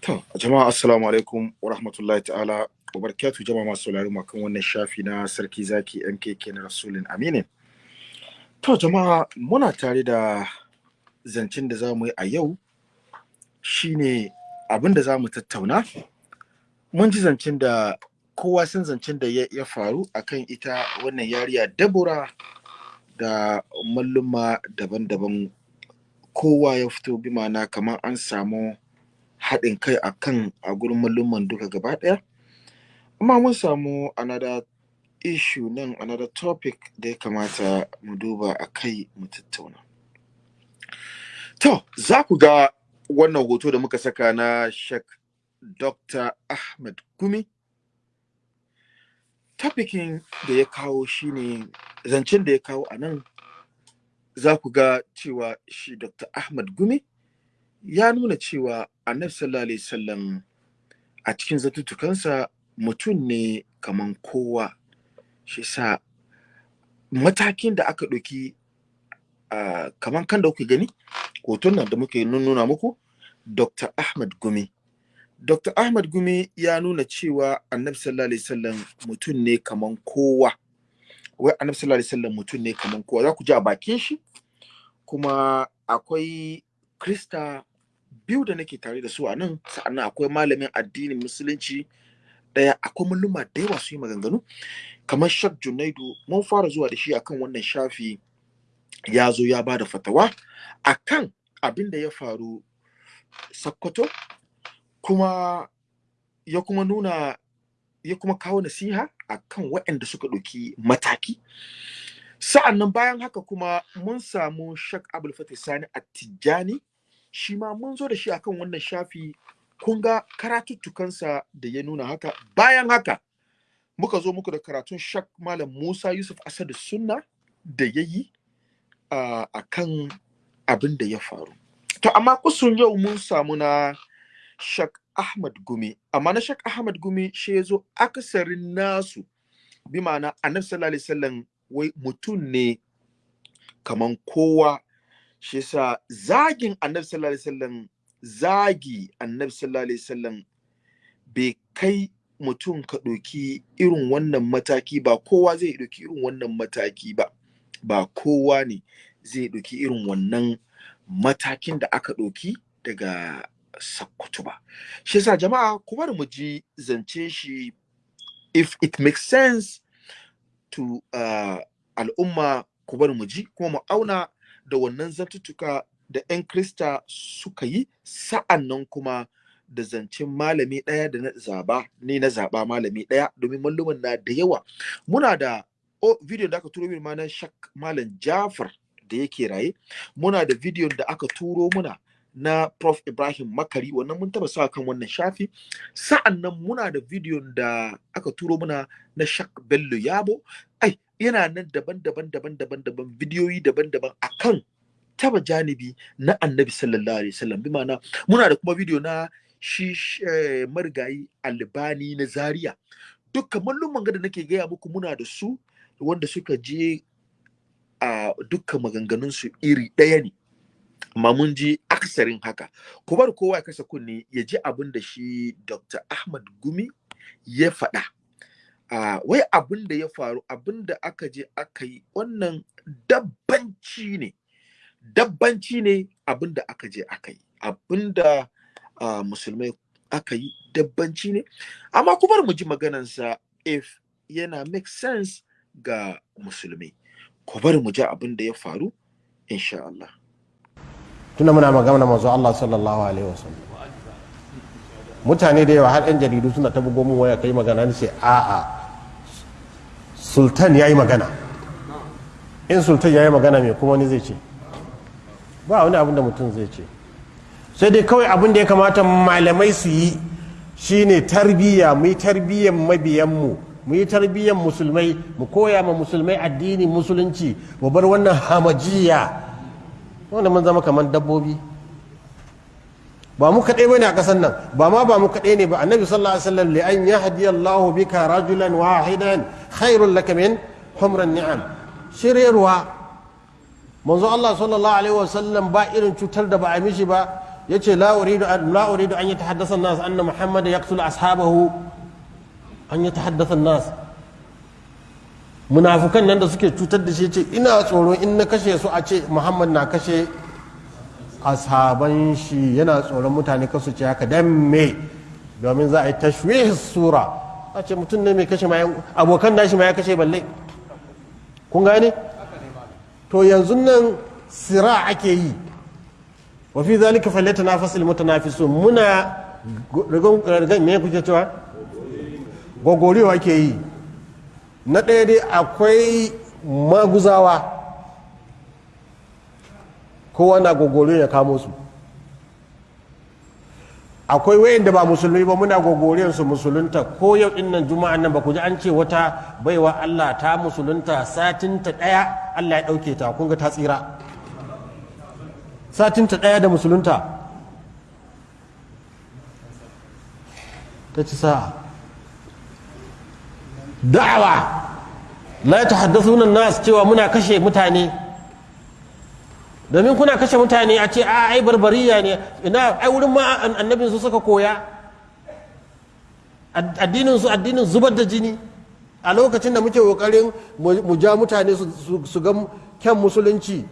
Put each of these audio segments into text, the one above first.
To, jama'a assalamu alaikum wa rahmatullahi ta'ala wa barakatuh jama'a masu saurari kan wannan shafi na sarki zaki MKK na Rasulun Aminin. To, jama'a muna tare da zancen da za mu yi a yau shine abin da za mu tattauna. Mun ji zancen da kowa san zancen da ya, ya faru akan ita wannan yariya Dabura da malluma daban-daban kowa ya fito bi ma'ana kamar an samu haɗin kai a kan a gurin duka gaba ɗaya. Amma mun samu another issue nan another topic da ya kamata mu duba a kai mu tattauna. To za ku ga wannan hoto da muka saka na shek dr ahmed gumi. Topicin da ya kawo shine zancen da ya kawo a nan za ku ga cewa shi dr ahmed gumi ya nuna cewa annabi sallallahu alaihi wasallam a cikin zatuttukansa mutum ne kaman kowa. Shi sa matakin da aka ɗauki uh, kaman kan da kuke gani hoton nan da muke nuna muku dr ahmad gumi. Dr ahmad gumi ya nuna cewa annabi sallallahu alaihi wasallam mutum ne kaman kowa. Wai annabi sallallahu alaihi wasallam mutum ne kaman kowa. Za ku ji a bakin shi kuma akwai krista biyu da nake tare da su a nan sa'an nan akwai malamin addinin musulunci ɗaya akwai malluma da yawa su yi maganganu. Kamar shak junaidu mun fara zuwa da shi akan wannan shafi ya zo ya ba da fatawa akan abin da ya faru sakkwato kuma ya kuma nuna ya kuma kawo nasiha akan waɗanda suka ɗauki mataki. Sa'an nan bayan haka kuma mun samu shak abul fatih sani attijani shi ma mun zo da shi akan wannan shafi. Kun ga karatuttukansa da ya nuna haka. Bayan haka muka zo muku da karatun shak malam musa yusuf asadu sunna da ya yi a kan abin da ya faru. To amma kusun yau mun samu na shak ahmad gumi. Amma na shak ahmad gumi shi ya zo akasarin nasu. Bi ma'ana annabi sallallahu alaihi wasallam wai mutum ne kaman kowa shi yasa zagin annabi sallallahu alaihi wasallam zagi annabi sallallahu alaihi wasallam bai kai mutum ka ɗauki irin wannan mataki ba. Kowa zai ɗauki irin wannan mataki ba. Ba kowa ne zai ɗauki irin wannan matakin da aka ɗauki daga sakkwato ba. Shi yasa jama'a ku bari mu ji zance shi. If it makes sense to uh, al'umma ku bari mu ji kuma mu auna da wannan zantuttuka da 'yan krista suka yi sa'an nan kuma da zancen malami ɗaya da na zaba ne na zaba malami ɗaya domin malluman na da yawa. Muna da oh, video da aka turo min ma na shak malam jafar da yake raye. Muna da video da aka turo muna na prof. Ibrahim makari wannan mun taba sa kan wannan shafi. Sa'an nan muna da video da aka turo muna na shak bello yabo. Ai yana nan daban-daban daban-daban daban bidiyoyi daban-daban akan taba janibi na annabi sallallahu alaihi wasallam. Bi ma'ana muna da kuma bidiyo na shi eh, marigayi albani na zaria. Dukkan mallumman da nake gaya muku muna da su wanda suka je a dukkan maganganun su iri ɗaya ne. Mun ji aksarin haka. Ku bar kowa ya kasa kunne ya ji abin da shi dr ahmad gumi ya faɗa. Uh, wai abin da ya faru abin da aka je aka yi wannan dabbanci ne. Dabbanci ne abin da aka je aka yi. Abin da musulmai aka yi dabbanci ne. Amma kuma mu ji maganansa if yana make sense ga musulmai ku bari mu ji abin da ya faru insha Allah. Tunda muna magana manzo Allah sallallahu alaihi wasallam. Mutane da yawa har yan jaridu suna ta bugo mun waya kai magana ne sai a'a sultan yayi magana. In sultan yayi magana me kuma wani zai ce? Ba wani abin da mutum zai ce. Sai dai kawai abin da ya kamata malamai su yi shine tarbiyya mu yi tarbiyyan mabiyanmu mu yi tarbiyyan musulmai mu koya ma musulmai addini musulunci mu bar wannan hamajiya wanda mun zama kamar dabbobi. Ba mu kaɗai ba ne a ƙasar nan ba ma ba mu kaɗai ne ba. Annabi sallallahu alaihi wasallam li an yahdi Allahu bika rajulan wahidan khairul laka min humran ni'am. Shiryarwa manzo Allah sallallahu alaihi wasallam ba irin cutar da ba a mishi ba. Yace la uridu an la uridu an yatahaddasa an-nas anna muhammad yaqtulu ashabahu an yatahaddasa an-nas. Munafukan nan da suke cutar da shi ce ina tsoro in na kashe su a ce muhammad na kashe ashaban shi yana tsoron mutane kasu ce haka. Dan me? Domin za a yi tashwih sura. A ce mutum ne mai kashe ma abokan nashi ma ya kashe balle. Kun gane? To yanzu nan sira ake yi. Wa fi zalika falyatanafasul mutanafisun. Muna rigan me kuke cewa? Gogoriwa ke yi. Na ɗaya dai akwai maguzawa. Kowa na gogori ya kamo su. Akwai wayan da ba musulmi ba muna gogoriyar su musulunta. Ko yau ɗin nan juma'a nan ba ku ji an ce wata baiwa Allah ta musulunta satin ta ɗaya Allah ya ɗauke ta. Kun ga ta tsira. Satin ta ɗaya da musulunta. Ta ci sa'a. Da'awa. La ta haddasa nas cewa muna kashe mutane. Domin kuna kashe mutane a ce a ai barbariya ne. Ina ai wurin ma annabin su suka koya. Addinin su addinin zubar da jini. A lokacin da muke ƙoƙarin mu ja mutane su ga kyan musulunci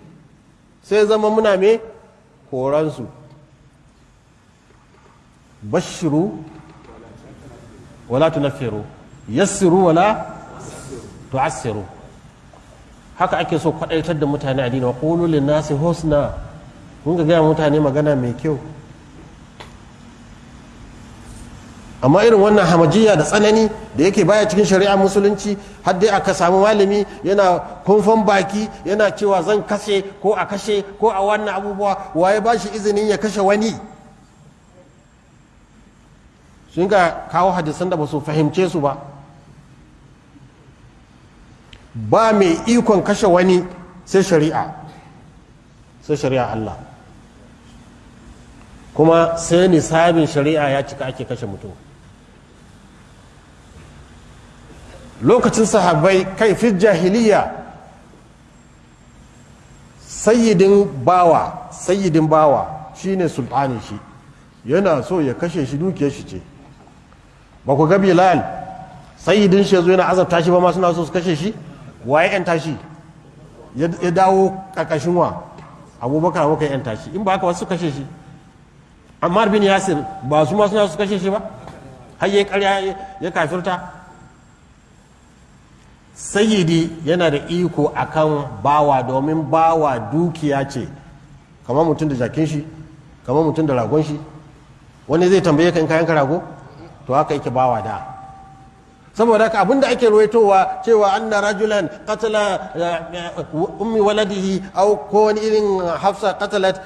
sai zama muna me? Koransu bashiru wala tunaffiru. Yassiru wala tu'assiru. Haka ake so kwadaitar da mutane a wa qulu lin nasi husna. Kun ga gaya mutane magana mai kyau. Amma irin wannan hamajiya da tsanani da yake baya cikin shari'a musulunci har dai aka samu malami yana kumfan baki yana cewa zan kashe ko a kashe ko a wannan abubuwa waye ba shi izinin ya kashe wani? Sun ga kawo hadisan da ba su fahimce su ba. Ba mai ikon kashe wani sai shari'a sai shari'a Allah. Kuma sai nisabin shari'a ya cika ake kashe mutum. Lokacin sahabbai kai fi jahiliya sayyidin bawa sayyidin bawa shine sultanin shi. Yana so ya kashe shi dukiyar shi ce. Ba ku ga bilal sayyidin shi ya zo yana azabta shi ba ma suna so su kashe shi? Waye yan tashi ya dawo kakashin wa? Abubakar abubakar yan tashi in ba haka wasu kashe shi. Ammar bin yasir ba su ma suna su kashe shi ba. Har ya karya ya kafirta. Sayyidi yana da iko akan bawa domin bawa dukiya ce. Kamar mutum da jakin shi kamar mutum da ragon shi. Wani zai tambaye ka in kayan rago? To haka yake bawa da. Saboda haka abin da ake ruwaitowa cewa anna rajulan qatala ummi waladihi au ko wani irin hafsa qatalat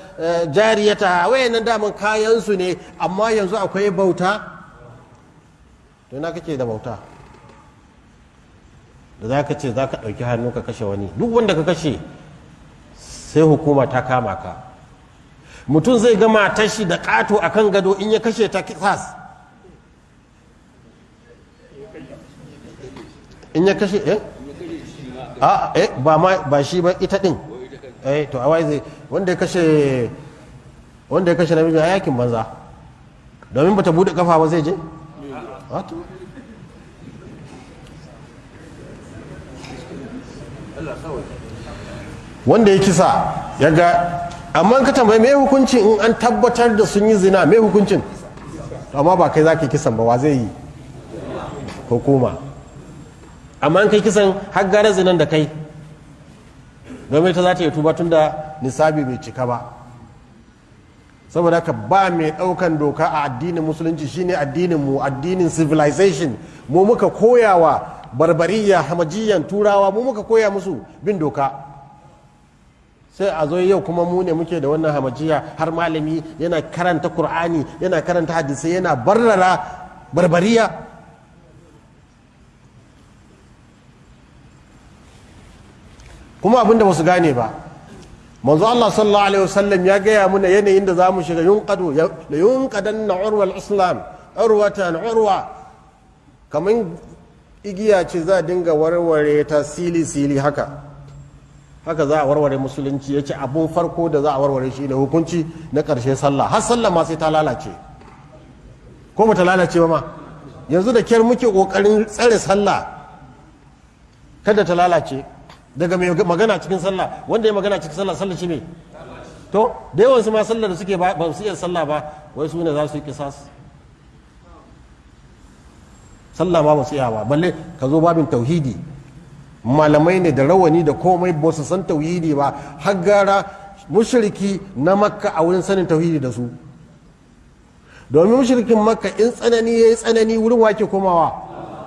jariyata. Wayannan daman kayan su ne amma yanzu akwai bauta? To na kake da bauta? Da za ka ce za ka ɗauki hannu ka kashe wani. Duk wanda ka kashe sai hukuma ta kama ka. Mutum zai ga matar shi da ƙato a kan gado in ya kashe ta kisas. In ya kashe eh? A eh ba ma ba shi ba ita din. Eh to awai zai wanda ya kashe wanda ya kashe namiji a yaƙin banza. Domin bata buɗe kafa ba zai je? Wato wanda ya kisa ya ga amma ka tambayi me hukuncin in an tabbatar da sun yi zina me hukuncin? Amma ba kai za ka kisan ba wa zai yi? Hukuma. Amma an kai kisan har gara zinan da kai domin ta za ta yi tuba tun da nisabi bai cika ba. Saboda haka ba mai ɗaukan doka a addinin musulunci shine addinin mu addinin civilization. Mu muka koyawa barbariya hamajiyan turawa mu muka koya musu bin doka. Sai a zo yau kuma mu ne muke da wannan hamajiya har malami yana karanta qur'ani yana karanta hadisai yana barrara barbariya. Kuma abin da ba su gane ba. Manzo Allah sallallahu alaihi wasallam ya gaya muna yanayin da za mu shiga yunqadu la yunqadanna urwa al-islam urwatan urwa. Kaman igiya ce za dinga warware ta sili sili haka. Haka za a warware musulunci ya ce abun farko da za a warware shi ne hukunci na ƙarshe sallah. Har sallah ma sai ta lalace. Ko ba ta lalace ba ma? Yanzu da kyar muke ƙoƙarin tsare sallah kada ta lalace. Daga mai magana cikin sallah wanda ya magana cikin sallah sallah shi ne to da yawansu ma sallah da suke ba su iya sallah ba wai su ne za su yi kisas sallah ba ba su iya ba balle ka zo babin tauhidi. Malamai ne da rawani da komai ba su san tauhidi ba har gara mushriki na makka a wurin sanin tauhidi da su. Domin mushrikin makka in tsanani ya yi tsanani wurin wake komawa?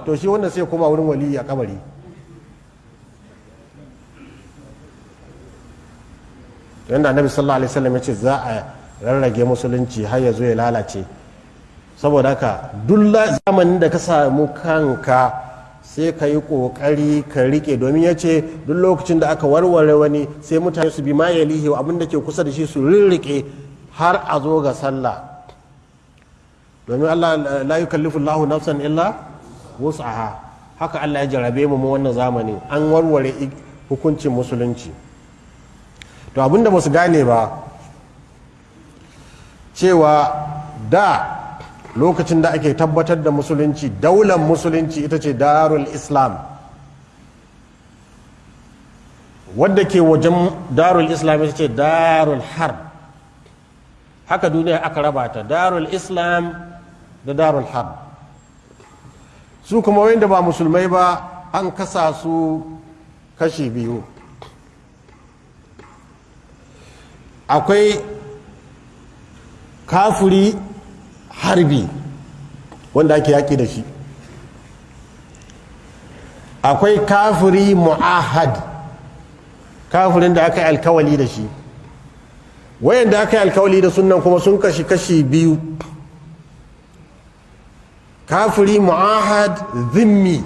To shi wannan sai koma wurin waliyi a kabari. Yadda annabi sallallahu alaihi wasallam ya ce za a rarrage musulunci har ya zo ya lalace. Saboda haka duk zamanin da ka samu kanka sai ka yi ƙoƙari ka riƙe. Domin ya ce duk lokacin da aka warware wani sai mutane su bi ma ya lihi abin da ke kusa da shi su rirriƙe har a zo ga sallah. Domin Allah la yukallifu Allahu nafsan illa wus'aha. Haka Allah ya jarabe mu wannan zamanin. An warware hukuncin musulunci. To abin da ba su gane ba cewa da lokacin da ake tabbatar da musulunci daular musulunci ita ce darul islam. Wadda ke wajen darul islam ita ce darul harb. Haka duniya aka raba ta darul islam da darul harb. Su kuma wanda ba musulmai ba an kasa su kashi biyu. Akwai kafuri harbi wanda ake yaƙi da shi. Akwai kafiri mu'ahad kafirin da aka yi alkawali da shi. Wayanda aka yi alkawali da sunan kuma sun kashi kashi biyu. Kafiri mu'ahad zimmi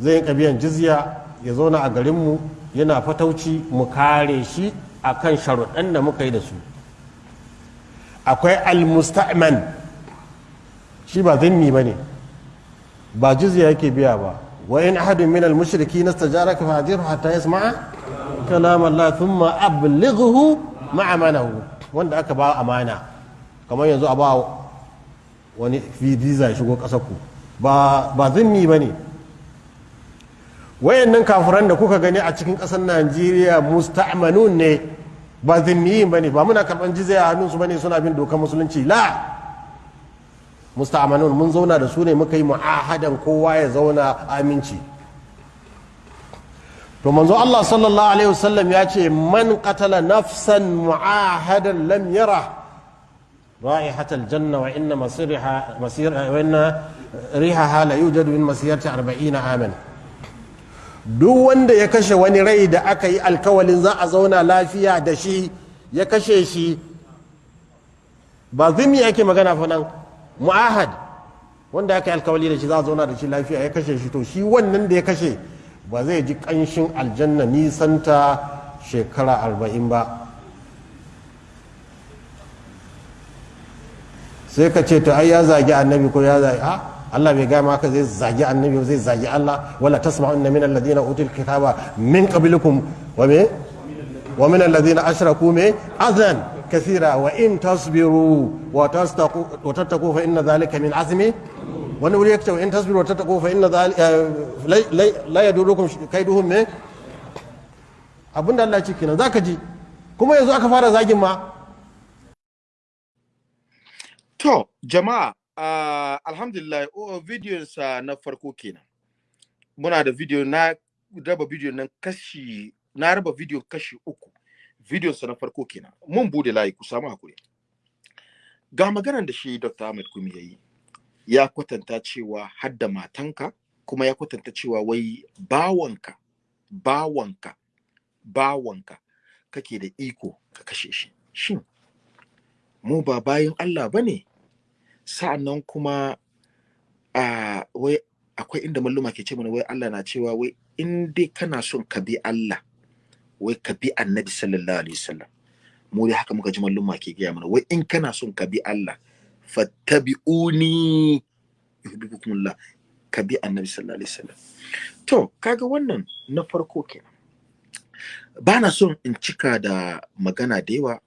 zai biyan jizya ya zauna a garinmu yana fatauci mu kare shi. Akan sharuɗan da muka yi da su. Akwai almusta'man. Shi ba zimmi ba ne ba jizya yake biya ba. Wa in ahadun min almushriki nastajaraka fa'jirhu hatta yasma'a kalam Allah thumma ablighuhu ma'amanahu. Wanda aka ba amana kamar yanzu a ba wani visa shigo ƙasar ku ba zimmi ba ne. Wayannan kafiran da kuka gani a cikin ƙasar Najeriya musta'manun ne. Ba zimmiyin ba ne ba muna karɓar jizya a hannunsu ba ne suna bin dokar musulunci. La! Musta'amanun mun zauna da su ne muka yi mu'ahadan kowa ya zauna aminci. To manzo Allah sallallahu alaihi wasallam ya ce man qatala nafsan mu'ahadan lam yara ra'ihatal janna wa inna masiriha masir wa inna rihaha la yujadu min masirati 40 aman. Duk wanda ya kashe wani rai da aka yi alkawalin za a zauna lafiya da shi ya kashe shi. Ba zimi ake magana fa nan. Mu'ahad wanda aka yi alkawali da shi za a zauna da shi lafiya ya kashe shi. To shi wannan da ya kashe ba zai ji kanshin aljanna nisanta shekara arba'in ba. Sai ka ce to ai ya zagi annabi ko ya zagi a Allah bai gaya maka zai zagi annabi zai zagi Allah. Wala tasma'unna min alladhina utul kitaba min qablikum. Wa me? Wa min alladhina ashraku me? Adhan kathira wa in tasbiru wa tastaqu wa tattaqu fa inna dhalika min azmi. Wani wuri yake in tasbiru wa tattaqu fa inna dhalika la yadurukum kaiduhum me? Abinda Allah ya ce kenan zaka ji. Kuma yanzu aka fara zagin ma. To, jama'a, uh, alhamdulillah, oh, sa na farko kenan. Muna da video na raba video nan kashi, na raba video kashi uku. sa na farko kenan. Mun buɗe layi ku samu haƙuri. Ga maganar da shi Dr. Ahmed Kumi ya yi, ya kwatanta cewa hadda matanka, kuma ya kwatanta cewa wai bawanka, bawanka, bawanka, kake da iko ka kashe shi. Shin, mu ba bayan Allah ba ne? Sa'an nan kuma a wai akwai inda malluma ke ce mana wai Allah na cewa wai in dai kana son ka bi Allah wai ka bi annabi sallallahu alaihi wasallam. Mu dai haka muka ji malluma ke gaya mana wai in kana son ka bi Allah fattabi'uni yuhibbukumullah ka bi annabi sallallahu alaihi wasallam. To kaga wannan na farko kenan. Ba na son in cika da magana da yawa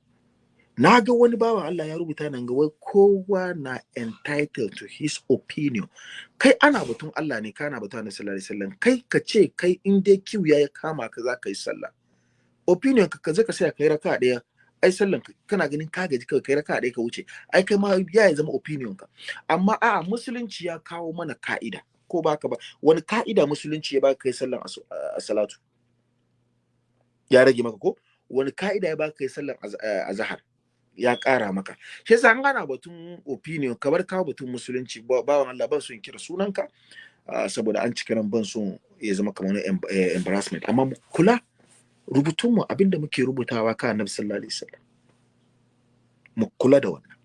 na ga wani bawan Allah ya rubuta nan ga wai kowa na entitled to his opinion. Kai ana batun Allah ne kana batun Annabi sallallahu alaihi wasallam. Kai ka ce kai in dai kiwiya ya kama ka za ka yi sallah. Opinion ka kaje ka sai kai raka ɗaya ai sallan ka kana ganin ka gaji kai raka ɗaya ka wuce. Ai kai ma ya zama opinion ka. Amma a musulunci ya kawo mana ka'ida ko baka ba? Wani ka'ida musulunci ya baka kai sallan salatu? Ya rage maka ko? Wani ka'ida ya baka kai sallan azhar ya ƙara maka. Shi yasa an gana batun opinion kamar kawo batun musulunci bawan Allah ban so in kira sunanka saboda an cika ran ban so ya zama kamar wani embarrassment. Amma kula rubutun mu abin da muke rubutawa kan Annabi sallallahu alaihi wasallam. Mu kula da wannan.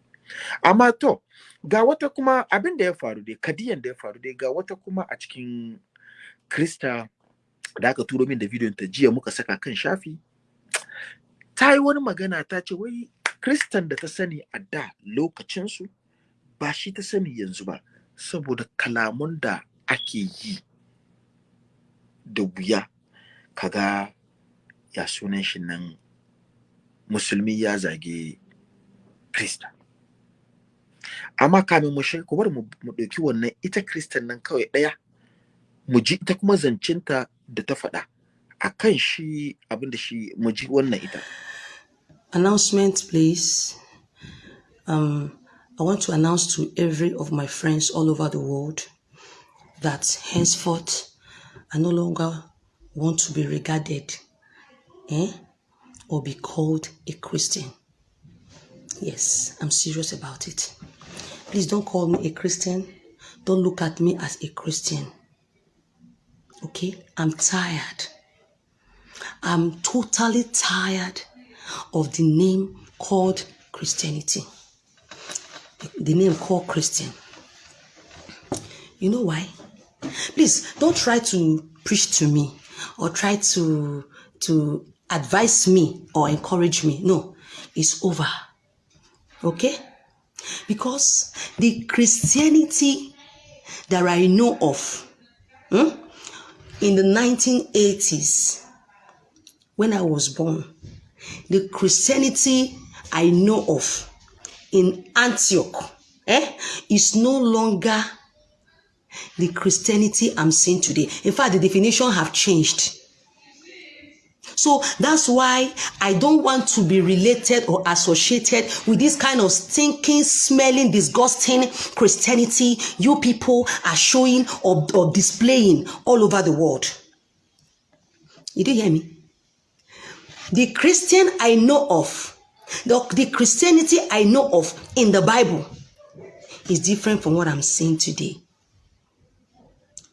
Amma to ga wata kuma abin da ya faru dai kadiyan da ya faru dai ga wata kuma a cikin krista da aka turo min da bidiyon ta jiya muka saka kan shafi ta yi wani magana ta ce wai kristan da ta sani a da lokacinsu ba shi ta sani yanzu ba saboda kalamun da ake yi da wuya. Kaga ya sunan shi nan musulmi ya zage krista. Amma kamin mu shiga ku bar mu ɗauki wannan ita kristan nan kawai ɗaya mu ji ita kuma zancinta da ta faɗa a kan shi abin da shi mu ji wannan ita. Announcement please. Um i want to announce to every of my friends all over the world that henceforth i no longer want to be regarded eh, or be called a christian. Yes i'm serious about it. Please don't call me a christian. Don't look at me as a christian. Okay? I'm tired. I'm totally tired of the name called Christianity. The name called Christian. You know why? Please don't try to preach to me or try to to advise me or encourage me. No, it's over. Okay? Because the Christianity that I know of hmm, in the 1980s when I was born the Christianity I know of in Antioch eh, is no longer the Christianity I'm seeing today. In fact, the definition have changed. So that's why I don't want to be related or associated with this kind of stinking, smelling, disgusting Christianity you people are showing or, or displaying all over the world. You did hear me? The Christian I know of, the, the Christianity I know of in the Bible is different from what I'm seeing today.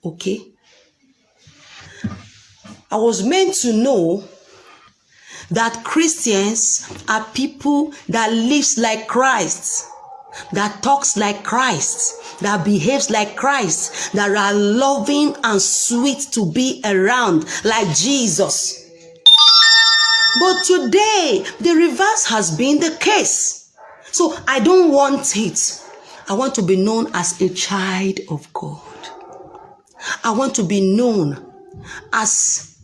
Okay? I was meant to know that Christians are people that lives like Christ, that talks like Christ, that behaves like Christ, that are loving and sweet to be around like Jesus. But today, the reverse has been the case. So I don't want it. I want to be known as a child of God. I want to be known as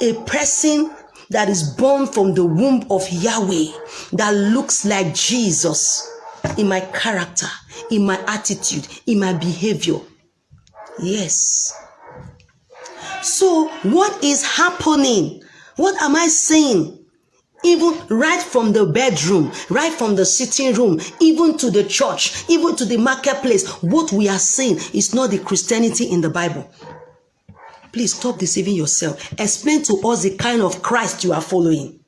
a person that is born from the womb of Yahweh that looks like Jesus in my character, in my attitude, in my behavior. Yes. So, what is happening? What am I saying? Even right from the bedroom, right from the sitting room, even to the church, even to the marketplace, what we are saying is not the Christianity in the Bible. Please stop deceiving yourself. Explain to us the kind of Christ you are following.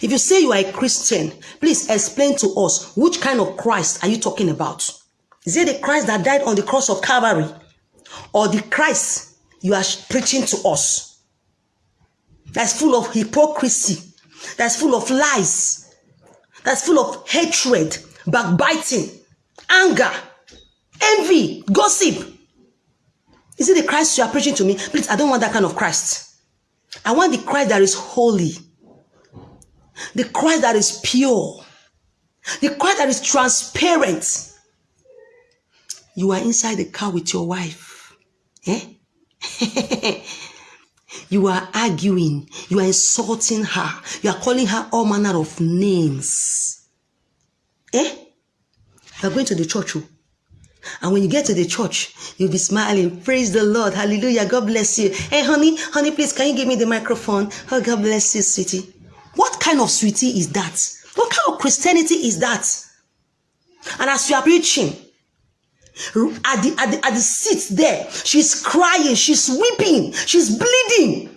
If you say you are a Christian, please explain to us which kind of Christ are you talking about? Is it the Christ that died on the cross of Calvary? Or the Christ you are preaching to us? That's full of hypocrisy, that's full of lies, that's full of hatred, backbiting, anger, envy, gossip. Is it the Christ you are preaching to me? Please, I don't want that kind of Christ. I want the Christ that is holy, the Christ that is pure, the Christ that is transparent. You are inside the car with your wife. Eh? You are arguing. You are insulting her. You are calling her all manner of names. Eh? You are going to the church. oh. And when you get to the church, you'll be smiling. Praise the Lord. Hallelujah. God bless you. Hey, honey, honey, please, can you give me the microphone? Oh, God bless you, sweetie. What kind of sweetie is that? What kind of Christianity is that? And as you are preaching, at the, at the, at the seat there, she's crying, she's weeping, she's bleeding.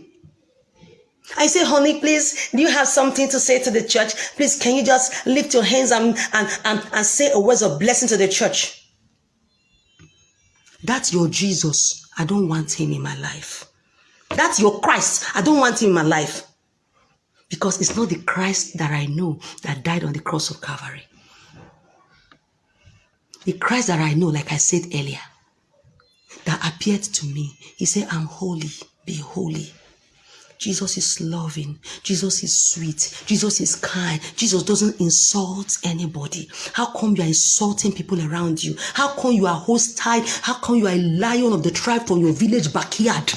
I say, honey, please, do you have something to say to the church? Please, can you just lift your hands and, and, and, and say a words of blessing to the church? That's your Jesus. I don't want him in my life. That's your Christ. I don't want him in my life. Because it's not the Christ that I know that died on the cross of Calvary. The Christ that I know, like I said earlier, that appeared to me, he said, I'm holy, be holy. Jesus is loving. Jesus is sweet. Jesus is kind. Jesus doesn't insult anybody. How come you are insulting people around you? How come you are hostile? How come you are a lion of the tribe from your village backyard?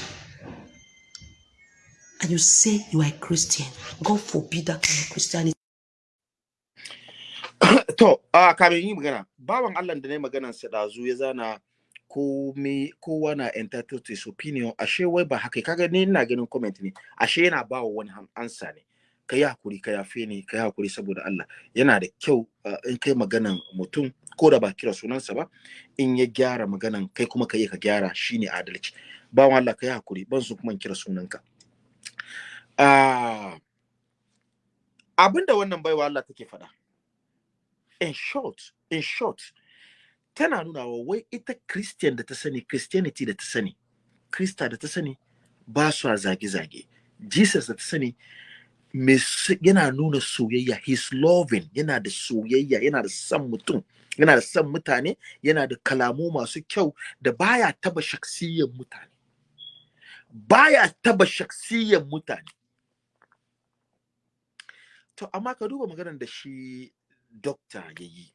And you say you are a Christian. God forbid that kind of Christianity. to a kamin yi magana bawan Allah da ne maganan sa dazu ya zana ko me kowa na entitled to his opinion. Ashe wai ba haka kaga ni ina ganin comment ne. Ashe yana ba wa wani ansa ne. Ka yi haƙuri ka yafe ni ka yi haƙuri saboda Allah. Yana da kyau in kai maganan mutum ko da ba kira sunansa ba in ya gyara maganan kai kuma ka yi ka gyara shine adalci. Bawan Allah ka yi haƙuri ban su kuma kira sunanka. Abinda wannan baiwa Allah take faɗa in short in short tana nuna wa wai ita christian da ta sani christianity da ta sani krista da ta sani ba su zage-zage. Jesus da ta sani yana nuna soyayya. He's loving. Yana da soyayya. Yana da son mutum. Yana da son mutane. Yana da kalamu masu kyau da baya taba shaksiyan mutane. Baya taba shaksiyan mutane. To amma ka duba maganar da shi dokta ya yi.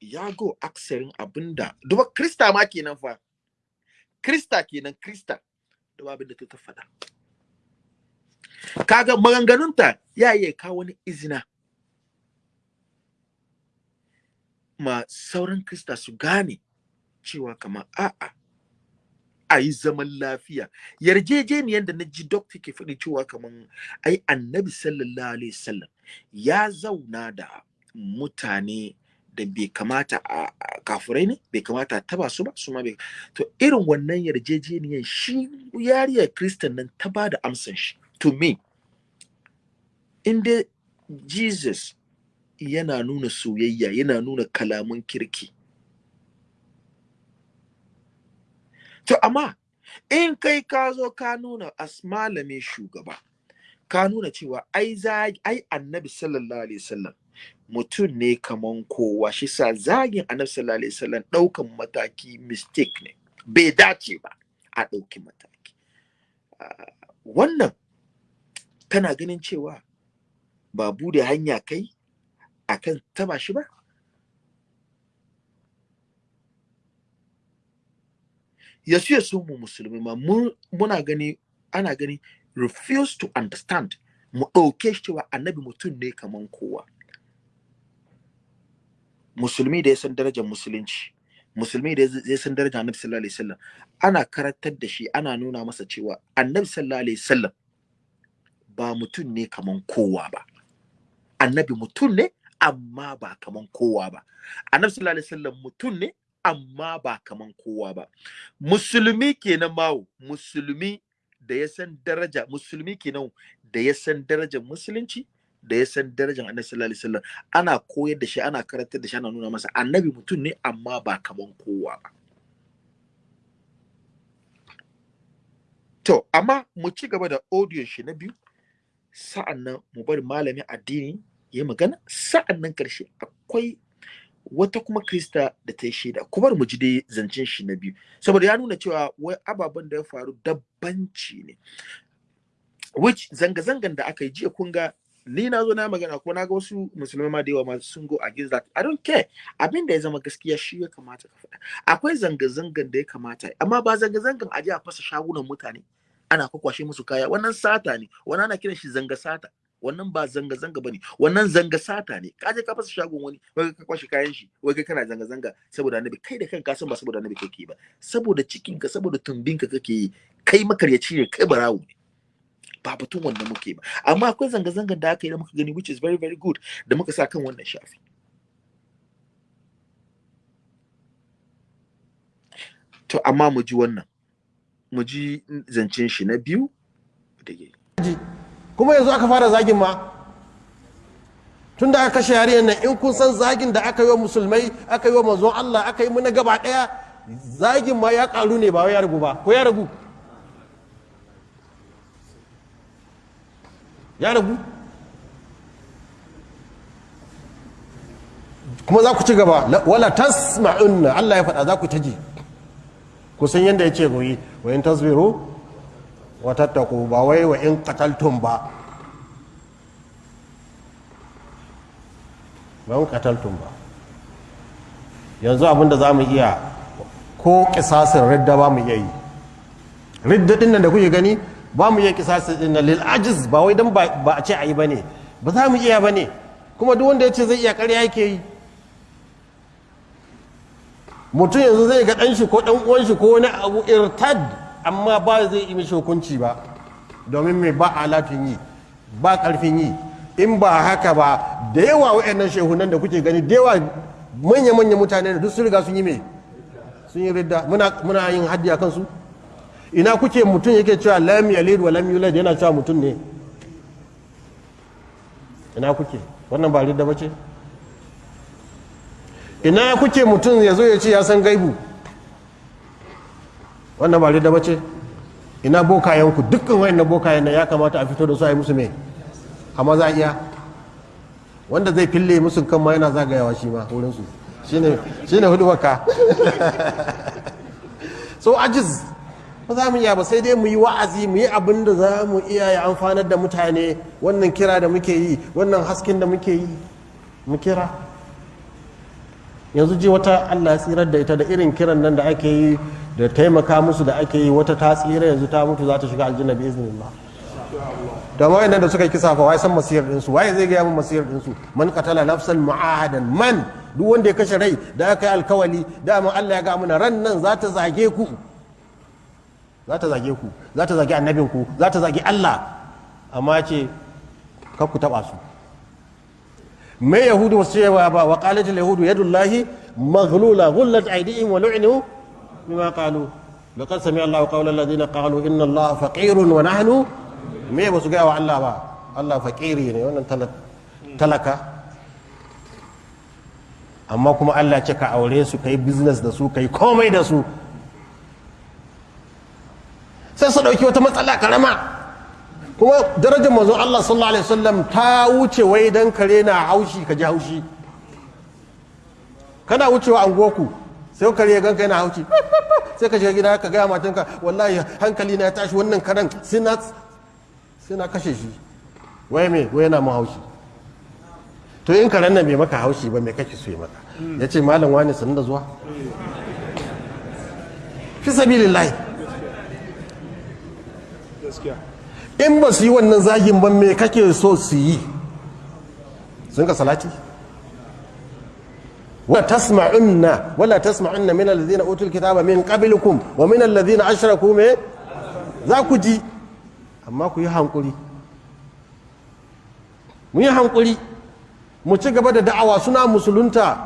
Ya go aksarin abin da duba krista ma kenan fa. Krista kenan krista. Duba abin da ta faɗa. Kaga maganganunta ya iya kawo wani izina. Ma sauran krista su gane cewa kamar a'a a yi zaman lafiya. Yarjejeniyar da na ji dokta ke faɗi cewa kamar ai annabi sallallahu alaihi wasallam ya zauna da mutane da bai kamata a kafurai ne bai kamata taba su ba su ma bai to irin wannan yarjejeniyar shi yariyar kristan nan ta ba da amsan shi. To me? In dai jesus yana nuna soyayya yana nuna kalaman kirki. To amma in kai ka zo ka nuna as malamin shugaba ka nuna cewa ai annabi sallallahu alaihi wasallam mutum ne kaman kowa. Shi sa zagin annabi sallallahu alaihi wasallam ɗaukan mataki mistake ne. Bai dace ba a ɗauki mataki. Ah, wannan kana ganin cewa ba buɗe hanya kai akan taba shi ba? Yasu ya so mu musulmi ma mun- muna gani ana gani refuse to understand. Mu ɗauke shi cewa annabi mutum ne kaman kowa. Musulmi da ya san darajar musulunci. Musulmi da ya san darajar annabi sallallahu alaihi wasallam. Ana karantar da shi ana nuna masa cewa annabi sallallahu alaihi wasallam ba mutum ne kaman kowa ba. Annabi mutum ne amma ba kaman kowa ba. Annabi sallallahu alaihi wasallam mutum ne amma ba kaman kowa ba. Musulmi kenan mawo musulmi da ya san daraja musulmi kenan da ya san darajar musulunci da ya san darajar annabi sallallahu alaihi wasallam ana koyar da shi ana karantar da shi ana nuna masa annabi mutum ne amma ba kaman kowa ba. To amma mu ci gaba da audio shi na biyu. Sa'an nan mu bari malamin addini ya magana. Sa'an nan ƙarshe akwai wata kuma krista da ta yi shaida. Ku bar mu ji dai zancen shi na biyu. Saboda ya nuna cewa wai ababen da ya faru dabbanci ne. Which zanga-zangan da aka yi jiya kun ga ni na zo na magana ko na ga wasu musulmai ma da yawa ma sun go against that. I don't care. Abin da ya zama gaskiya shi ya kamata ka faɗa. Akwai zanga-zangan da ya kamata. Amma ba zanga-zangan a je a fasa shagunan mutane ana kwakwashe musu kaya. Wannan sata ne. Wannan ana kiran shi zanga sata. Wannan ba zanga zanga ba ne wannan zanga sata ne. Ka je ka fasa shagon wani wai ka kwashe kayan shi wai kai kana zanga zanga saboda annabi. Kai da kanka san ba saboda annabi kake ba. Saboda cikin ka saboda tumbin ka kake yi kai makaryaci ne kai barawo ne. Ba batun wannan muke ba. Amma akwai zanga zangan da aka yi da muka gani which is very very good da muka sa kan wannan shafi. To amma mu ji wannan. Mu ji zancen shi na biyu da kuma yanzu aka fara zagin ma. Tun da aka kashe yariyar nan in kun san zagin da aka yi wa musulmai aka yi wa manzon Allah aka yi muna gaba ɗaya zagin ma ya karu ne ba ya ragu ba. Ko ya ragu? Ya ragu? Kuma za ku ci gaba. La- wala tasma'unna. Allah ya faɗa za ku ta ji. Ku san yadda ya ce goyi wa in tasbiru wa tattaku ba wai wa in qataltum ba. Ba in qataltum ba. Yanzu abin da za mu iya ko kisasin ridda ba mu iya yi. Ridda nan da kuke gani ba mu iya kisasin din lil ajiz ba wai dan ba ba a ce ayi ba ne ba za mu iya ba ne kuma duk wanda ya ce zai iya ƙarya yake yi. Mutum yanzu zai ga ɗan shi ko ɗan uwan shi ko wani abu irtad amma ba zai yi mishi hukunci ba. Domin mai ba alatun yi ba ƙarfin yi. In ba haka ba da yawa wa'annan shehunan da kuke gani da yawa manya-manya mutane da duk sun riga sun yi mai sun yi ridda. Muna yin haddi a kansu? Ina kuke mutum yake cewa lam yalid wa lam yulad yana cewa mutum ne? Ina kuke? Wannan ba ridda bace ina kuke mutum ya zo ya ce ya san gaibu? Wannan ba ridda bace ina bokayenku? Dukkan wayan bokayen nan ya kamata a fito da su a yi musu me? A iya? Wanda zai fille musu kan ma yana zagayawa shi ma wurinsu. Shine shine huɗu baka so ajiz ba za mu iya ba sai dai mu yi wa'azi mu yi abin da za mu iya ya amfanar da mutane. Wannan kira da muke yi wannan hasken da muke yi mu kira. Yanzu ji wata allah tsirar da ita da irin kiran nan da ake yi da taimaka musu da ake yi wata ta tsira yanzu ta mutu za ta shiga aljanna bi iznillah. Da ma da suka kisa fa wai san masiyar dinsu waye zai gaya min masiyar dinsu man qatala nafsan mu'ahadan man duk wanda ya kashe rai da aka yi alkawali dama Allah ya ga mana ran nan za ta zage ku. Za ta zage ku za ta zage annabin ku za ta zage Allah. Amma ce kar ku taba su. Me yahudu wasu cewa ba? Wa qalat al yahudu yadullahi maghlula ghullat aydihim wa lu'inu bima qalu. Laqad sami Allahu qawla alladhina qalu inna Allaha faqirun wa nahnu. Me ba su gaya wa Allah ba? Allah fakiri ne wannan talaka. Amma kuma Allah ce ka aure su ka yi business da su ka yi komai da su. Sai su ɗauki wata matsala karama kuma darajar manzon Allah sallallahu alaihi wasallam ta wuce wai dan kare na haushi ka ji haushi. Kana wucewa angoku sai kare ya ganka yana haushi. Sai ka shiga gida ka gaya matanka wallahi hankali na ya tashi wannan karen sai na kashe shi. Wai me? Wai yana haushi. To in karen nan bai maka haushi ba mai kake so ya maka? Ya ce malam wani sanin da zuwa. Fi sabilillahi. in ba su yi wannan zagin ban mai kake so su yi? Sun ka salati? Wa tasma'unna wala tasma'unna min alladhina utul kitaba min qablikum wa min alladhina ashraku me za ku ji. Amma ku yi hankuri. Mu yi hankuri. Mu ci gaba da da'awa. Suna musulunta.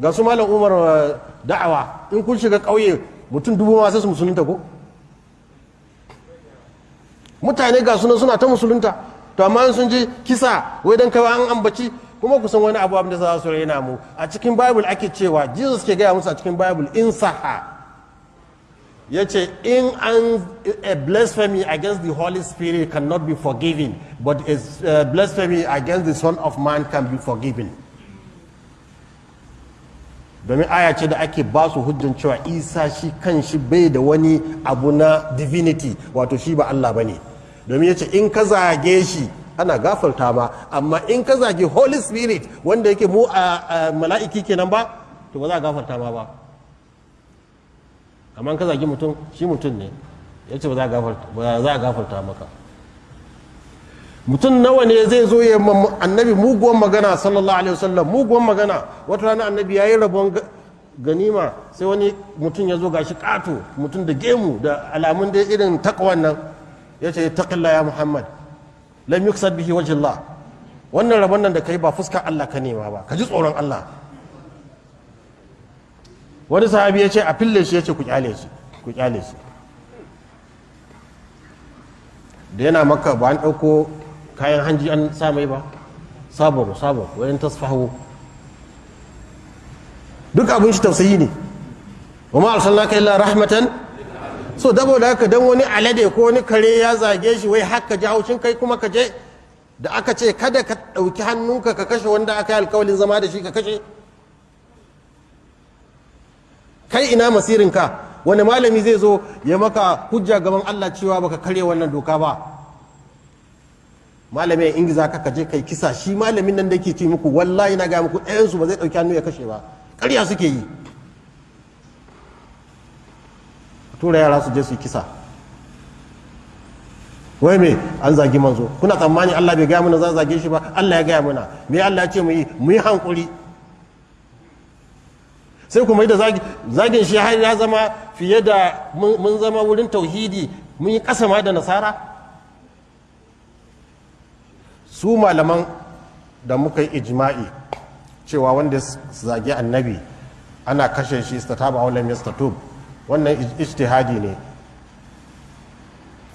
Ga su malam umar eh, da'awa. In kun shiga kauye mutum dubu ma sai su musulunta ko? Mutane ga suna suna ta musulunta. To amma sun ji kisa wai dan kawai an ambaci kuma ku san wani abu abin da za su raina mu. A cikin bible ake cewa jesus ke gaya musu a cikin bible in saha. Ya ce in an a blasphemy against the holy spirit cannot be forgiven but a blasphemy against the son of man can be forgiven. Domin aya ce da ake ba su hujjan cewa isa shi kan shi bai da wani abu na divinity wato shi ba allah ba ne. Domin ya ce in ka zage shi ana gafarta ma. Amma in ka zage holy spirit wanda yake mu a mala'iki kenan ba to ba za a gafarta ma ba. Amma ka zagi mutum shi mutum ne ya ce ba za a gafarta ba maka. Mutum nawa ne zai zo ya annabi muguwan magana sallallahu alaihi wasallam muguwan magana. Wata rana annabi ya yi rabon ga- ganima sai wani mutum ya zo gashi kato mutum da gemu da alamun da irin takwan nan. Ya ce taqilla ya muhammad. Lam yuksad bihi wajhillah wannan rabon nan da kai ba fuskar Allah ka nema ba ka ji tsoron Allah. Wani sahabi ya ce a fille shi ya ce ku ƙyale shi ku ƙyale shi. Da yana maka ba an ɗauko kayan hanji an sa mai ba? Sabon sabon wayan tasfahu. Duk abin shi tausayi ne. Wa ma arsalnaka illa rahmatan so dabo da haka dan wani alade ko wani kare ya zage shi wai haka ji haushin kai kuma ka je da aka ce kada ka ɗauki hannunka ka kashe wanda aka yi alkawalin zama da shi ka kashe. Kai ina masirinka? Wani malami zai zo ya maka hujja gaban Allah cewa baka karya wannan doka ba? Malami ya ingiza ka kaje kai kisa. Shi malamin nan da ke ce muku wallahi na ga muku ɗayansu ba zai ɗauki hannu ya kashe ba. Ƙarya suke yi. Tura yara su je su kisa. Wai me? An zagi manzo. Kuna tsammani Allah bai gaya mana za zage shi ba? Allah ya gaya mana. Me Allah ya ce mu yi? Mu yi hankuri. Sai kuma da zagin shi har ya zama fiye da mun zama wurin tauhidi. Mun yi kasa ma da nasara. Su malaman da muka yi ijma'i cewa wanda ya zagi annabi ana kashe shi istataba wala yastatub. Wannan ijtihadi ne.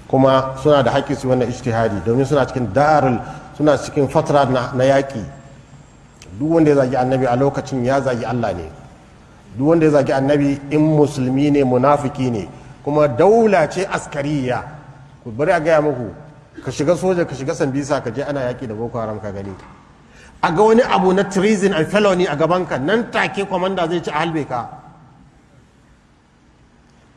Kuma suna da haƙƙi su wannan ijtihadi domin suna cikin darul suna cikin fatra na yaƙi. Duk wanda ya zagi annabi a lokacin ya zagi Allah ne. Duk wanda ya zagi annabi in musulmi ne munafiki ne. Kuma daula ce askariya. Ku bari a gaya muku ka shiga soja ka shiga sambisa ka je ana yaƙi da boko haram ka gani. A ga wani abu na treason and felony a gabanka nan take kwamanda zai ci a halbe ka.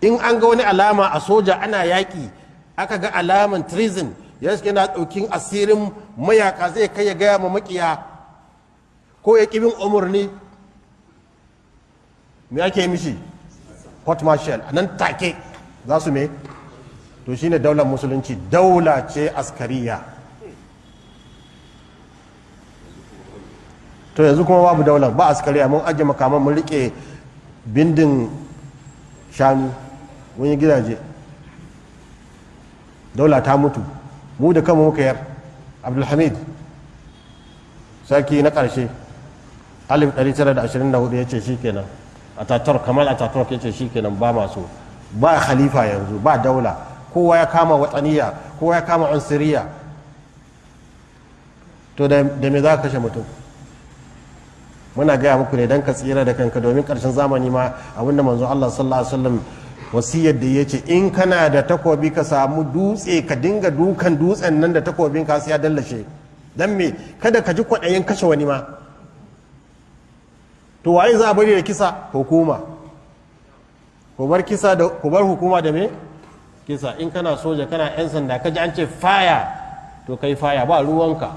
In an ga wani alama a soja ana yaƙi aka ga alaman treason ya shi yana ɗaukin asirin mayaka zai kai ya gaya ma makiya ko ya ƙibin umarni. Me ake mishi? Court martial. A nan take za su me? To shine daular musulunci. Daula ce askariya. To yanzu kuma babu daular. Ba askariya. Mun ajiye makaman mun riƙe bindin shanu. Mun yi gidaje. Daula ta mutu. Mu da kanmu muka yar. Abdulhamid sarki na ƙarshe 1924 ya ce shi kenan. Ataturk kamal ataturk ya ce shi kenan ba masu ba khalifa yanzu ba daula. Kowa ya kama watsaniya kowa ya kama unsiriya to da me za ka kashe mutum? Muna gaya muku ne don ka tsira da kanka domin ƙarshen zamani ma abin da manzo Allah sallallahu alaihi wasallam wasiyar da ya ce in kana da takobi ka samu dutse ka dinga dukan dutsen nan da takobin ka sai ya dallashe. Dan me? Kada ka ji kwaɗayin kashe wani ma. To waye za a bari da kisa? Hukuma. Ku bar kisa da ku bar hukuma da me? Kisa. In kana soja kana yan sanda ka ji an ce faya to kai faya ba ruwanka.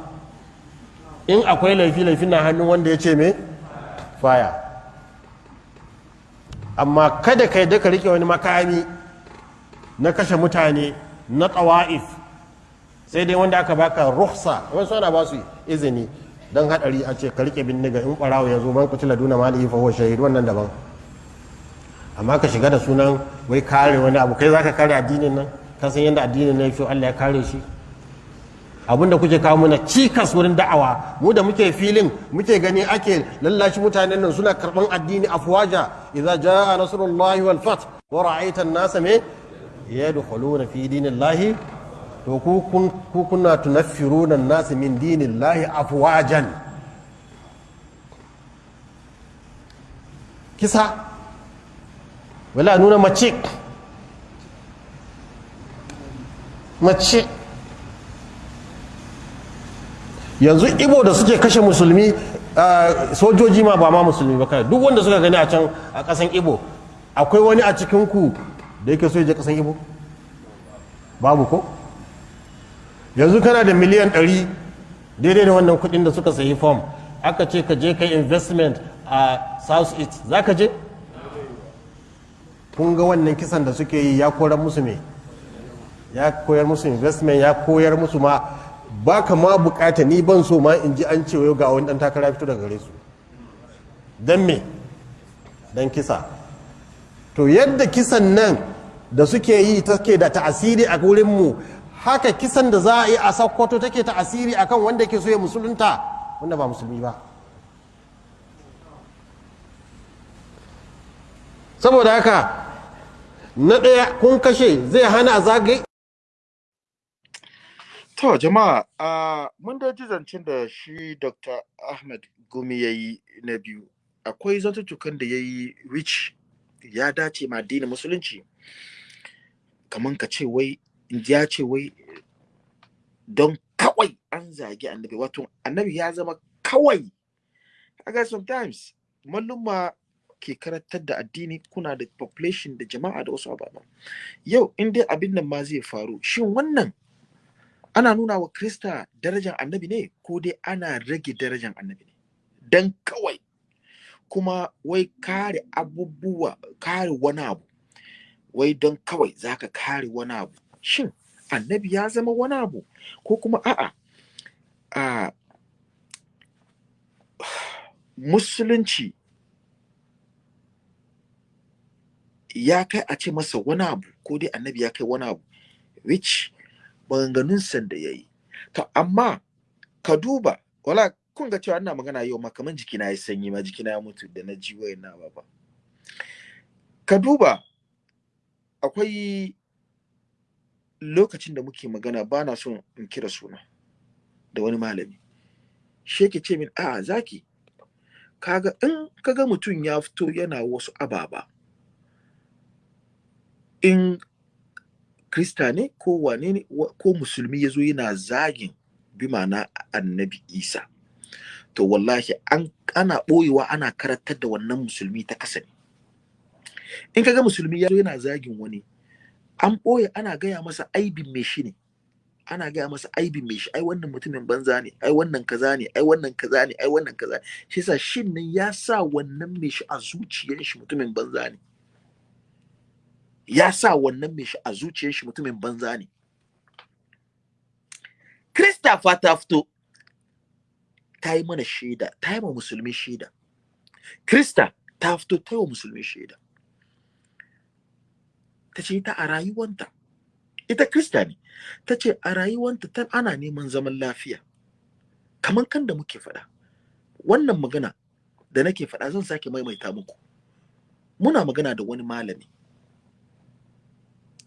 In akwai laifi laifi na hannun wanda ya ce me? Faya amma kada ka yadda ka riƙe wani makami na kashe mutane na tsawa'if sai dai wanda aka baka ruhsa wasu ana ba su izini don hadari a ce ka riƙe bindiga in ɓarawo ya zo man kutila duna mali fa huwa shahid wannan daban. Amma ka shiga da sunan wai kare wani abu kai zaka kare addinin nan? Ka san yadda addinin nan yafi Allah ya kare shi? Abin da kuke kawo mana cikas wurin da'awa mu da muke filin muke gani ake lallashi mutanen nan suna karɓan addini afwaja. Idza jaa nasrullahi wal fath wa ra'aita an-nasa me? Yadkhuluna fi dinillahi. To ku ku kuna tunaffiruna an-nas min dinillahi afwajan. Kisa. Wala nuna mace. Mace. Yanzu ibo da suke kashe musulmi sojoji ma ba ma musulmi ba kai duk wanda suka gani a can a kasan ibo akwai wani a cikinku da yake so ya je kasan ibo babu ko? Yanzu kana da miliyan 100 daidai da wannan kuɗin da suka sayi fom aka ce ka je kai investment a south east. Za ka je? Kun ga wannan kisan da suke yi ya koran musu me? Ya koyar musu investment ya koyar musu ma ba ka ma buƙata ni ban so ma in ji an ce ga wani dan takara fito daga gare su. Don me? Don kisa. To yadda kisan nan da suke yi take da ta'asiri a wurinmu haka kisan da za a yi a sokoto take ta'asiri akan wanda ke so ya musulunta wanda ba musulmi ba. Saboda haka na ɗaya kun kashe zai hana a zagaye To jama'a uh, mun da ji zancen da shi Dr. Ahmed Gumi ya yi na biyu. Akwai zantuttukan da ya yi which ya dace ma addinin musulunci. Kaman ka ce wai, ya ce wai don kawai an zagi annabi wato annabi ya zama kawai. Kaga sometimes malluma ke karantar da addini kuna da population da jama'a da wasu ababa. Yau in dai abin nan ma zai faru shin wannan ana nuna wa Krista darajar annabi ne ko dai ana rage darajar annabi ne? Dan kawai. Kuma wai kare abubuwa kare wani abu. Wai don kawai zaka kare wani abu. Shin annabi ya zama wani abu? Ko kuma a'a a musulunci ya kai a ce masa wani abu ko dai annabi ya kai wani abu which maganganun da ya yi to amma ka duba wala kun ga cewa ina magana yau ma kaman jikina ya sanyi ma jikina ya mutu da na ji wayan na baba ka duba akwai lokacin da muke magana ba na son in kira suna da wani malami. Shi yake ce min a zaki kaga in kaga mutum ya fito yana wasu ababa in krista ne ko wane ne ko musulmi ya zo yana zagin bi ma'ana annabi isa. To wallahi an ana ɓoyewa ana karantar da wannan musulmi ta kasa ne. In kaga musulmi ya zo yana zagin wani an ɓoye ana gaya masa aibin mai shi ne. Ana gaya masa aibin mai shi ai wannan mutumin banza ne ai wannan kaza ne ai wannan kaza ne ai wannan kaza shi yasa shin nan ya sa wannan mai shi a zuciyar shi mutumin banza ne. Ya sa wannan mai shi a zuciyar shi mutumin banza ne. Krista fa ta fito ta yi mana shaida ta yi ma musulmi shaida. Krista ta fito ta yi wa musulmi shaida. Ta ce ta a rayuwanta ita Krista ne. Ta ce a rayuwanta ta ana neman zaman lafiya. Kamar kan da muke faɗa wannan magana da nake faɗa zan sake maimaita muku. Muna magana da wani malami.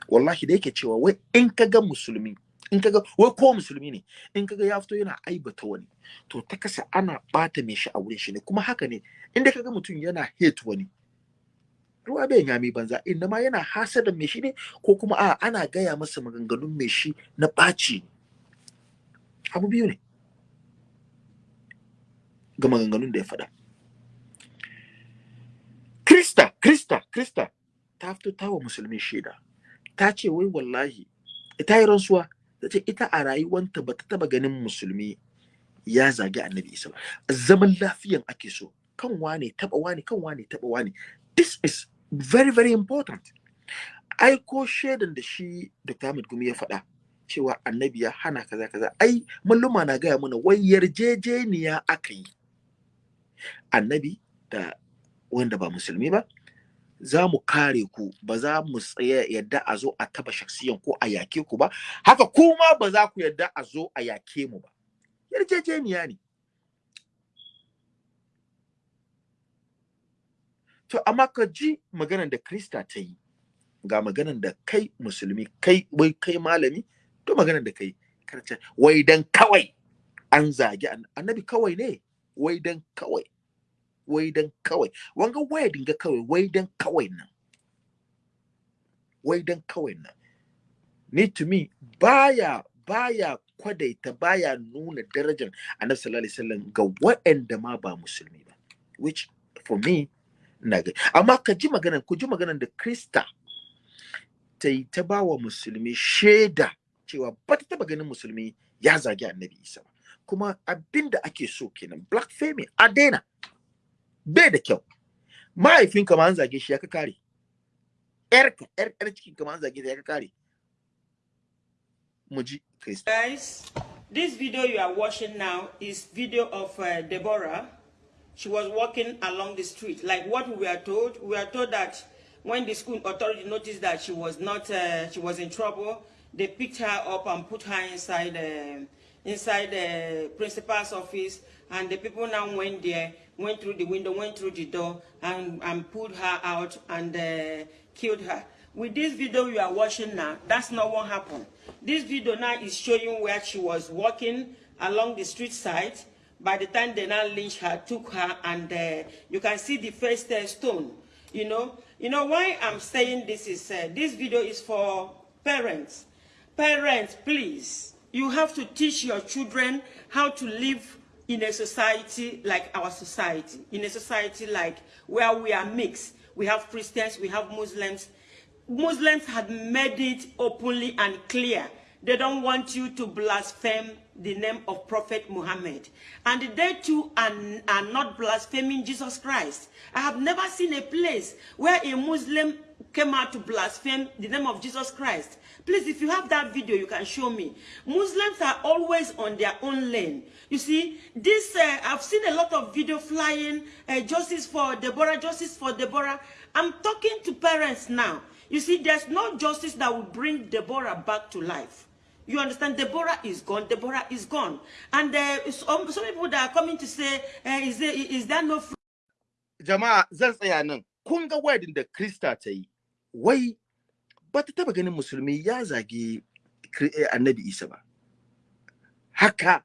Wallahi da yake cewa wai in ka ga musulmi in ka ga wai ko musulmi ne in ka ga ya fito yana aibata wani to ta kasa ana bata mai shi a wurin shi ne. Kuma haka ne inda ka ga mutum yana hate wani ruwa bai yami banza inda ma yana hasada mai shi ne ko kuma a ana gaya masa maganganun mai shi na ɓaci. Abu biyu ne ga maganganun da ya faɗa. Krista krista krista ta fito ta wa musulmi shaida. Ta ce wai wallahi ta yi rantsuwa ta ce ita a rayuwanta ba ta taba ganin musulmi ya zagi annabi isa ba. Zaman lafiyan ake so kan wane taba wane kan wane taba wane. This is very very important. Ai ko shaidan da shi Dr. Ahmed Gumi ya faɗa cewa annabi ya hana kaza kaza. Ai malluma na gaya mana wai yarjejeniya aka yi. Annabi da wanda ba musulmi ba za mu kare ku ba za mu tsaya yadda a zo a taba shaksiyan ko a yake ku ba. Haka kuma ba za ku yadda a zo a yake mu ba. Yarjejeniya ne. To amma ka ji maganar da krista ta yi ga maganar da kai musulmi kai wai kai malami to maganar da kai karce wai dan kawai an zagi annabi kawai ne wai dan kawai wai dan kawai. Wanga waya dinga kawai wai dan kawai nan. Wai dan kawai nan. Ni to me baya baya kwadaita baya nuna darajar annabi sallallahu alaihi wasallam ga waɗanda ma ba musulmi ba which for me na ga amma ka ji maganan ku ji maganan da krista ta yi ta ba wa musulmi shaida cewa ba ta taba ganin musulmi ya zagi annabi isa ba. Kuma abin da ake so kenan black fame a daina. Bai da kyau mahaifinka ma an zage shi ya ka kare yarka yar yar cikin ka ma an zage ta ya ka kare Guys, this video you are watching now is video of uh, Deborah. She was walking along the street. Like what we were told, we were told that when the school authority noticed that she was not, uh, she was in trouble, they picked her up and put her inside, uh, inside the principal's office. And the people now went there, went through the window, went through the door, and, and pulled her out and uh, killed her. With this video you are watching now, that's not what happened. This video now is showing where she was walking along the street side. By the time they now lynched her, took her, and uh, you can see the first uh, stone. You know, you know why I'm saying this is uh, this video is for parents. Parents, please, you have to teach your children how to live in a society like our society, in a society like where we are mixed. We have Christians, we have Muslims. Muslims have made it openly and clear. They don't want you to blaspheme the name of Prophet Muhammad. And they too are, are not blaspheming Jesus Christ. I have never seen a place where a Muslim came out to blaspheme the name of Jesus Christ. Please, if you have that video, you can show me. Muslims are always on their own lane. You see, this, uh, I've seen a lot of video flying, uh, justice for Deborah, justice for Deborah. I'm talking to parents now. You see, there's no justice that will bring Deborah back to life. You understand? Deborah is gone. Deborah is gone. And uh, some, some people that are coming to say, uh, is, there, is there no Jama'a zan tsaya nan. Kun ga wedding da Krista ta yi. Wai ba ta taba ganin musulmi ya zagi annabi Isa ba. Haka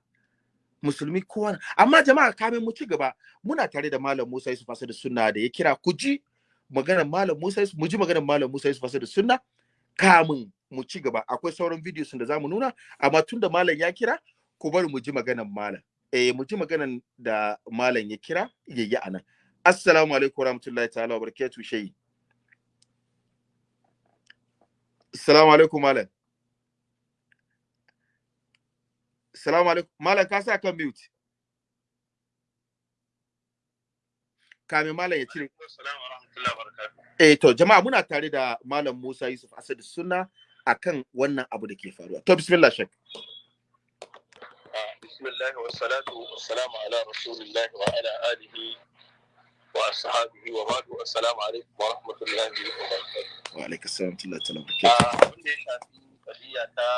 musulmi kowa amma jama'a kamin mu ci gaba muna tare da Malam Musa Yusuf Asadu Sunna da ya kira ku ji maganar Malam Musa mu ji maganar Malam Musa Yusuf Asadu Sunna kamin mu ci gaba akwai sauran videos da za mu nuna amma tunda malam ya kira ku bari mu ji maganar malam eh mu ji maganar da malam ya kira yayi a nan assalamu alaikum warahmatullahi ta'ala wa barakatuh shayi assalamu alaikum malam. Assalamu alaikum. Malam ka sa kan mute. Kamin malam ya cire. Eh to jama'a muna tare da malam Musa Yusuf Asad Sunna akan wannan abu da ke faruwa. To bismillah shek bismillah wa salatu wa salamu ala rasulillah wa ala alaikum wa rahmatullahi wa barakatuh. Wa alaikum assalam wa rahmatullahi wa barakatuh abin da ya shafi qadiya ta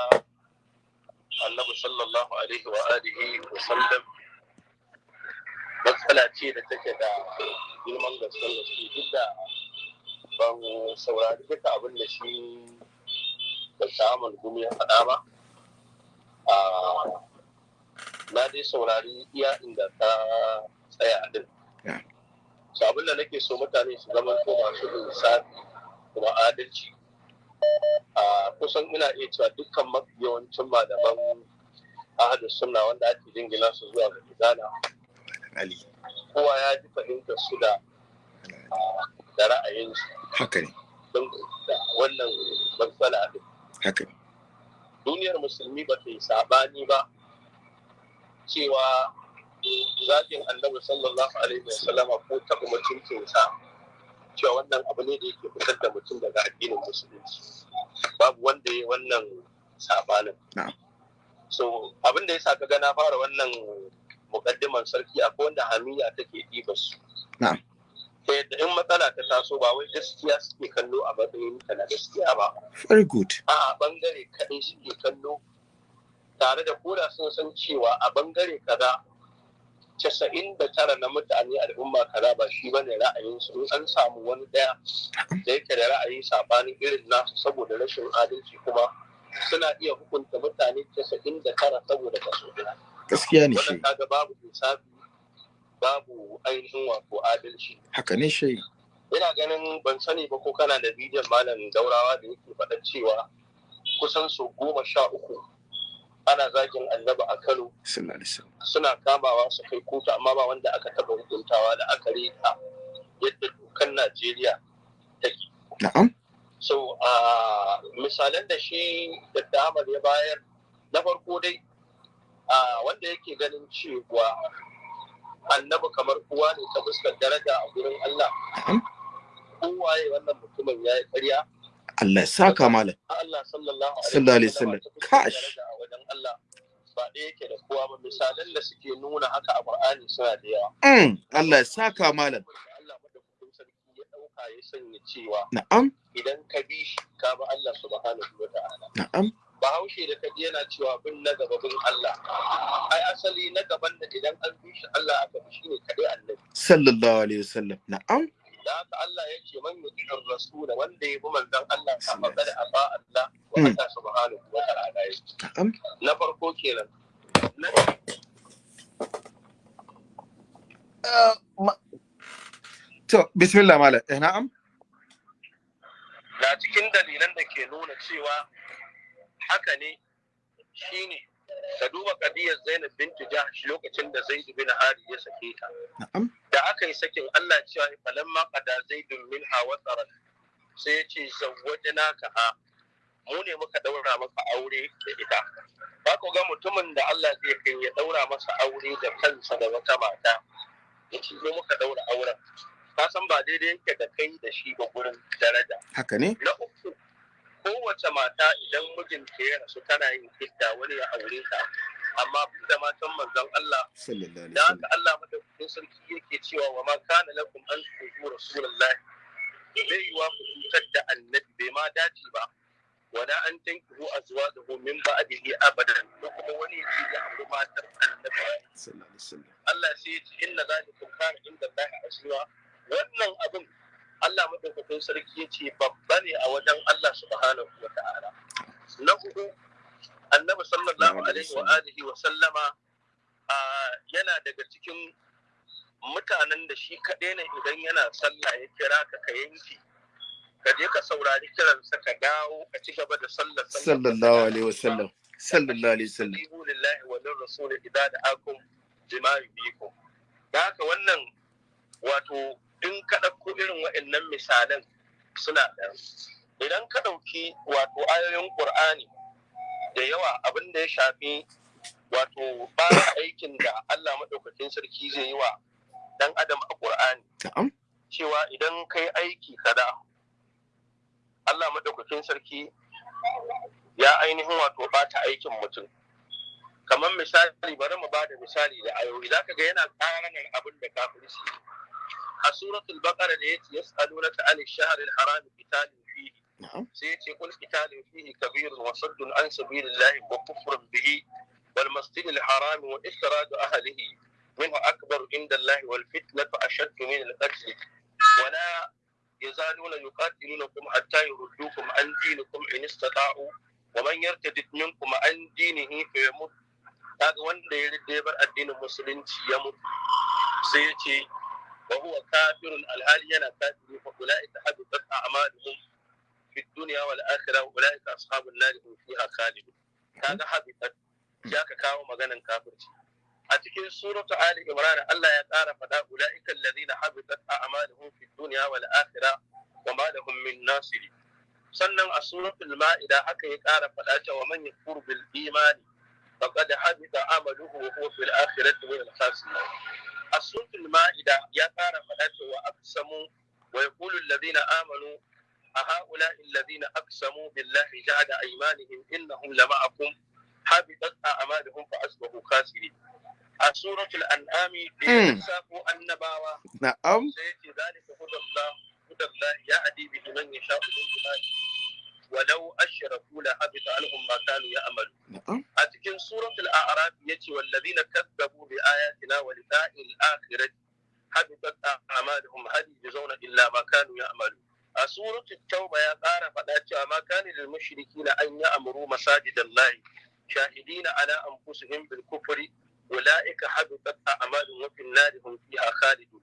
annabi sallallahu alaihi wa alihi wa sallam matsala ce da take da girman gaskiyar gaske duk da ban saurari duka abin da shi da samun gumi ya faɗa ba. Na dai saurari iya inda ta tsaya din. Su abin da nake so mutane su zama ko masu lissafi kuma adalci a kusan ina iya cewa dukkan mafi yawancin malaman ahadu sunna wanda ake jingina su zuwa ga gidana kowa ya ji fahimtar su da da ra'ayinsu. Haka ne. Don wannan matsala din. Haka ne. Duniyar musulmi ba ta yi saɓani ba cewa zagin annabi sallallahu alaihi wa sallama ko taɓa mutuncinsa. Cewa wannan abu ne da yake fitar da mutum daga addinin musulunci. Babu wanda ya wannan sabanin so abin da ya sa ka na fara wannan mukaddiman sarki akwai wanda hamiya take ɗiba su. Ta yadda in matsala ta taso ba wai gaskiya suke kallo a matsayin ta na gaskiya ba. Very good. A ɓangare kaɗai suke kallo. Tare da koda sun san cewa a ɓangare kaza casa'in da tara na mutane al'umma kaza ba shi ba ne ra'ayinsu in an samu wani ɗaya da yake da ra'ayi sabanin irin nasu saboda rashin adalci kuma suna iya hukunta mutane casa'in da tara saboda kaso ɗaya. Gaskiya ne shi kaga babu insafi babu ainihin wato adalci. Haka ne shi ina ganin ban sani ba ko kana da bidiyon malam daurawa da yake faɗan cewa kusan su goma sha uku ana zagin annaba a kano. Suna kamawa su kai kotu amma ba wanda aka taɓa hukuntawa da aka riƙa yadda dokan najeriya take. Na'am. So a misalan da shi da Ahmad ya bayar na farko dai a wanda yake ganin cewa annabi kamar uwa ne ta fuskar daraja a gurin Allah. Kowaye wannan mutumin ya yi ƙarya. Allah ya saka malam. Allah sallallahu alaihi wasallam. Kash. wajen Allah. Ba ɗaya yake da kowa ba. Misalan da suke nuna haka a Qur'ani suna da yawa. Mm. Allah ya saka malam. Allah madaukakin sarki ya ɗauka ya sanya cewa na'am. idan ka bi shi ka bi Allah subhanahu wa ta'ala. Na'am. Bahaushe da kaji yana cewa bin na gaba bin Allah. Ai asali na gaban da idan an bi shi Allah aka bi shi ne kadai annabi. Sallallahu alaihi wasallam. Na'am. Da haka Allah ya ce man yuti rasul wanda ya bi manzon Allah ka faɗa da aba Allah wa Mm. Allah subhanahu wa ta'ala ya na farko kenan. Na to bismillah malam. Eh na'am. Na cikin dalilan da ke nuna cewa haka ne shine ka duba kadiyar Zainab bintu Jahsh lokacin da Zaid bin Hari ya sake ta. Da aka yi sakin Allah cewa falamma qada zaidun minha wataran sai ya ce zawwajnaka ha. Mu ne muka daura maka aure da ita. Ba ku ga mutumin da Allah zai kai ya daura masa aure da kansa da wata mata. Yace ne muka daura auren. Ka san ba daidai yake da kai da shi ba gurin daraja. Haka ne? Na uku kowace mata idan mijinta ya rasu tana yin idda wani ya aure ta. Amma da matan manzon Allah da haka Allah madaukakin sarki yake cewa wa ma kana lakum an tuzu rasulullahi. Bai yiwa ku cutar da annabi bai ma dace ba. Wala an tankihu azwajahu min ba'dihi abadan. Ko kuma wani ya ce ya auri matar annabi. Allah sai ya ce inna zalikum kana inda Allah azwa wannan abin Allah madaukakin sarki ya ce babba ne a wajen Allah subhanahu wa ta'ala. Na huɗu annabi sallallahu alaihi wa alihi wa sallama yana daga cikin mutanen da shi kaɗai ne idan yana sallah ya kira ka ka yanki ka je ka saurari kiransa ka dawo ka ci gaba da sallar sallallahu alaihi wasallam sallallahu alaihi wasallam Ibu lillahi wa lir rasul idza da'akum bima yubikum da haka wannan wato in ka ɗauko irin waɗannan misalan suna da idan ka ɗauki wato ayoyin Qur'ani da yawa abin da ya shafi wato ba aikin da Allah maɗaukakin sarki zai yi wa ɗan adam a Qur'ani na'am. Cewa idan kai aiki kada Allah maɗaukakin sarki ya ainihin wato bata aikin mutum. Kamar misali bari mu ba da misali da ayoyi. Zaka ga yana ƙaranar abin da kafirci a suratul baqara da yace yas'alunaka anil shahril haram qitalin fihi na'am sai yace qul qitalun fihi kabirun wa saddun an sabilillahi wa kufrun bihi wal masjidil haram wa ikhraju ahlihi minhu akbar inda Allah wal fitnatu ashaddu min al-qatl ولا يزالون يقاتلونكم حتى يردوكم عن دينكم إن استطاعوا ومن يرتد منكم عن دينه فيمت kaga wanda ya rida ya bar addinin musulunci ya mutu sai ya ce Wa huwa kafirun alhali yana kafiri fa ulaika habitat a'maluhum fi dunya wal akhirah ulaika ashabun nar hum fiha khalidun kaga habitat ya ka kawo maganan kafirci a cikin suratu ali imran Allah ya ƙara faɗa ulaika alladhina habitat a'maluhum fi sannan a suratul ma'ida haka ya ƙara faɗa cewa man yakfur bil imani faqad habita amaluhu wa huwa fil akhirati min al khasirin a suratul ma'ida ya fara faɗa cewa aqsamu wa yaqulu alladhina amanu a haula alladhina aqsamu billahi jahada aymanihim innahum lama'akum habitat a'maluhum fa asbahu khasirin. A suratul an'ami bi hmm. safu annabawa na'am. sai ya ce zalika hudallah hudallah ya'di bi man yasha'u min ibadihi. walau ashraku la habita anhum ma kanu ya'malu. A cikin suratul a'raf ya ce wallazina kazzabu bi ayatina wa liqa'il akhirati habitat a'maluhum hal yujzauna illa ma kanu ya'malu. A suratul tauba ya ƙara faɗa cewa ma kana lil mushrikina an ya'muru masajidallahi shahidina ala anfusihim bil kufri ulaika habitat a'maluhum wa fil nari hum fiha khalidun.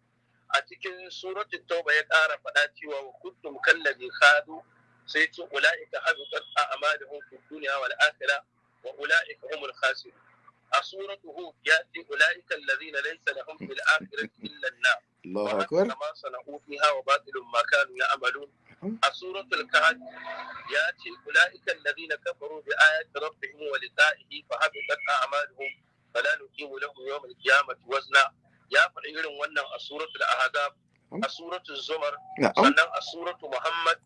A cikin suratul tauba ya ƙara faɗa cewa wa kuntum kallazi khadu sai ce ula'ika habitat a'maluhum fid dunya wal akhirah wa ula'ika humul khasirun. A suratuhu ya'ti ula'ika alladhina laysa lahum fil akhirati illa an-nar. Allahu akbar. kama sana'u fiha wa batilun ma kanu ya'malun. A suratul kahf ya'ti ula'ika alladhina kafaru bi ayati rabbihim wa liqa'ihi fa habitat a'maluhum fala nuqimu lahum yawm al-qiyamati wazna. Ya faɗi irin wannan a suratul ahzab a suratul zumar sannan a suratul muhammad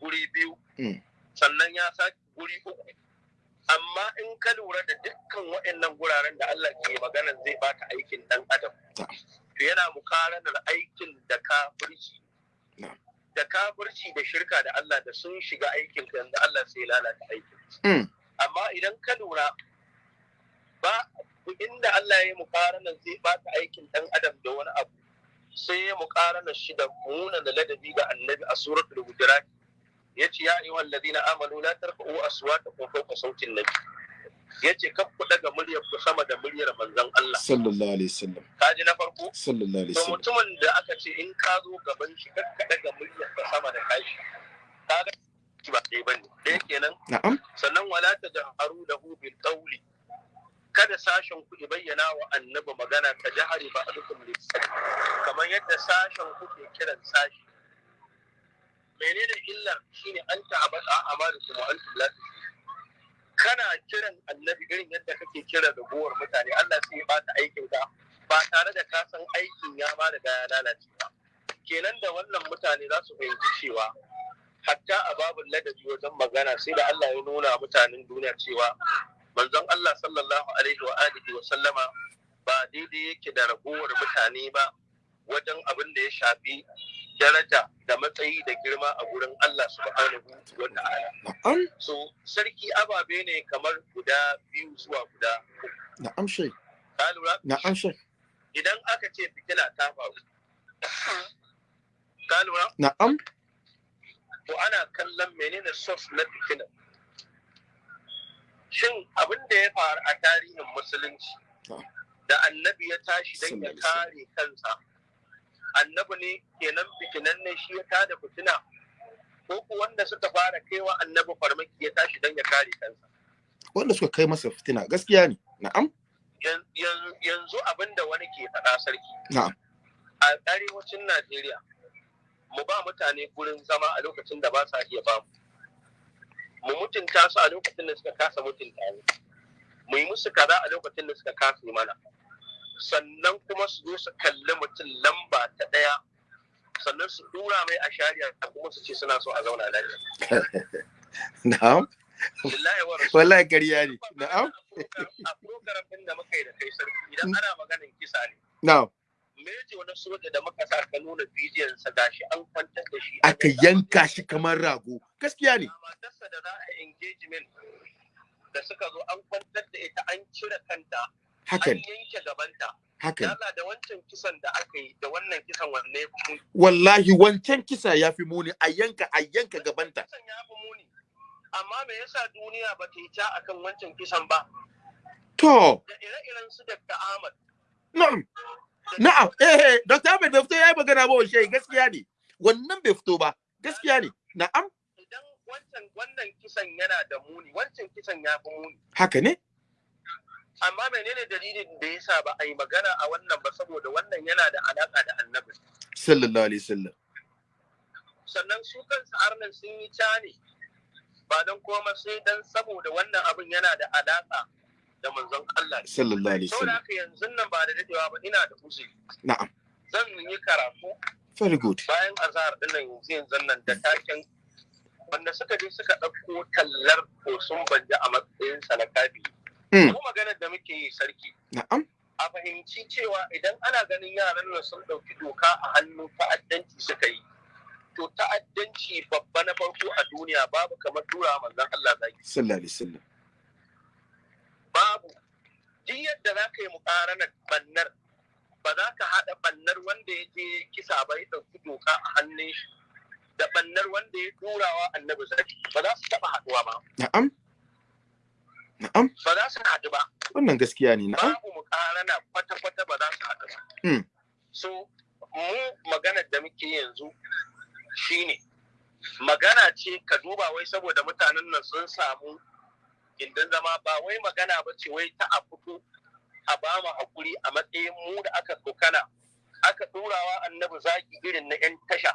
guri biyu. Mm. sannan ya sake guri uku. Amma in ka lura da dukkan waɗannan guraren da Allah ke magana zai baka aikin dan adam. To yana mukaranar aikin da kafirci. Da kafirci da shirka da Allah da sun shiga aikin da Allah sai lalata aikin. Mm. amma idan ka lura ba inda Allah ya mukaranar zai baka aikin dan adam da wani abu sai ya mukaranar shi da muna da ladabi ga annabi a suratul hujurat. Ya ce ya ayyuhal ladina amanu la tarfa'u aswatakum fawqa sautin nabi. Yace kaf ku daga muryar ku sama da muryar manzon Allah. Sallallahu alaihi wasallam. Kaji na farko? Sallallahu alaihi to wasallam. mutumin da aka ce in ka zo gaban shi kar ka daga muryar ka sama da kashi kaga shi ba dai ba ne. Dai kenan? Na'am. Sannan wala tajharu lahu bil qawli. Kada sashen ku bayyana wa annabi magana ka jahari ba adukum lisan kamar yadda sashen ku ke kiran sashi. Menene illa shine an ta'abata amalukum wa antum la tashkurun. kana kiran annabi irin yadda kake kira da gowar mutane Allah sai ya bata aikin ka ba tare da ka san aikin ya ma riga ya lalace ba kenan da wannan mutane za su fahimci cewa hatta a babin ladabi wajen magana sai da Allah ya nuna mutanen duniya cewa manzon Allah sallallahu alaihi wa alihi wa sallama ba daidai yake da ragowar mutane ba wajen abin da ya shafi daraja da matsayi da girma a gurin Allah subhanahu wa ta'ala. So sarki ababe ne kamar guda biyu zuwa guda na'am shai ka lura? Na'am shai idan aka ce fitila ta faru ka lura? Na'am. To ana kallon menene source na fitina. Shin abin da ya faru a tarihin musulunci da annabi ya tashi don ya kare kansa annabi ne kenan fitinan ne shi ya tada fitina. Ko ku wanda suka fara kaiwa annabi farmaki ya tashi don ya kare kansa. Wanda suka kai masa fitina gaskiya ne. Na'am. Yan- yan- yanzu abin da wani ke faɗa sarki. Na'am. a arewacin najeriya mu ba mutane gurin zama a lokacin da ba sa iya ba mu. Mu mutunta su a lokacin da suka kasa mutunta mu. Mu yi musu kaza a lokacin da suka kasa yi mana. Sannan kuma su zo su kalli mutum lamba ta ɗaya sannan su dura mai a shari'a kuma su ce suna so a zauna lafiya. Na'am. Wallahi ƙarya ne. Na'am. a program ɗin da muka yi da kai sarki idan ana maganin kisa ne. Na'am. Meje wani soja da muka sa ka nuna bidiyon sa gashi an kwantar da shi aka yanka shi kamar rago. Gaskiya ne. Matarsa da za a engagement da suka zo an kwantar da ita an cire kanta haka an ne yanke gabanta. Haka ne Allah da wancan kisan da aka yi da wannan kisan wanne wallahi wancan kisa ya fi muni. A yanka a yanka gabanta. amma me yasa duniya ba ta yi ta akan wancan kisan ba? To. Da ire-iren su Dr. Ahmad. Na'am. Na'am. Eh eh Dr. Ahmed bai fito yayi magana ba washe gaskiya ne. Wannan bai fito ba gaskiya ne. Na'am. Idan wancan wannan kisan yana da muni wancan kisan ya fi muni. Haka ne? Amma menene dalilin da yasa ba a yi magana a wannan ba saboda wannan yana da alaka da annabi? Sallallahu alaihi wasallam. Sannan su kansu arnan sun yi ca ne ba don koma sai dan saboda wannan abin yana da alaka da manzon Allah. Sallallahu alaihi saboda wasallam. haka yanzu nan ba da dadewa ba ina da uzuri. Na'am. Zan yi karatu very good. bayan azhar ɗin nan yanzu yanzu nan da taken wanda suka je suka ɗauko tallar kosun banja a matsayin sa na kabi Mm. ko maganar da muke yi sarki. A fahimci cewa idan ana ganin yaran nan sun ɗauki doka a hannu ta'addanci suka yi. To ta'addanci babba na farko a duniya babu kamar tura manzon Allah zaki sallallahu alaihi wasallam. Babu. Duk yadda za ka yi mukaranar bannar ba za ka haɗa bannar wanda ya je kisa ba ya ɗauki doka a hannun shi da bannar wanda ya turawa annabi zaki ba za su taɓa haɗuwa ba. Na'am. Na'am. Ba za su haɗu ba. Wannan gaskiya ne na'am. Babu mukarana kwata-kwata ba za su haɗu ba. Mm. so mu maganar da muke yanzu shine magana ce ka duba wai saboda mutanen nan sun samu gindin zama ba wai magana ba ce wai ta a fito a ba mu haƙuri a matsayin mu da aka kokana aka turawa annabi zaki irin na yan tasha.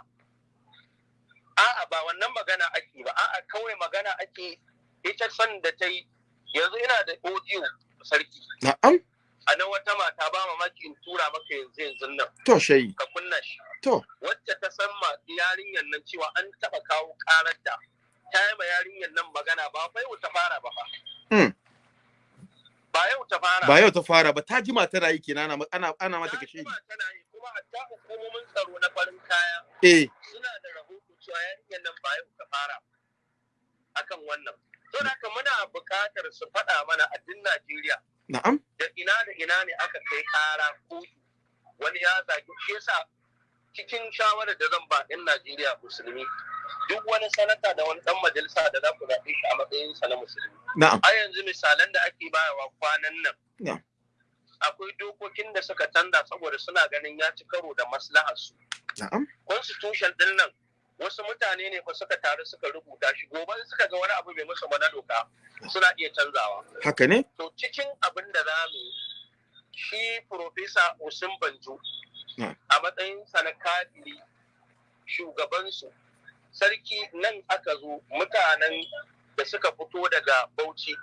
A'a ba wannan magana ake ba. A'a kawai magana ake ita san da ta yi yanzu ina da audio sarki. Na'am. A nan wata mata ba mamaki in tura maka yanzu yanzu nan. To shayi. Ka kunna shi. To. Wacce ta san ma yarinyar nan cewa an taɓa kawo karar da ta yi ma yarinyar nan magana ba fa yau ta fara ba fa. Hmm. ba yau ta fara ba yau ta fara ba ta jima tana yi kenan ana ana, ana mata Ta kashe jima tana yi kuma hatta hukumomin tsaro na farin kaya eh. suna da rahoto cewa yarinyar nan ba yau ta fara akan wannan. To da haka muna buƙatar su faɗa mana a duk Najeriya. Na'am. Da ina da ina ne aka kai ƙara kotu. Wani ya zagi shi yasa cikin shawarar da zan ba ɗin Najeriya musulmi duk wani sanata da wani ɗan majalisa da za ku zaɓe shi a matsayinsa na musulmi. Na'am. A yanzu misalan da ake bayarwa kwanan nan. Akwai dokokin da suka canza saboda suna ganin ya ci karo da maslahar su. Na'am. Constitution ɗin nan wasu mutane ne fa suka taru suka rubuta shi. Gobe suka ga wani abu bai musu ba na doka suna iya canzawa. Haka ne? To cikin abin da za mu shi profesa Osin Banjo a matsayinsa na kadiri shugabansu sarki nan aka zo mutanen da suka fito daga Bauchi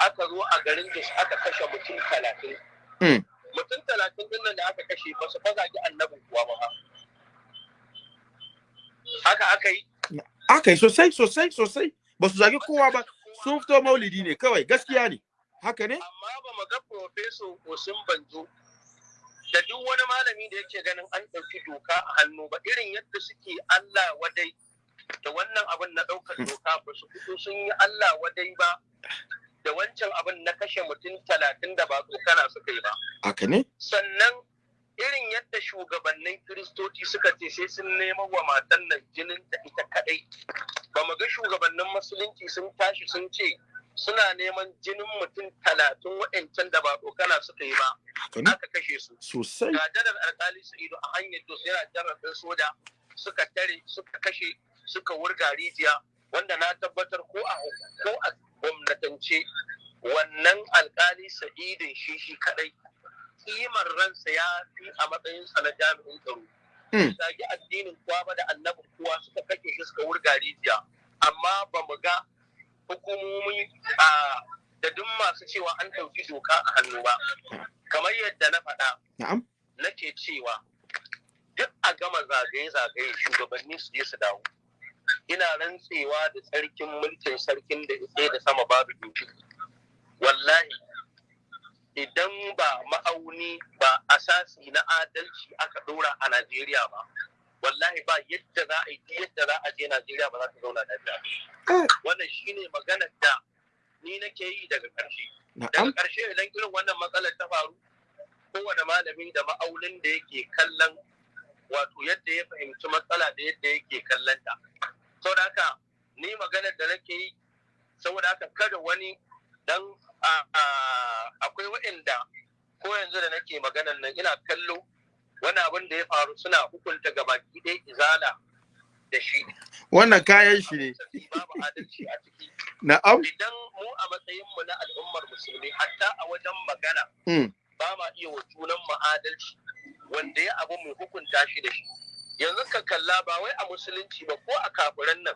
aka zo a garin da aka kashe mutum talatin. Mm. mutum talatin ɗin nan da aka kashe ba su fazagi annabin kuwa ba. Haka aka yi? Aka yi sosai sosai sosai. Ba su zagi kowa ba. Sun fito maulidi ne kawai gaskiya ne. Haka ne? Amma ba mu ga profeso Osin Banjo da duk wani malami da yake ganin an ɗauki doka a hannu ba irin yadda suke Allah wadai da wannan abin na ɗaukar doka ba su fito sun yi Allah wadai ba da wancan abin na kashe mutum talatin da ba tsokana suka yi ba. Haka ne? Sannan irin yadda shugabannin kiristoci suka ce sai sun nema wa matan nan jinin ta ita kadai ba mu ga shugabannin musulunci sun tashi sun ce suna neman jinin mutum talatin waɗancan da ba tsokana suka yi ba. Aka kashe su. Sosai. Ga janar alkali sa'idu a hanyar dos yana janar ɗin soja suka tare suka kashe suka wurga rijiya. Wanda na tabbatar ko a ko a gwamnatance wannan alkali sa'idin shi shi kadai kimar ransa ya fi a matsayinsa na jami'in tsaro. Mm. zagi addinin kuwa ba da annabi kuwa suka kashe shi suka wurga rijiya. Amma ba mu ga hukumomi da duk masu cewa an ɗauki doka a hannu ba. Kamar yadda na faɗa nake cewa duk a gama zagaye-zagaye shugabanni su je su dawo. Ina rantsewa da tsarkin mulkin sarkin da da sama babu doki. Wallahi idan ba ma'auni ba asasi na adalci aka ɗora a najeriya ba wallahi ba yadda za a yi yadda za a je najeriya ba za ta zauna lafiya wannan shine maganar da ni nake yi daga ƙarshe. Daga ƙarshe idan irin wannan matsalar ta faru kowane malami da ma'aunin da yake kallon wato yadda ya fahimci matsala da yadda yake kallon ta. Saboda haka ni maganar da nake yi saboda haka kada wani dan akwai waɗanda ko yanzu da nake maganar nan ina kallo wani abin da ya faru suna hukunta gabaki ɗaya izala da shi. Wannan kayan shi ne. Babu adalci a ciki. Na'am. Idan mu a matsayinmu na al'ummar musulmi hatta a wajen magana Mm. ba ma iya wa junan mu adalci wanda ya abu mu hukunta shi da shi. Yanzu ka kalla ba wai a musulunci ba ko a kafiran nan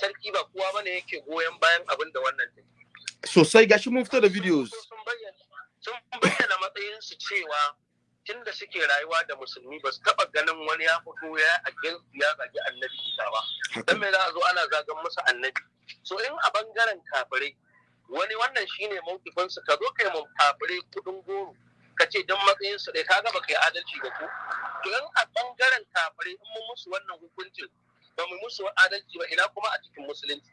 sarki ba kowa ba ne yake goyon bayan abin da wannan take. Sosai. Gashi mun fito da videos. Sun bayyana sun bayyana matsayinsu cewa tun da suke rayuwa da musulmi ba su taba ganin wani ya fito ya against ya zagi annabi isa ba. Dan me za a zo ana zagan musu annabi? So in a ɓangaren kafirai wani wannan shine mawkifin su ka zo kai mun kafirai kuɗin goro ka ce dan matsayin su dai kaga baka yi adalci ba ko? To in a ɓangaren kafirai in mun musu wannan hukuncin ba mu musu adalci ba ina kuma a cikin musulunci?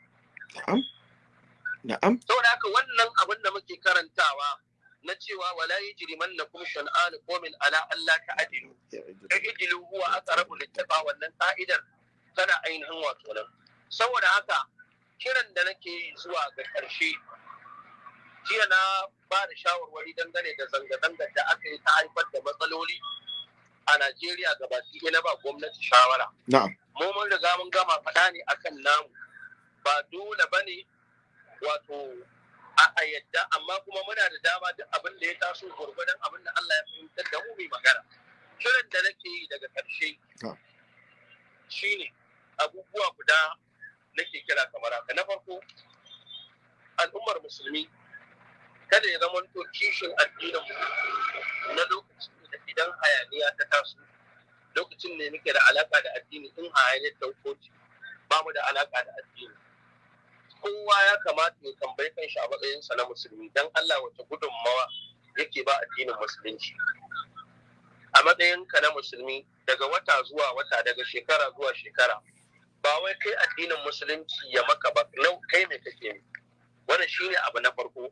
Na'am. Saboda haka wannan abin da muke karantawa na cewa wala yajrimannakum shan'an qawmin ala alla ta'dilu. Ijlu huwa aqrabu littaqa wannan ka'idar tana ainihin wato nan. Saboda haka kiran da nake yi zuwa ga ƙarshe jiya na ba da shawarwari dangane da zanga-zangar da aka yi ta haifar da matsaloli a Najeriya gabaki ɗaya na ba gwamnati shawara. na'am. Mu mun riga mun gama faɗa ne akan namu. Ba dole ba ne wato a yadda amma kuma muna da dama duk abin da ya taso gwargwadon abin da Allah ya fahimtar da mu mai magana. Kiran da nake yi daga ƙarshe shine abubuwa guda nake kira kamar haka. Na farko al'ummar musulmi kada ya zama to kishin addinin mu na lokacin da idan hayaniya ta taso lokacin ne muke da alaka da addini in hayaniyar ta ba mu da alaka da addini. Kowa ya kamata ya tambayi kanshi a matsayinsa na musulmi dan Allah wace gudunmawa yake ba addinin musulunci. A matsayinka na musulmi daga wata zuwa wata daga shekara zuwa shekara ba wai kai addinin musulunci ya maka ba nau kai me kake ne wannan shine abu na farko.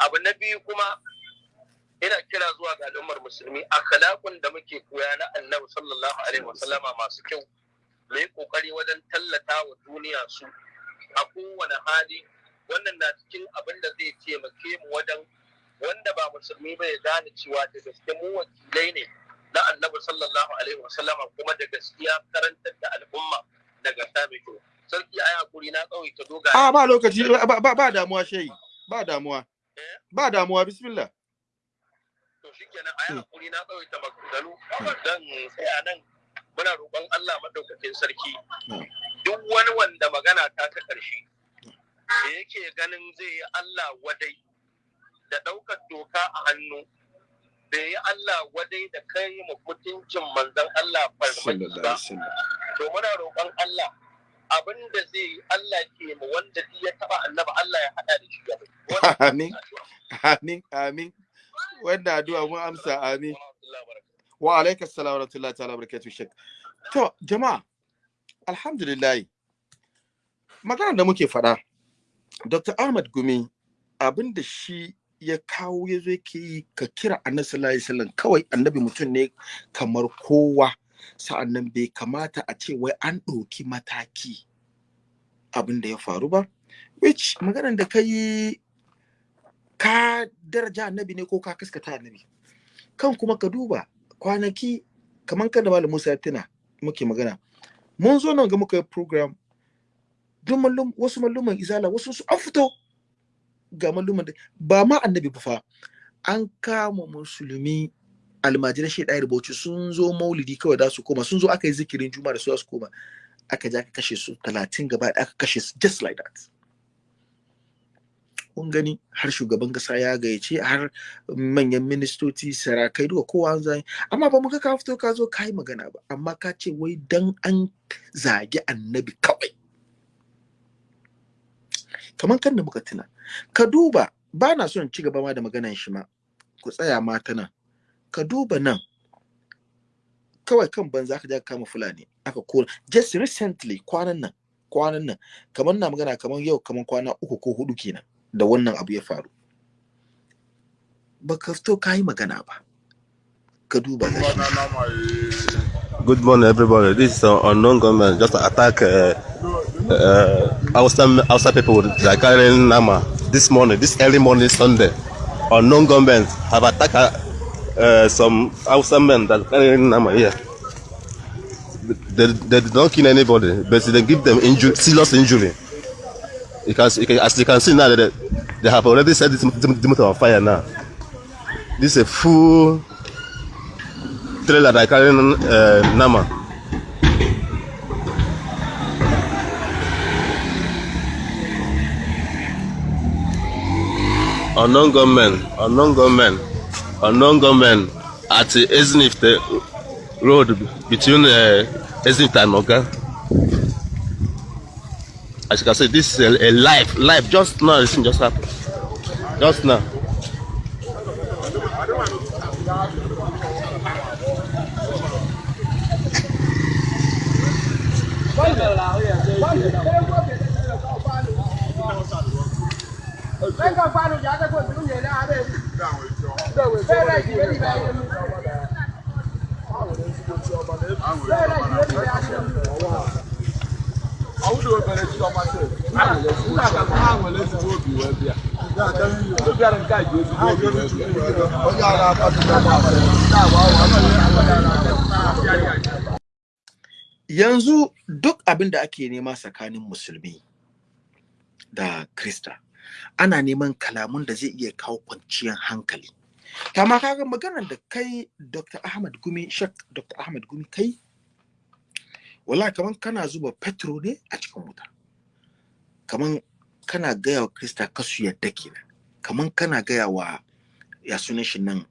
Abu na biyu kuma ina kira zuwa ga al'ummar musulmi akhlaqun da muke koya na annabi sallallahu alaihi wasallama masu kyau mu yi ƙoƙari wajen tallata wa duniya su. A kowane hali wannan na cikin abin da zai taimake mu wajen wanda ba musulmi ba ya gane cewa da gaske mu wakilai ne na annabi sallallahu alaihi wasallama kuma da gaskiya karantar da al'umma daga kyau. Sarki ayi haƙuri na kawai ta doga. A ba lokaci ba ba, damuwa shayi ba damuwa. Ba damuwa bismillah. To shikenan ayi haƙuri na kawai ta maganganu. Dan tsaya nan. Muna roƙon Allah madaukakin sarki duk wani wanda magana ta ta ƙarshe da yake ganin zai yi Allah wadai da ɗaukar doka a hannu da yi Allah wadai da kai mu mutuncin manzon Allah farmaki ba. To muna roƙon Allah abin da zai yi Allah ke mu wanda ya taba annaba Allah ya hada da shi amin. amin amin. Wanda addu'a mun amsa amin. Wa alaikas salam wa rahmatullahi ta'ala barakatuh shek to jama'a alhamdulillah. Magana da muke faɗa Dr. Ahmad Gumi abin da shi ya kawo ya zo yake yi ka kira annabi sallallahu alaihi wasallam kawai annabi mutum ne kamar kowa. Sa'annan bai kamata a ce wai an ɗauki mataki abin da ya faru ba. Which maganar da ka yi ka daraja annabi ne ko ka kaskata annabi? Kan kuma ka duba kwanaki kamar kan da malam Musa ya tuna muke magana. Mun zo nan ga muka yi program. Duk mallum wasu malluman izala wasu su an fito. Ga malluman ba ma annabi ba fa. An kama musulmi almajiran shi ɗaya bauchi sun zo maulidi kawai da su koma. Sun zo aka yi zikirin juma da su su koma. Aka ja aka kashe su talatin gaba aka kashe su just like that. Kun gani har shugaban kasa ya gayyace har manyan ministoci sarakai duka kowa an zai amma ba mu ka fito ka zo ka yi magana ba amma ka ce wai dan an zagi annabi kawai. Kamar kan da muka tuna ka duba ba na son ci gaba ma da maganan shi ma. Ku tsaya ma ta nan. Ka duba nan. Kawai kan banza ka ja kama fulani aka kora just recently kwanan nan kwanan nan kamar na magana kamar yau kamar kwana uku ko huɗu kenan. Da wannan abu ya faru ba ka fito ka yi magana ba ka duba Good morning, everybody. This is an unknown government just attack uh, uh, outside, outside people that carrying Nama this morning, this early morning, Sunday. Unknown government have attacked uh, some outside men that carrying Nama here. They, they did not kill anybody, but they give them injury, serious injury. You can, you can, as you can see now, they, they have already set this motor on fire now. This is a full trailer that carrying uh, Nama. Unknown gunmen, unknown gunmen, unknown gunmen at Ezinifte road between uh, Ezinifte and Moga. As you can see, this is a, a live, live, just now, this thing just happened. Just now. Yanzu duk abin da ake nema tsakanin musulmi da krista ana neman kalamun da zai iya kawo kwanciyar hankali. Kama kaga maganar da kai dr ahmad gumi shak dr ahmad gumi kai wala kaman kana zuba petro ne a cikin wuta. Kaman kana gaya wa krista kasu yadda kenan. Kaman kana gaya wa ya sunan shi nan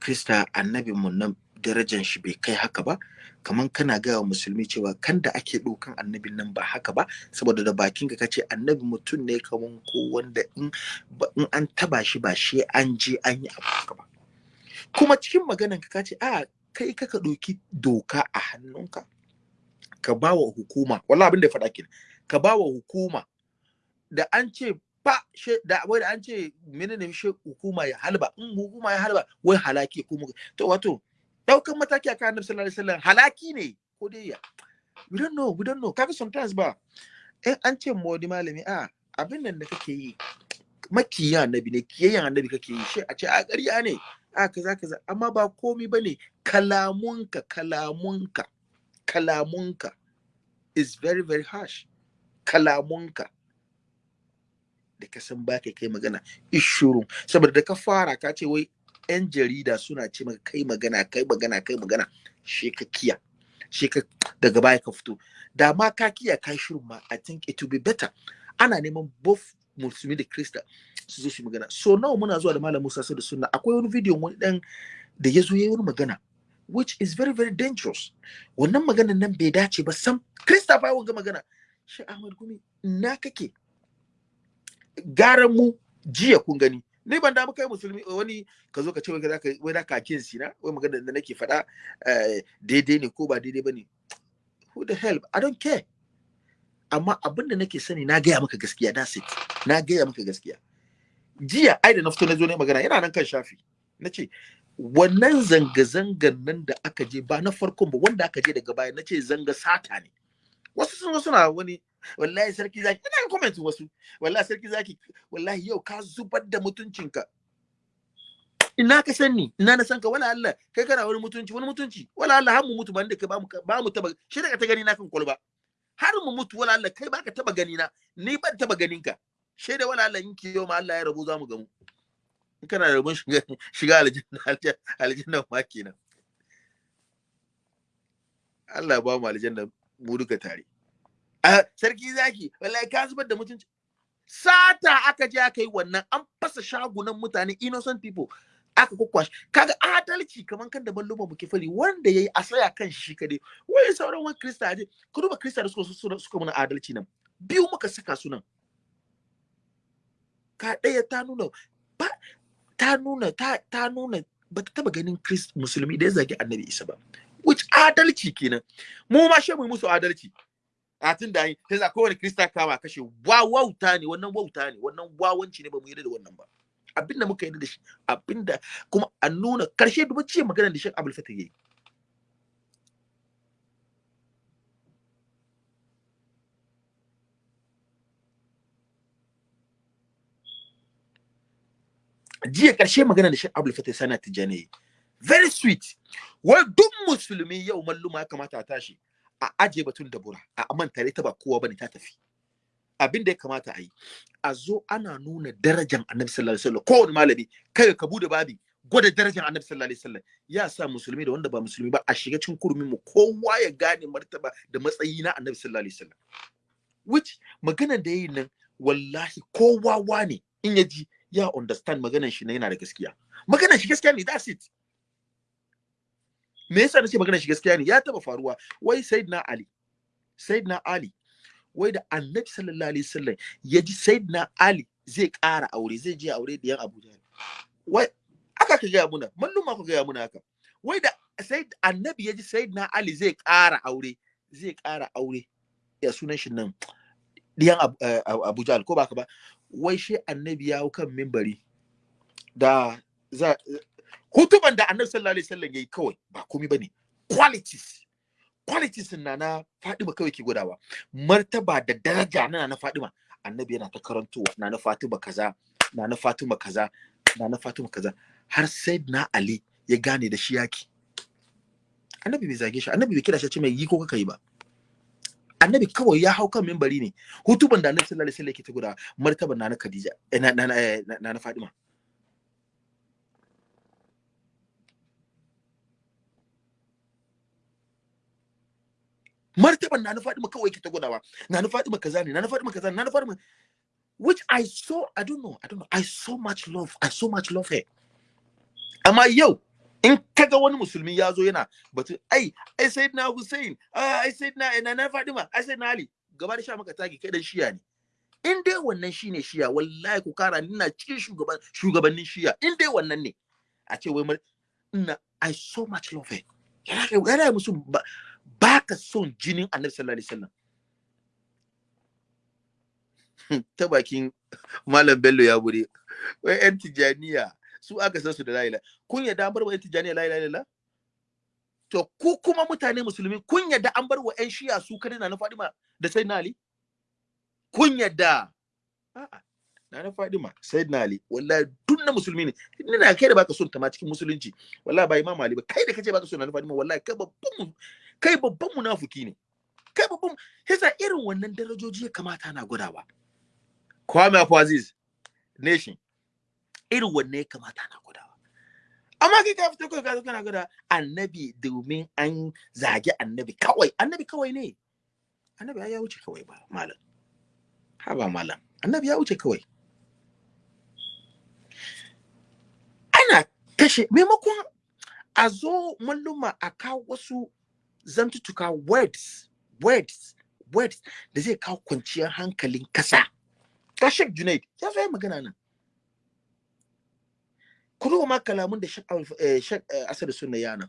krista annabin mu nan darajan shi bai kai haka ba. Kaman kana gaya wa musulmi cewa kan da ake ɗaukan annabin nan ba haka ba saboda da bakin ka kace annabi mutum ne kaman ko wanda in in an taba shi ba shi an je an yi abu haka ba. Kuma cikin maganan ka kace a kai kaka ɗauki doka a hannunka ka ba wa hukuma. Wallahi abin da ya faɗa kenan. Ka ba wa hukuma. Da an ce ba she da wai da an ce menene she hukuma ya halba. In hukuma ya halba wai halaki kuma to wato ɗaukan mataki akan annabi sallallahu alaihi wasallam halaki ne ko dai ya? We don't know we don't know. Kaga sometimes ba in an ce mu wani malami a abin nan da kake yi makiya annabi ne kiyayyan annabi kake yi. Shi a ce a ƙarya ne. A kaza kaza. Amma ba komi ba ne kalamunka kalamunka. Kalamunka is very very harsh. Kalamunka. Da ka san ba kai magana ishurun saboda da ka fara ka ce wai yan jarida suna ce maka kai magana kai magana kai magana she ka kiya she ka daga baya ka fito. Da ma ka kiya kai shirin ma i think it will be better. Ana neman both musulmi da krista su zo su magana. So nawa muna zuwa da malam musa da sunna akwai wani video wani dan da ya zo ya yi magana. Which is very very dangerous. Wannan maganan nan bai dace ba sam. Krista fa wanga magana. Shi ahmad gumi na kake? Gara mu jiya kun gani. Ni ban da kai musulmi wani ka zo ka ce wai zaka wai zaka kin sina? Wai magana da nake faɗa daidai ne ko ba daidai ba ne who the hell? I don't care. Amma abin da nake sani na gaya maka gaskiya that's it. Na gaya maka gaskiya. Jiya ai da na fito na zo ne magana yana nan kan shafi. Na ce wannan zanga-zangar nan da aka je ba na farkon ba wanda aka je daga baya na ce zanga sata ne. Wasu sun suna wani wallahi sarki zaki ina ga comment wasu wallahi sarki zaki wallahi yau ka zubar da mutuncinka. Ina ka san ni? Ina na san ka? Wala Allah kai kana wani mutunci wani mutunci? Wala Allah har mu mutu ban da kai ba mu ba taba shi daga ta gani na kan kwalba. Har mu mutu wala Allah kai baka taba gani na ni ban taba ganin ka shi da wala Allah in ki yau ma Allah ya rabu za mu gamu. Kana da rabon shiga shiga aljanna ma kenan. Allah ba mu aljanna mu duka tare. A sarki zaki wallahi ka zubar da mutunci sata aka je aka yi wannan an fasa shagunan mutane innocent people aka kwakwashi. Kaga adalci kaman kan da balluma muke fari wanda yayi a tsaya kan shi kadai wai sauran wani krista je ku duba krista da suka suka mana adalci nan. Biyu muka saka su nan. Ka ɗaya ta nuna ba ta nuna ta ta nuna ba ta taba ganin krist musulmi da ya zagi annabi isa ba. Which adalci kenan. Mu ma shi mu musu adalci. A tun da yi sai za kowane krista kama kashe. Wa wauta ne wannan wauta ne wannan wawanci ne ba mu yarda da wannan ba. Abin da muka yarda da shi abin da kuma a nuna ƙarshe duba ce magana da Sheikh Abdul Fatah yayi. Jiya ƙarshe magana da Sheikh Abdul Fatah sana tijani very sweet. Wai duk musulmi yau malluma ya kamata a tashi a aje batun da bura a manta ta ba kowa ba ne ta tafi. Abin da ya kamata a yi a zo ana nuna darajar annabi sallallahu alaihi wasallam. Kowane malami kai ka buɗe babi gwada darajar annabi sallallahu alaihi wasallam. Ya sa musulmi da wanda ba musulmi ba a shiga cikin kurmin mu kowa ya gane martaba da matsayi na annabi sallallahu alaihi wasallam. Which maganar da yayin nan wallahi kowa wane in ya ji ya understand maganar shi na yana da gaskiya. Maganar shi gaskiya ne that's it. Me yasa nace maganar shi gaskiya ne? Ya taba faruwa. Wai sayyidina ali sayyidina ali wai da annabi sallallahu alaihi wasallam ya ji sayyidina ali zai ƙara aure zai je aure da yan abuja wai aka ka gaya muna mallum ma ka gaya muna haka. Wai da sai annabi ya ji sayyidina ali zai ƙara aure zai ƙara aure. Ya sunan shi nan diyan abuja ko baka ba? Wai shi annabi ya kan mimbari da za hutuban da annabi sallallahu alaihi wasallam yayi kawai ba komai ba ne. Qualities qualities na na Fadima kawai ke gudawa martaba da daraja na na Fadima annabi yana ta karantowa na na Fatima kaza na na Fatima kaza na na Fatima kaza. Har sai na Ali ya gane da shi yaki annabi bai zage shi annabi bai kira shi ce mai yi ko kaka yi ba. Annabi kawai ya hau kan mimbari ne. Hutuban da annabi sallallahu alaihi wasallam yake ta gudawa martaban na na Khadija na na na na Fatima. Martaban na na Fatima kawai ke ta gudawa. Na na Fatima kaza ne na na Fatima kaza na na Fatima which I saw, I don't know, I don't know, I so much love, I so much love her. Amma yau, in kaga wani musulmi ya zo yana batu, ai, ai sai na Hussein, ah, ai sai na ina na Fatima, ai sai na Ali, gaba da sha maka tagi kai dan shiya ne. In dai wannan shine shiya, wallahi ku kara ina cikin shugaban shugabannin shiya, in dai wannan ne. A ce wai ina I so much love her. Yana yana musu ba, ka son jinin Annabi sallallahu alaihi wasallam. ta bakin Malam Bello ya buɗe. Wai ‘yan Tijaniya su aka san su da la'ila. Kun yadda an bar wa ‘yan Tijaniya la'ila la'ila? To, ku kuma mutane musulmi kun yadda an bar wa ‘yan shiya su kadai na Fadima da sai na Ali? Kun yadda? A'a, na Fadima, sai na Ali, wallahi duk musulmi ne. Ni na kai da baka son ta ma cikin musulunci. Wallahi ba Imam Ali ba, kai da kace baka son na Fadima, wallahi kai babban kai babban munafiki ne. Kai babban, yasa irin wannan darajoji ya kamata na gudawa. Kwame Aziz nation irin wanne ya kamata na gudawa amma kai ka fito kai ka kana guda annabi domin an zage annabi kawai. Annabi kawai ne. Annabi ya wuce kawai ba malam. Ha ba malam. Annabi ya wuce kawai. Ana kashe maimakon a zo malluma a kawo wasu zantutuka words words words da zai kawo kwanciyar hankalin kasa ta Sheikh Junaid ya zo magana nan. Kuma ma kalamun da Sheikh Asad Sunna ya nan.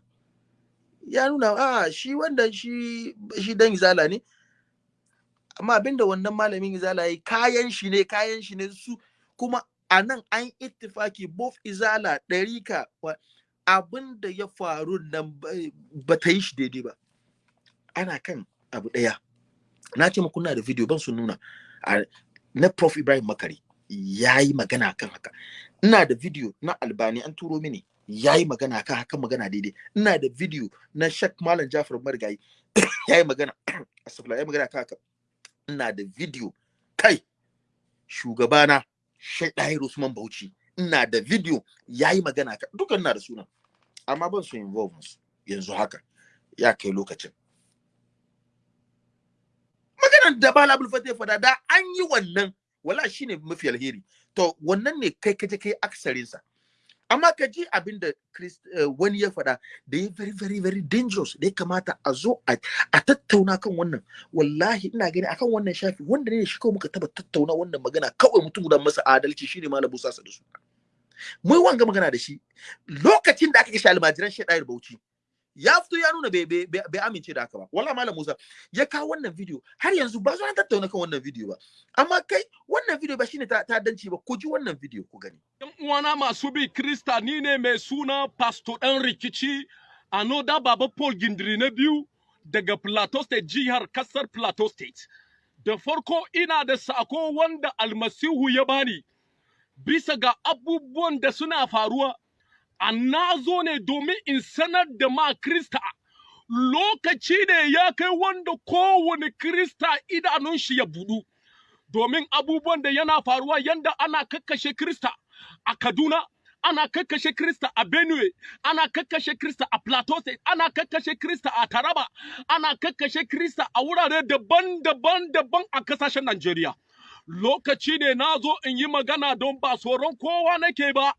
Ya nuna a shi wanda shi shi dan izala ne. Amma abin da wannan malamin izala yi kayan shi ne kayan shi ne su. Kuma a nan an ittifaki both izala ɗarika abin da ya faru nan ba ta yi shi daidai ba. Ana kan abu ɗaya. Na ce muku da video ban su nuna. Na Prof Ibrahim Makari ya yi magana kan haka. Ina da video na Albani an turo mini. Ya yi magana kan haka magana daidai. Ina da video na Sheikh Malam Jafar Marigayi. Ya yi magana asafla ya magana kan haka. Ina da video. Kai shugabana Sheikh Dahir Usman Bauchi. Ina da video. Ya yi magana kan dukan na da suna amma ban so involve musu. Yanzu haka ya kai lokacin. maganar da bala abul fada da an yi wannan wala shine mafi alheri. To wannan ne kai kaje kai aksarin sa amma ka ji abin da wani ya fada da ya very very very dangerous da ya kamata a zo a tattauna kan wannan. Wallahi ina gani akan wannan shafi wanda ne shi kawai muka taba tattauna wannan magana kawai mutum guda masa adalci shine malam Musa da su mai wanga magana da shi lokacin da aka kashe almajiran Shedair Bauchi ya fito ya nuna bai amince da haka ba. Wala malam Musa ya kawo wannan video. Har yanzu ba zo an tattauna kan wannan video ba. Amma kai wannan video ba shine ta danci ba. Ku ji wannan video ku gani. Yan uwana masu bi krista ni ne mai suna pastor dan rikici anoda baba Paul Gindiri na biyu daga Plateau State jihar ƙasar Plateau State. Da farko ina da sako wanda almasihu ya bani bisa ga abubuwan da suna faruwa na zo ne domin in sanar da ma Krista. Lokaci ne ya kai wanda kowane Krista idanun shi ya budu domin abubuwan da yana faruwa yanda ana kakkashe Krista a Kaduna ana kakkashe Krista a Benue ana kakkashe Krista a Plateau State ana kakkashe Krista a Taraba ana kakkashe Krista a wurare daban-daban daban a ƙasashen Najeriya. Lokaci ne na zo in yi magana don ba tsoron kowa nake ba.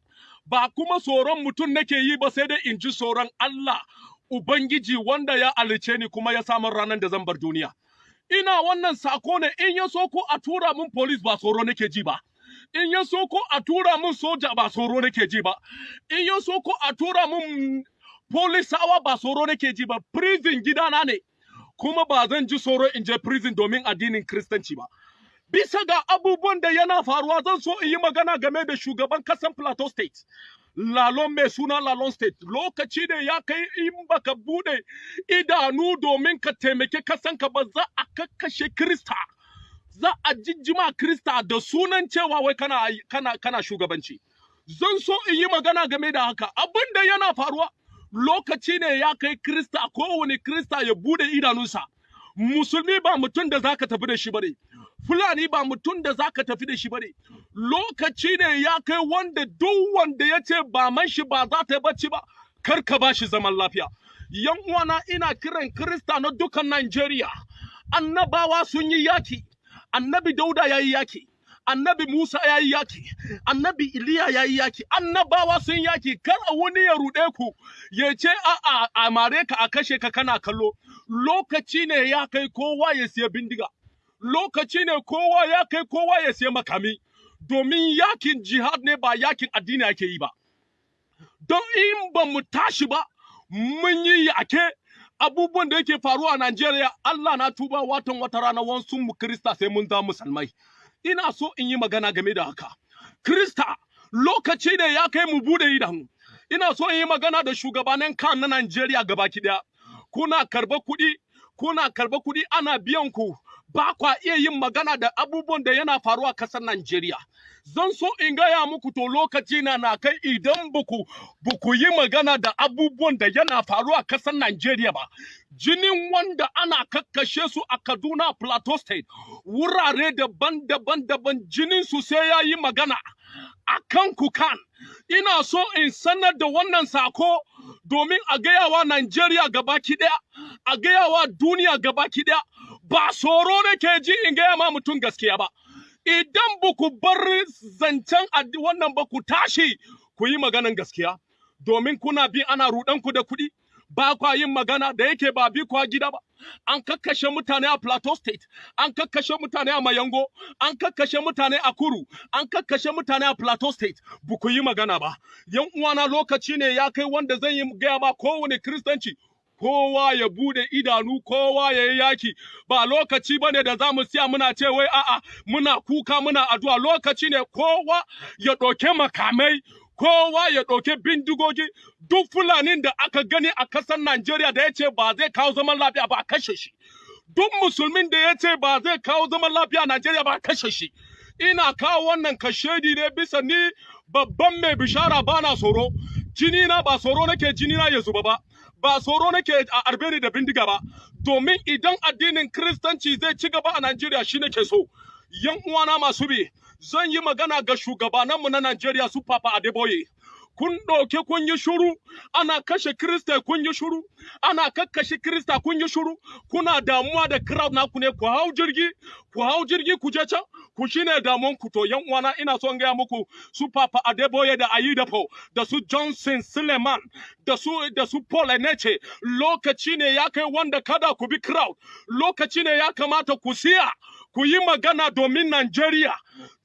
Ba kuma tsoron mutum nake yi ba sai dai in ji tsoron Allah Ubangiji wanda ya alice ni kuma ya samun ranar da zan bar duniya. Ina wannan sako ne in ya so ko a tura min police ba tsoro nake ji ba. In ya so ko a tura min soja ba tsoro nake ji ba. In ya so ko a tura min polisawa ba tsoro nake ji ba. Prison gidana ne. Kuma ba zan ji tsoro in je prison domin addinin Kiristanci ba. Bisa ga abubuwan da yana faruwa zan so in yi magana game da shugaban kasan Plateau State. Lalon mai suna Lalon State lokaci ne ya kai in baka buɗe idanu domin ka taimake kasanka ba za a kakkashe Krista. Za a jijjima Krista da sunan cewa wai kana, kana, kana shugabanci. Zan so in yi magana game da haka abin da yana faruwa lokaci ne ya kai Krista kowane Krista ya buɗe idanunsa. Musulmi ba mutum da zaka tafi da shi ba ne. Fulani ba mutum da za ka tafi da shi ba ne, lokaci ne ya kai wanda duk wanda ya ce ba man shi ba za ta yi bacci ba, kar ka ba shi zaman lafiya. Yan uwana ina kiran Kirista na dukan Najeriya, annabawa sun yi yaki, annabi Dauda ya yi yaki, annabi Musa ya yi yaki. Annabi Iliya ya yi yaki. Annabawa sun yaki. Kar a wani ya ruɗe ku ya ce a a mare ka a kashe ka kana kallo. Lokaci ne ya kai kowa ya siya bindiga. Lokaci ne kowa ya kai kowa ya siya makami. Domin yaƙin jihad ne ba yaƙin addini ake yi ba. Don in ba mu tashi ba mun yi yake. Abubuwan da yake faruwa a Najeriya Allah na tuba watan wata rana wasu mu Krista sai mun za musulmai. Ina so in yi magana game da haka. Krista lokaci ne ya kai mu buɗe idanu. Ina so in yi magana da shugabanin kan na Najeriya gabaki ɗaya kuna karɓa kuɗi kuna karɓa kuɗi ana biyan ku. Ba kwa iya yin magana da abubuwan da yana faruwa a ƙasar Najeriya. Zan so in gaya muku to lokaci na na kai idan buku buku yi magana da abubuwan da yana faruwa a ƙasar Najeriya ba. Jinin wanda ana kakkashe su a Kaduna Plateau State wurare daban-daban daban jinin su sai ya yi magana a kan kukan. Ina so in sanar da wannan sako domin a gayawa Najeriya gabaki ɗaya, a gayawa duniya gabaki ɗaya. Ba tsoro nake ji in gaya ma mutum gaskiya ba. Idan ba ku bar zancen wannan ba ku tashi ku yi maganan gaskiya, domin kuna bi ana ruɗanku da kuɗi, ba kwa yin magana da yake ba bi kwa gida ba. An kakkashe mutane a Plateau State, an kakkashe mutane a Mayango, an kakkashe mutane a Kuru, an kakkashe mutane a Plateau State, ba ku yi magana ba. Yan uwana lokaci ne ya kai wanda zan yi gaya ma kowane Kiristanci, kowa ya buɗe idanu kowa ya yi yaki. Ba lokaci ba ne da za mu siya muna ce wai a'a muna kuka muna addu'a. Lokaci ne kowa ya ɗauke makamai kowa ya ɗauke bindigogi. Duk fulanin da aka gani a ƙasar Najeriya da ya ce ba zai kawo zaman lafiya ba a kashe shi. Duk musulmin da ya ce ba zai kawo zaman lafiya a Najeriya ba a kashe shi. Ina kawo wannan kashedi ne bisa ni babban mai bishara bana tsoro. Jini na ba tsoro nake jini na ya zuba ba. Ba tsoro nake a arbe da bindiga ba. Domin idan addinin kristanci zai ci gaba a Najeriya shi nake so. Yan uwana masu bi zan yi magana ga shugabananmu na Najeriya su Papa Adeboye. Kun ɗauke kun yi shuru ana kashe krista kun yi shuru ana kakkashe krista kun yi shuru kuna damuwa da crowd naku ne ku hau jirgi ku hau jirgi ku je can. Ku shine damuwan ku to yan uwana ina son gaya muku su Papa Adeboye da Ayidapo da su Johnson Suleiman da su da su Paul Eneche. Lokaci ne ya kai wanda kada ku bi crowd. Lokaci ne ya kamata ku siya. Ku yi magana domin Najeriya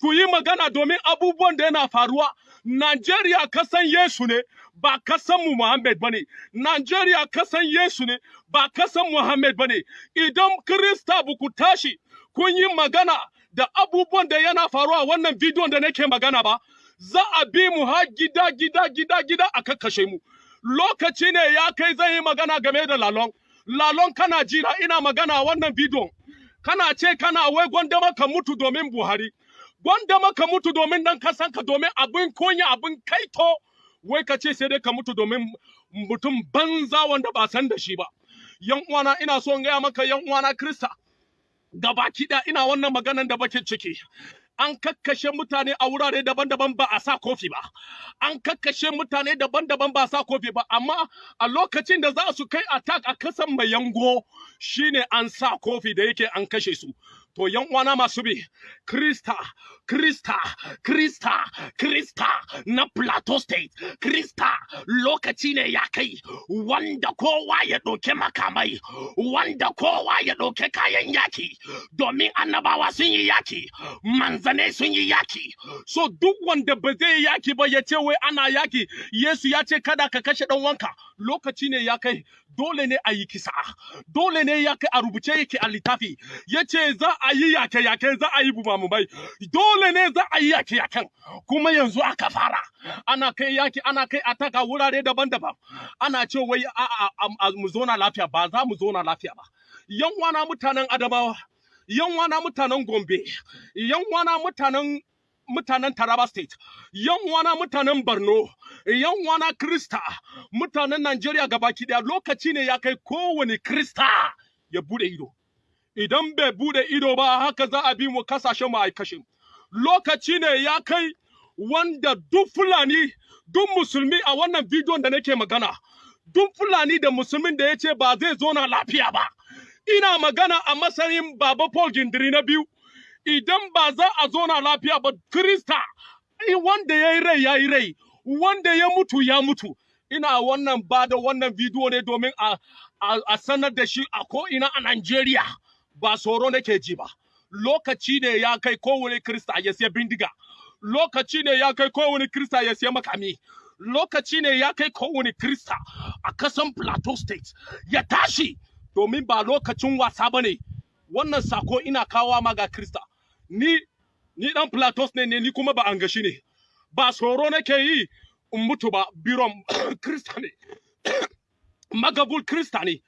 ku yi magana domin abubuwan da yana faruwa. Najeriya kasan Yesu ne ba kasan mu Muhammad ba ne Najeriya kasan Yesu ne ba kasan Muhammad ba ne idan Kirista ba ku tashi kun yi magana da abubuwan da yana faruwa wannan bidiyon da nake magana ba za a bi mu har gida gida gida gida a kakkashe mu. Lokaci ne ya kai zan yi magana game da lalon lalon kana jira ina magana wannan bidiyon. Kana ce kana wai gwanda maka mutu domin Buhari. Gwanda maka mutu domin dan kasanka domin abin konya abin kaito. Wai ka ce sai dai ka mutu domin mutum banza wanda ba san da shi ba. Yan uwana ina so in gaya maka yan uwana Krista gabaki da ina wannan maganan da bakin ciki. An kakkashe mutane a wurare daban-daban ba a sa kofi ba. An kakkashe mutane daban-daban ba a sa kofi ba. Amma a lokacin da za su kai attack a kasan mai yango shine an sa kofi da yake an kashe su. To yan uwana masu bi krista krista krista krista na plateau state. Krista lokaci ne ya kai wanda kowa ya ɗauke makamai wanda kowa ya ɗauke kayan yaki. Domin annabawa sun yi yaki manzane sun yi yaki. So duk wanda ba zai yaki ba ya ce wai ana yaki yesu ya ce kada ka kashe ɗan wanka lokaci ne ya kai dole ne a yi kisa. Dole ne ya a rubuce yake a littafi. Ya ce za a yi yake yake za a yi bumamumai. Dole ne za a yi yake yaken kuma yanzu aka fara. Ana kai yaki ana kai ataka wurare daban-daban. Ana ce wai a mu zona lafiya. Ba za mu zona lafiya ba. Yan wana mutanen adamawa yan wana mutanen gombe yan wana mutanen mutanen Taraba State, yan wana mutanen Borno, yan wana Krista, mutanen Najeriya gabaki ɗaya lokaci ne ya kai kowane Krista ya buɗe ido. Idan bai buɗe ido ba haka za a bi mu ƙasashen mu. Lokaci ne ya kai wanda duk Fulani, duk musulmi a wannan bidiyon da nake magana, duk Fulani da musulmin da ya ce ba zai zo na lafiya ba. Ina magana a matsayin Baba Paul Gindiri na biyu. Idan ba za a zo na lafiya ba krista wanda ya yi rai ya yi rai. Wanda ya mutu ya mutu. Ina wannan ba da wannan bidiyo ne domin a, a, a sanar da shi a ko'ina a Najeriya. Ba tsoro nake ji ba. Lokaci ne ya kai kowane krista ya siya bindiga. Lokaci ne ya kai kowane krista ya siya makami. Lokaci ne ya kai kowane krista a kasan plateau state ya tashi. Domin ba lokacin wasa ba ne. Wannan sako ina kawo ma ga krista. Ni ni dan plateau ne ne ni kuma ba an gashi ne. Ba tsoro nake yi in mutu ba biron krista ne. Magabul krista ne.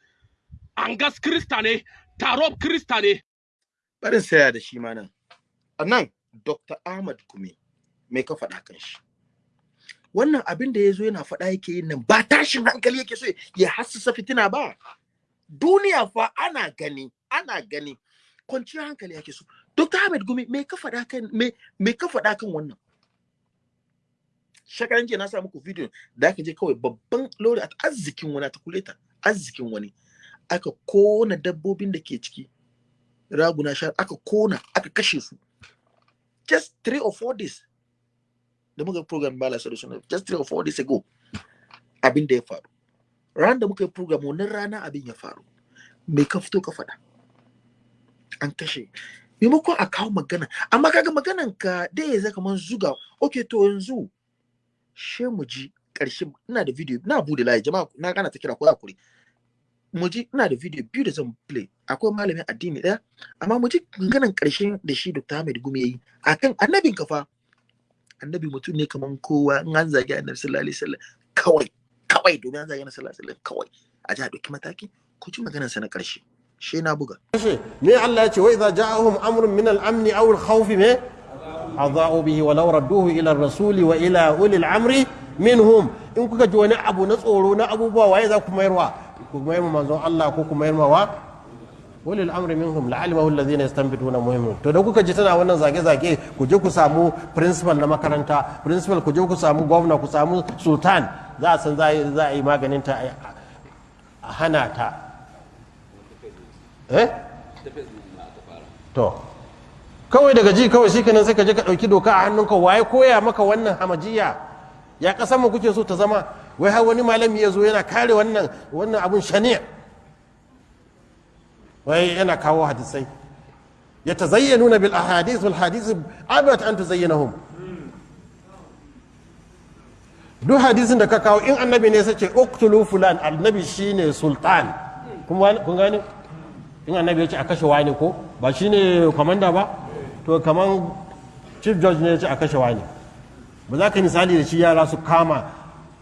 Angas krista ne. Tarob krista ne. Barin saya da shi ma nan. A nan dr ahmad kumi mai ka faɗa kan shi? Wannan abin da ya zo yana faɗa yake yin nan ba tashin hankali yake so ya hassasa fitina ba. Duniya fa ana gani ana gani kwanciyar hankali yake so. Dr ahmad gumi me ka faɗa kan me me wannan? Shekaran jiya na sa muku video da aka je kawai babban lori a arzikin wani ta kuleta arzikin wani aka kona dabbobin da ke ciki raguna sha aka kona aka kashe su. Just three or four days da muka program bala solution just three or four days ago abin da ya faru. Ran da muka yi program wannan rana abin ya faru. Me ka fito ka faɗa? An kashe. Maimakon a kawo magana amma kaga maganan ka da ya zaka man zuga. Okay to yanzu she mu ji ƙarshen ina da video na buɗe layi jama'a na gana ta kira ko haƙuri mu ji ina da video biyu da zan play. Akwai malamin addini ɗaya amma mu ji maganan ƙarshen da shi Dr. Ahmed Gumi yayi akan annabin kafa annabi mutum ne kaman kowa in an zagi annabi sallallahu alaihi wasallam kawai kawai domin an zagi annabi sallallahu alaihi wasallam kawai. A ji a ɗauki mataki ko ji maganar sa na ƙarshe. She na buga. Me Allah ya ce wa idza ja'ahum amrun min al-amn aw al-khawf me? Adha'u bihi wa law radduhu ila ar-rasul wa ila ulil amri minhum. In kuka ji wani abu na tsoro na abubuwa waye za ku mayarwa? Ku mayar manzon Allah ko ku mayar wa? Ulil amri minhum la'alimahu alladhina yastanbituna muhimmin. To da kuka ji tana wannan zage-zage ku je ku samu principal na makaranta principal ku je ku samu gwamna ku samu sultan za a san za a yi maganin ta a hana ta. Eh? To. Kawai daga ji kawai shikenan sai ka je ka ɗauki doka a hannunka. Waye koya maka wannan hamajiya? Ya kasan mu kuke so ta zama? Wai har wani malami ya zo yana kare wannan wannan abun shani'a. Wai yana kawo hadisai. Ya tazayyanuna bil ahadith wal hadith abat an tuzayyanahum duk hadisin da ka kawo in annabi ne sai ce uqtulu fulan. Annabi shine sultan. Kun gane? In annabi ya ce a kashe wani ko? Ba shine komanda ba? To kaman chief judge ne ya ce a kashe wani. Ba za ka misali da shi yara su kama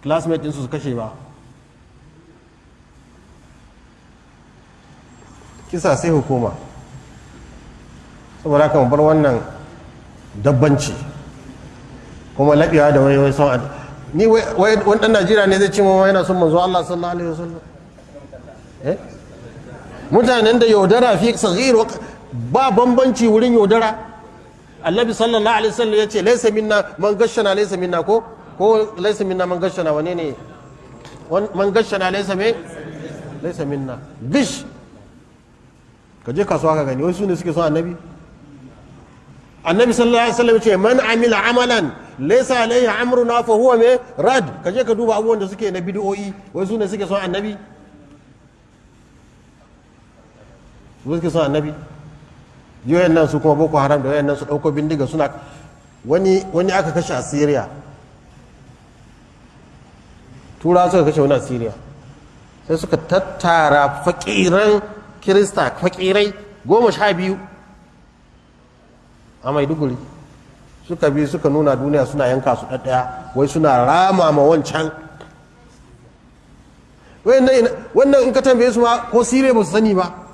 classmate ɗinsu su kashe ba. Kisa sai hukuma. Saboda haka bar wannan dabbanci. Kuma laɓewa da wai wai son ni wani ɗan najeriya ne zai ce ma yana son manzo Allah sallallahu alaihi wasallam. Eh? Mutanen da yaudara fi saghir ba bambanci wurin yaudara. Annabi sallallahu alaihi wasallam ya ce laysa minna man gashana laysa minna ko ko laysa minna man gashana wane ne? Man gashana laysa me? Laysa minna. Gish ka je kasuwa ka gani wasu ne suke son annabi? Annabi sallallahu alaihi wasallam ce man amila amalan laysa alaihi amruna fa huwa me? Rad. Ka je ka duba abubuwan da suke na bid'o'i wasu ne suke son annabi? Su suke son annabi? Yoyan nan su kuma boko haram da yoyan nan su ɗauko bindiga suna wani wani aka kashe a syria. Tura suka kashe wani a syria. Sai suka tattara fakiran kirista fakirai goma sha biyu a maiduguri. Suka bi suka nuna duniya suna yanka su ɗaɗɗaya wai suna rama ma wancan. Wannan in ka tambaye su ma ko sire ba su sani ba.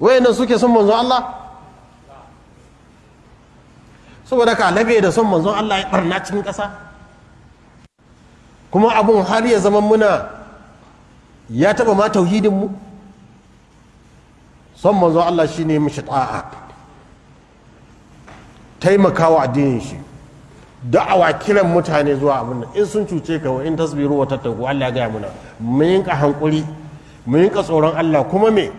Wayannan suke son manzon Allah? Saboda ka labe da son manzon Allah ya barna cikin ƙasa. Kuma abun har ya zama muna ya taba ma tauhidin mu. Son manzon Allah shine mishi ta'a. Taimakawa addinin shi. Da'awa kiran mutane zuwa abin nan. In sun cuce ka wa in tasbiru wa tattaku Allah ya gaya muna. Mu yinka hankuri mu yinka tsoron Allah. Kuma me?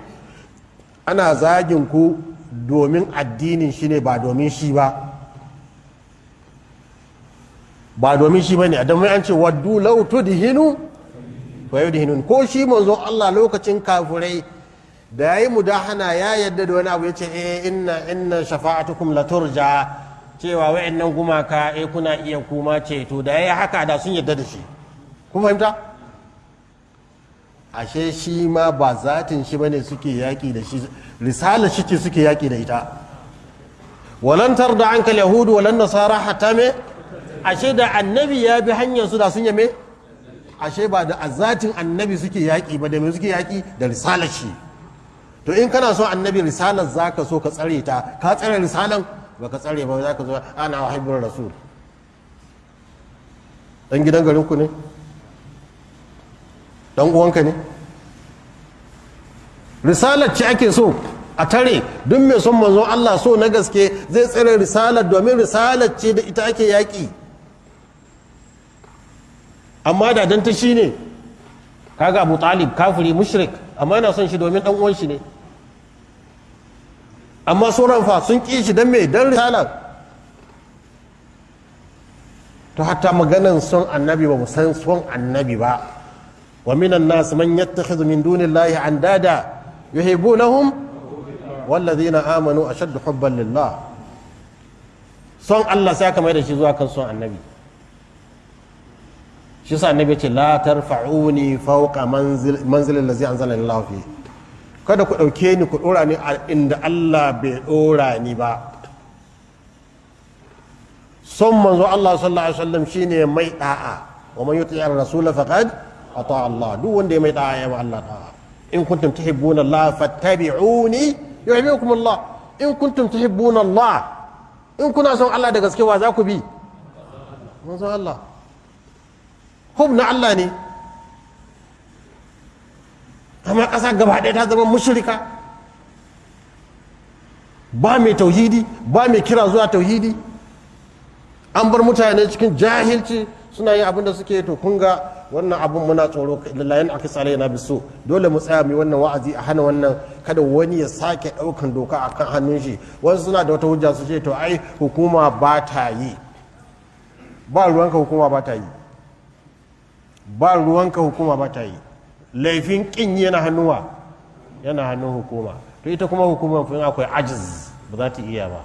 Ana zagin ku domin addinin shi ne ba domin shi ba. Ba domin shi ba ne a an ce waddu lau tudhinu fa yudhinun ko shi manzo Allah lokacin kafurai da yayi mudahana ya yadda da wani abu ya ce eh inna inna shafa'atukum la turja. Cewa wayannan gumaka eh kuna iya kuma ceto. Da yayi haka da sun yadda da shi. Kun fahimta? Ashe shi ma ba zatin shi ba ne suke yaki da shi risala shi ce suke yaki da ita. Walan tarda anka yahudu walan nasara hatta me? Ashe da annabi ya bi hanyar su da sun yame ashe ba da azatin annabi suke yaƙi ba da me suke yaƙi? Da risalar shi. To in kana so annabi risalar zaka so ka tsare ta ka tsare risalan? Ba ka tsare ba za ka zo ana wahibbin rasul dan gidan garin ku ne? Dan uwanka ne? Risalar ce ake so a tare. Duk mai son manzon Allah so na gaske zai tsare risalar domin risalar ce da ita ake yaƙi. Amma da dan ta shine kaga Abu Talib kafiri mushrik amma yana son shi domin dan uwan shi ne. Amma sauran fa sun ƙi shi dan me? Dan risalar. To hatta maganan son annabi ba mu san son annabi ba. Wa minan nas man yattakhidhu min dunillahi andada yuhibbunahum wallazina amanu ashaddu hubban lillah son Allah sai aka mai da shi zuwa kan son annabi shi sa annabi ce la tarfa'uni fawqa manzil manzilin allazi anzala kada ku ɗauke ni ku dora ni a inda Allah bai dora ni ba son manzo Allah sallallahu alaihi wasallam shine mai da'a wa man yuti ar-rasul faqad ata Allah duk wanda ya mai da'a ya Allah da'a in kuntum tuhibbuna Allah fattabi'uni yuhibbukum Allah in kuntum tuhibbuna Allah in kuna son Allah da gaske wa za ku bi manzo Allah hub na Allah ne amma ƙasa gaba ɗaya ta zama mushrika ba mai tauhidi ba mai kira zuwa tauhidi an bar mutane cikin jahilci suna yin abin da suke to kun ga wannan abin muna tsoro lallayen aka tsale na biso dole mu tsaya mu wannan wa'azi a hana wannan kada wani ya sake ɗaukan doka a kan hannun shi. Wasu suna da wata hujja su ce to ai hukuma ba ta yi. Ba ruwanka hukuma ba ta yi. Ba ruwanka hukuma ba ta yi. Laifin kin yana hannuwa yana hannun hukuma. To ita kuma hukuma in akwai ajiz ba za ta iya ba.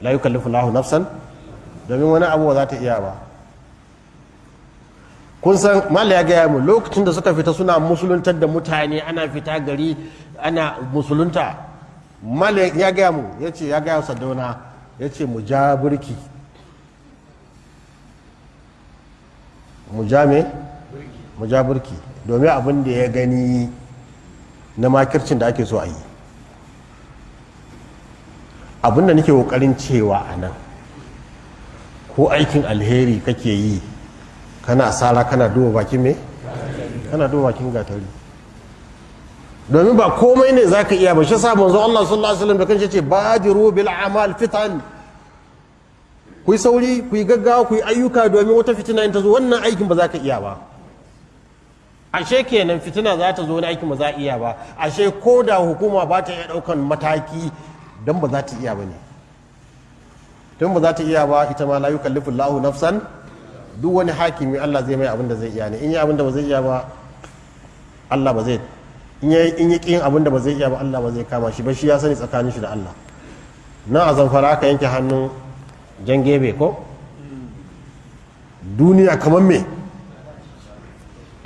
La yukallifu lahu nafsan domin wani abu ba za ta iya ba. Kun san mala ya gaya mu lokacin da suka fita suna musuluntar da mutane ana fita gari ana musulunta. Mala ya gaya mu ya ce ya gaya sadauna ya ce mu ja burki mu ja me? Mu ja burki domin abin da ya gani na makircin da ake so a yi. Abin da nake ƙoƙarin cewa a nan ko aikin alheri kake yi kana sara kana duba bakin me? Kana duba bakin gatari. Domin ba komai ne zaka iya ba. Shi sa manzo Allah sallallahu alaihi wasallam da kanshi ce bajiru bil amal fitan. Ku yi sauri ku yi gaggawa ku yi ayyuka domin wata fitina in ta zo wannan aikin ba za ka iya ba. Ashe kenan fitina za ta zo wani aikin ba za a iya ba. Ashe ko da hukuma ba ta iya ɗaukan mataki don ba za ta iya ba ne. Don ba za ta iya ba ita ma la yukallifu Allahu nafsan duk wani hakimi Allah zai mai abin da zai iya ne. In yi abin da ba zai iya ba Allah ba zai in yi kin abin da ba zai iya ba Allah ba zai kama shi ba. Shi ya sani tsakanin shi da Allah. Na a zamfara aka yanke hannun jan gebe ko? Duniya kamar me?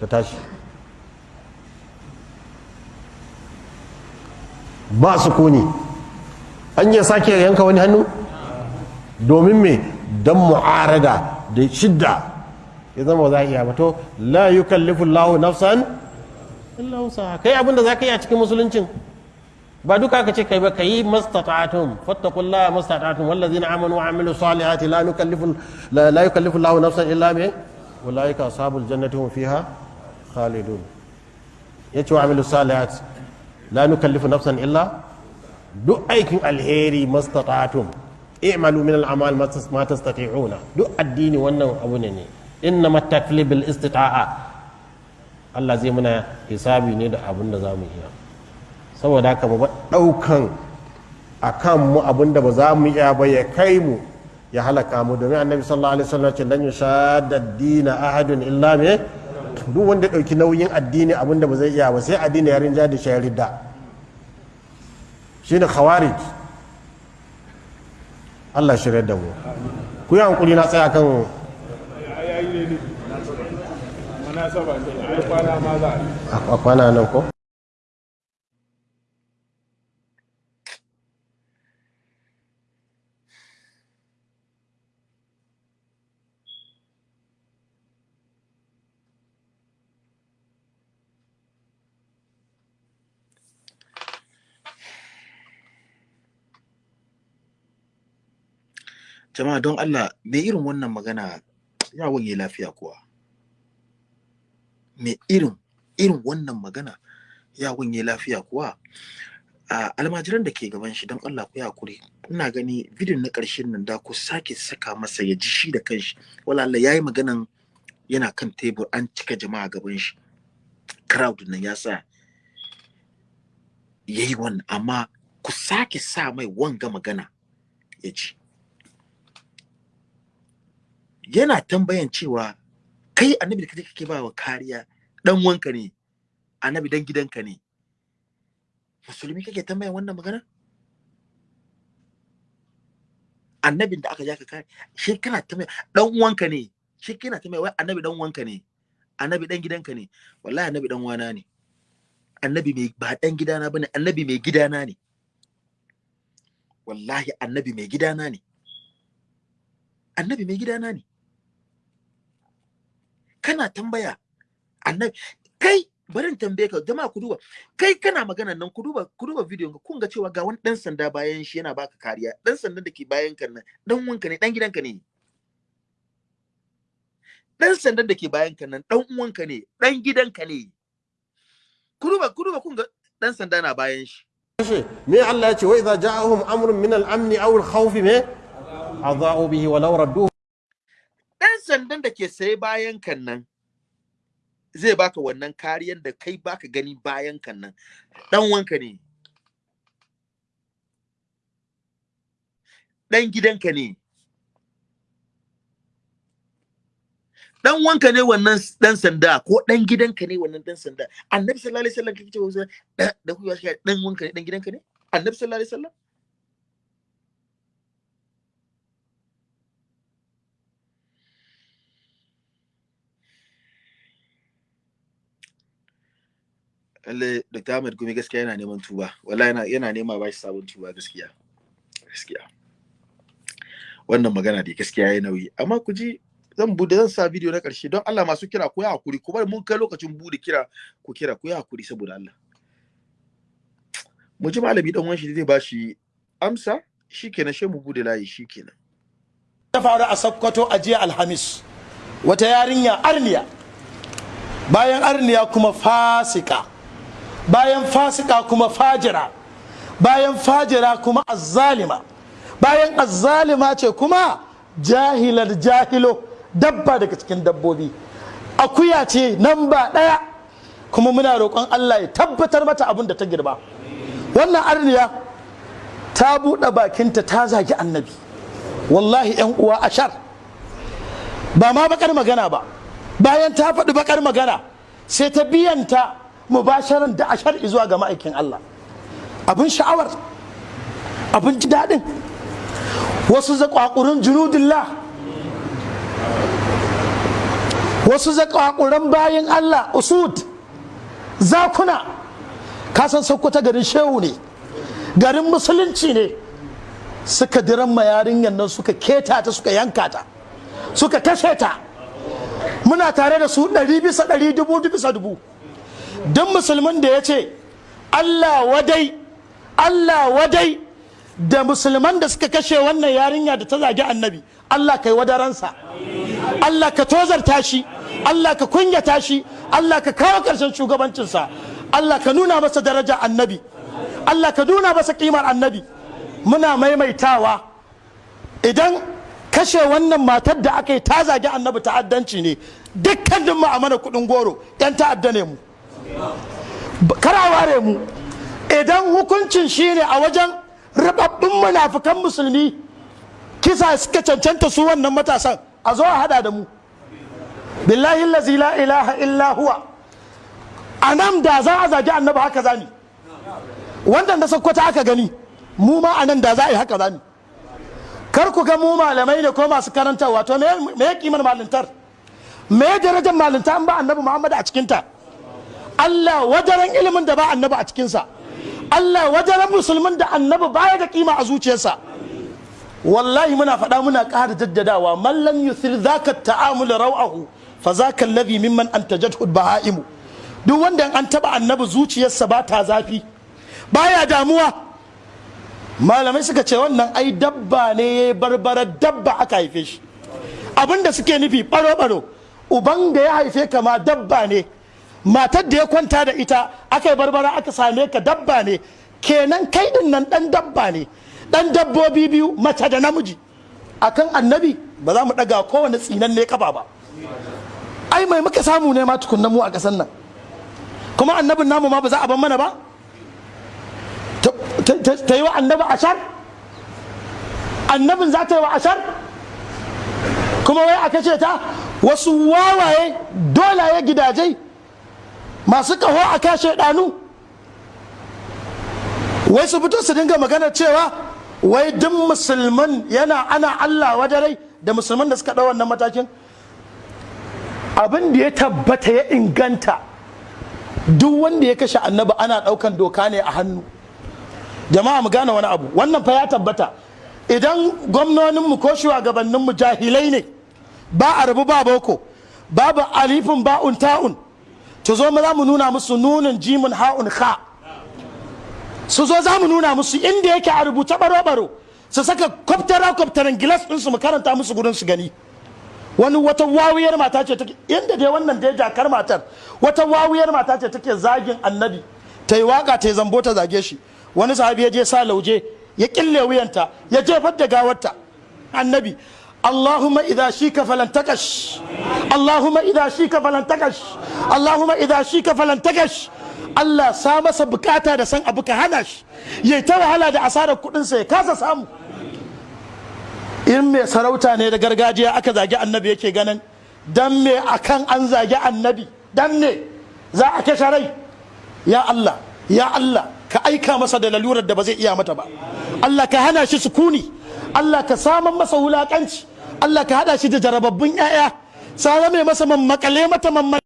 Ta tashi. Ba su ƙone an yi sake yanka wani hannu? Domin me? Don mu'arada. Da shidda. Ya zama za a iya bato la yukallifu Allahu nafsan illa kai abin da za ka yi a cikin musuluncin ba duka ka ce kai ba kai mastata'atum. Fattaqullaha mastata'atum. Wallazina amanu wa amilu salihati la nukallifu la yukallifu Allahu nafsan illa ma ulaika ashabul jannati hum fiha khalidun. Yace wa amilu salihati la nukallifu nafsan illa duk aikin alheri mastata'atum. I'malu min al'amal ma tastati'una duk addini wannan abu ne inna matakli bil istita'a Allah zai muna hisabi ne da abin da za mu iya saboda haka ba ɗaukan a kan mu abin da ba za mu iya ba ya kai mu ya halaka mu domin annabi sallallahu alaihi wasallam ce lan yushadda dina ahadun illa me duk wanda ɗauki nauyin addini abin da ba zai iya ba sai addini ya rinja da shi ya ridda shine khawarij Allah shirya da mu ku yi hankuli na tsaya kan a kwana nan ko jama'a don Allah me irin wannan magana? Ya lafiya kuwa. Me irin irin wannan magana? Ya lafiya kuwa. A almajiran da ke gaban shi don Allah ku haƙuri. Ina gani bidiyon na ƙarshen nan da ku sake saka masa ya ji shi da kanshi wala Allah yayi maganan yana kan tebur an cika jama'a gaban shi. Crowd nan ya sa yayi wannan amma ku sake sa mai wanga magana ya ji. Yana tambayan cewa kai annabi da kake ba wa kariya dan wanka ne annabi dan gidanka ne? Musulmi kake tambayan wannan magana annabin da aka ja ka kare shi kana tambaya dan wanka ne? Shi kana tambaya wai annabi dan wanka ne? Annabi dan gidanka ne? Wallahi annabi dan wana ne. Annabi mai ba dan gidana ba ne annabi mai gidana ne. Wallahi annabi mai gidana ne. Annabi mai gidana ne. Kana tambaya annabi kai bari in tambaye ka jama'a ku duba kai kana magana nan ku duba ku duba bidiyon ka kun ga cewa ga wani dan sanda bayan shi yana baka kariya. Dan sandan da ke bayan kan nan dan wanka ne dan gidanka ne. Dan sandan da ke bayan kan nan dan uwanka ne dan gidanka ne. Ku duba ku duba kun ga dan sanda na bayan shi. Me Allah ya ce wa idza ja'ahum amrun min al-amn aw al-khawf me? Adha'u bihi wa law radduhu. Sandan da ke sai bayan kan nan zai baka wannan kariyar da kai baka gani bayan kan nan. Dan wanka ne. Dan gidanka ne. Dan wanka ne wannan dan sanda ko dan gidanka ne wannan dan sanda. Annabi sallallahu alaihi wasallam kake cewa da kuwa dan wanka ne dan gidanka ne? Annabi sallallahu alaihi wasallam? Lalle Dr. Ahmed Gumi gaskiya yana neman tuba. Wallahi yana yana nema ba shi sabon tuba gaskiya gaskiya. Wannan magana dai gaskiya yayi nauyi. Amma ku ji zan buɗe zan sa bidiyo na ƙarshe don Allah masu kira ku yi haƙuri. Ku bari mun kai lokacin buɗe kira ku kira ku yi haƙuri saboda Allah. Mu ji malami dan wanshi zai ba shi amsa. Shikenan she mu buɗe layi shikenan. Ta faru a Sokoto a jiya Alhamis. Wata yarinya arniya. Bayan arniya kuma fasika. Bayan fasika kuma fajira bayan fajira kuma azzalima bayan azzalima ce kuma jahilar jahilo dabba daga cikin dabbobi. Akuya ce nan ba ɗaya kuma muna roƙon Allah ya tabbatar mata abin da ta girba. Wannan arniya ta buɗe bakinta ta zagi annabi. Wallahi 'yan uwa ashar ba ma bakar magana ba. Bayan ta faɗi bakar magana sai ta biyanta mubasharan da ashar zuwa ga ma'aikin Allah. Abin sha'awar abin ji daɗin. Wasu zaƙwaƙurin junudillah. Wasu zaƙwaƙuran bayan Allah usud zakuna. Kasan sokoto garin shehu ne garin musulunci ne. Suka diran ma yarinyar nan suka keta ta suka yanka ta suka kashe ta. Muna tare da su ɗari bisa ɗari dubu bisa dubu. Duk musulmin da ya ce Allah wadai Allah wadai da musulman da suka kashe wannan yarinya da ta zagi annabi Allah kai wadaransa. Allah ka tozarta shi. Allah ka kunyata shi. Allah ka kawo ƙarshen shugabancinsa. Allah ka nuna masa daraja annabi. Allah ka nuna masa kimar annabi. Muna maimaitawa. Idan kashe wannan matar da aka yi ta zagi annabi ta'addanci ne dukkanin mu a mana kuɗin goro. Yan ta'adda ne mu. Kara ware mu. Idan hukuncin shine a wajen rubabbin munafukan musulmi kisa suka cancanta su wannan matasan a zo a hada da mu. Billahi allazi la ilaha illa huwa. A nan da za a zagi annabi haka zani wannan da sakkwata aka gani mu ma a nan da za a yi haka zani kar ku ga mu malamai ne ko masu karantarwa. To me me kimar malintar? Me darajar malinta an ba annabi muhammad a cikinta? Allah wajaren ilimin da ba annabi a cikinsa. Allah wajaren musulmin da annabi baya da kima a zuciyarsa. Wallahi muna faɗa muna ƙara jaddadawa mallam yuthir zaka ta'amul raw'ahu fa zaka alladhi mimman antajathu bahaimu duk wanda an taba annabi zuciyarsa ba ta zafi baya damuwa. Malamai suka ce wannan ai dabba ne barbara dabba aka haife shi. Abinda suke nufi baro-baro uban da ya haife ka ma dabba ne. Matar da ya kwanta da ita aka yi barbara aka same ka dabba ne. Kenan kai ɗin nan dan dabba ne. Dan dabbobi biyu mace da namiji. Akan annabi ba za mu daga kowane tsinan ne kafa ba. Ai mai muka samu ne ma tukunna mu a kasan nan. Kuma annabin namu ma ba za a ban mana ba? Ta yi wa annabi ashar? Annabin za ta yi wa ashar? Kuma wai a kashe ta wasu wawaye dolaye gidaje masu kaho a kashe ɗanu wai su fito su dinga magana cewa wai duk musulman yana ana allah wajarai da musulman da suka ɗau wannan matakin. Abin da ya tabbata ya inganta duk wanda ya kashe annabi ana ɗaukan doka ne a hannu. Jama'a mu gane wani abu. Wannan fa ya tabbata. Idan gwamnoninmu ko shugabanninmu jahilai ne ba a rabu ba boko babu alifin ba'un ta'un to zo mu za mu nuna musu nunin jimin ha'un kha. Su zo za mu nuna musu inda yake a rubuta baro-baro su saka kwaftara kwaftaran gilas ɗinsu mu karanta musu gudun su gani. Wani wata wawiyar mata ce take inda dai wannan dai jakar matar wata wawiyar mata ce take zagin annabi. Ta yi waƙa ta yi zambo ta zage shi. Wani sahabi ya je sa lauje ya kille wuyanta ya jefar da gawarta. Annabi اللهم إذا شيك فلن تكش اللهم إذا شيك فلن تكش اللهم إذا شيك فلن تكش Allah sa masa bukata da san abu ka hana shi yayi ta wahala da asarar kudin sa ya kasa samu in mai sarauta ne da gargajiya aka zagi annabi yake ganin dan me akan an zagi annabi dan ne za a kashe rai ya Allah ya Allah ka aika masa da lalurar da ba zai iya mata ba Allah ka hana shi sukuni Allah ka saman masa wulakanci Allah ka hada shi da jarababbun 'ya'ya sa mai masa mammakale mata mamman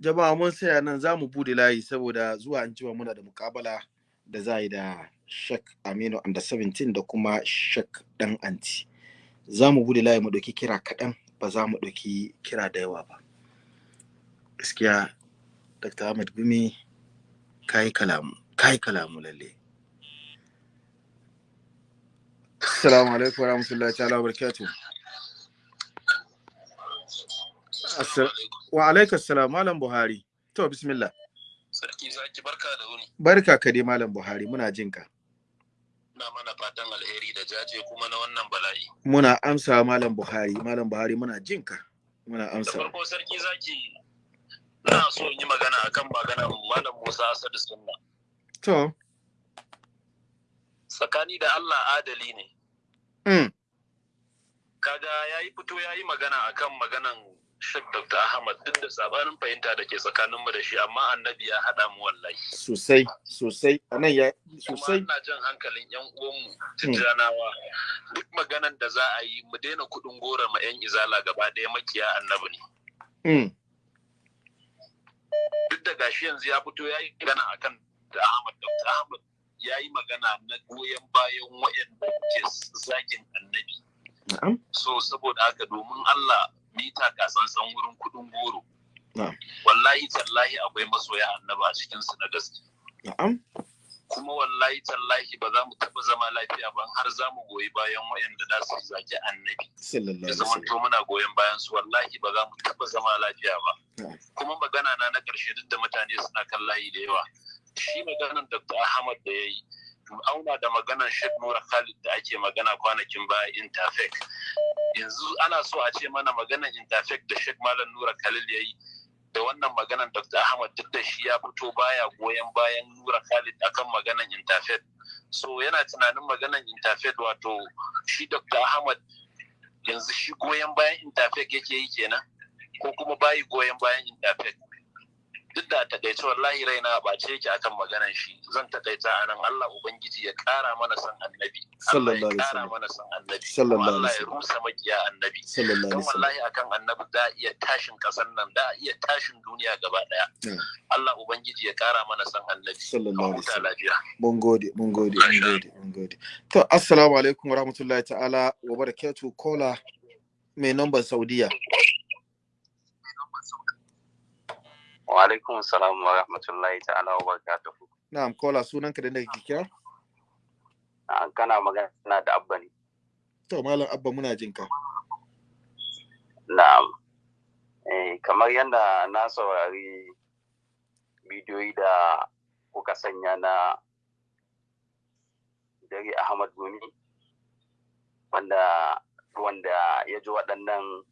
jama'a mun saya nan za mu buɗe layi saboda zuwa an cewa muna da mukabala da za yi da shek aminu under 17 da kuma shek dan anti. Za mu buɗe layi mu ɗauki kira kaɗan ba za mu ɗauki kira da yawa ba. Gaskiya dr ahmad gumi kayi kalamu kayi kalamu lalle. Assalamu alaikum warahmatullahi ta'ala wa barakatuh. Wa salam malam buhari. To bismillah. Sarki zaki barka da wuni. Barka ka dai malam buhari muna jin ka. Na mana fatan alheri da jaje kuma na wannan bala'i. Muna amsa malam buhari malam buhari muna jin ka. Muna da amsa farko sarki zaki na so in yi magana akan magana malam Musa Asadu Sunna. To. Tsakani da Allah adali ne. Mm. kaga yayi fito yayi magana akan maganan Sheikh Dr. Ahmad duk da sabanin fahimta da ke tsakaninmu da shi amma annabi ya haɗa mu wallahi. Sosai sosai. Anan ya kuma sosai ina jan hankalin yan uwanmu tijjanawa. Duk maganan da za a yi mu daina kuɗin gora ma yan izala gaba ɗaya makiya annabi ne. Mm. duk da gashi yanzu ya fito ya yi magana akan da Ahmad. Dr. Ahmad ya yi magana na goyon bayan waɗanda ke zagin annabi. So saboda haka domin Allah mita kasansan wurin kuɗin goro. Wallahi tallahi akwai masoya annabi a cikinsu na gaske. Na'am. Kuma wallahi tallahi ba za mu taɓa zama lafiya ba har za mu goyi bayan waɗanda za su zagi annabi. Sallallahu ya alaihi zama to muna goyon bayan su wallahi ba za mu taɓa zama lafiya ba. Kuma magana na na ƙarshe duk da mutane suna kan layi da yawa shi maganan Dr. Ahmad da ya yi auna da maganan Sheikh Nura Khalid da ake magana kwanakin baya Interfec yanzu ana so a ce mana maganan Interfec da Sheikh Malam Nura Khalid ya yi da wannan maganan Dr. Ahmad duk da shi ya fito baya goyon bayan Nura Khalid akan maganan Interfec so yana tunanin maganan interfaith wato shi dr ahmad yanzu shi goyon bayan interfaith yake yi kenan ko kuma bayi goyon bayan interfaith duk da taƙaice wallahi raina ba ce yake akan maganan shi. Zan takaita a nan Allah ubangiji ya kara mana san annabi. Allah ya Sallallahu alaihi kara wasallam. mana san annabi. Allah ya rusa makiya annabi. Sallallahu alaihi wasallam. wallahi akan annabi da iya tashin kasan nan da iya tashin duniya gaba ɗaya. Allah ubangiji ya kara mana san annabi. Sallallahu alaihi wasallam. lafiya. Mun gode mun gode mun gode mun gode. To assalamu alaikum wa rahmatullahi ta'ala wa barakatuh. Kola mai number saudiya. Wa alaikum salam wa rahmatullahi ta'ala wa barakatuhu. Na'am kola sunanka da nake kira? Kana magana da abba ne. To malam abba muna jin ka. Na'am. Eh, kamar yadda na saurari bidiyoyi da kuka sanya na Dare Ahmad Gumi wanda wanda ya ji waɗannan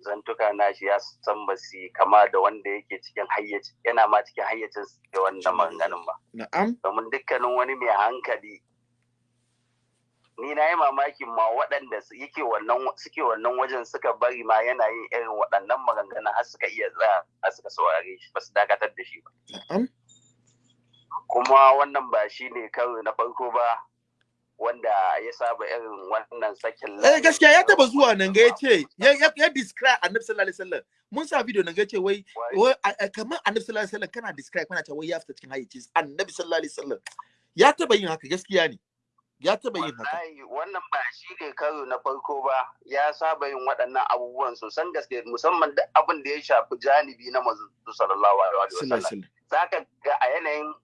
zantuka nashi ya san ba su kama da wanda yake cikin hayyaci yana ma cikin hayyacin da wannan maganganun ba. na'am. Domin dukkanin wani mai hankali ni na yi mamakin ma waɗanda su- yake wannan suke wannan wajen suka bari ma yana yin irin waɗannan maganganun har suka iya tsaya har suka saurare shi ba su dakatar da shi ba. Na'am. Kuma wannan ba shi ne karo na farko ba wanda ya saba irin wannan sakin eh gaskiya ya taba zuwa nan ga ya ce ya describe annabi sallallahu alaihi wasallam. Mun sa video nan ga ya ce wai wai? kamar annabi sallallahu alaihi wasallam kana describe kana cewa wai ya fita cikin hayyacin annabi sallallahu alaihi wasallam. Ya taba yin haka gaskiya ne. Ya taba yin haka. Wannan ba shi ne karo na farko ba. Ya saba yin waɗannan abubuwan sosan gaske musamman da abin da ya shafi janibi na manzo sallallahu alaihi wasallam. Wasallam. Zaka ga a yanayin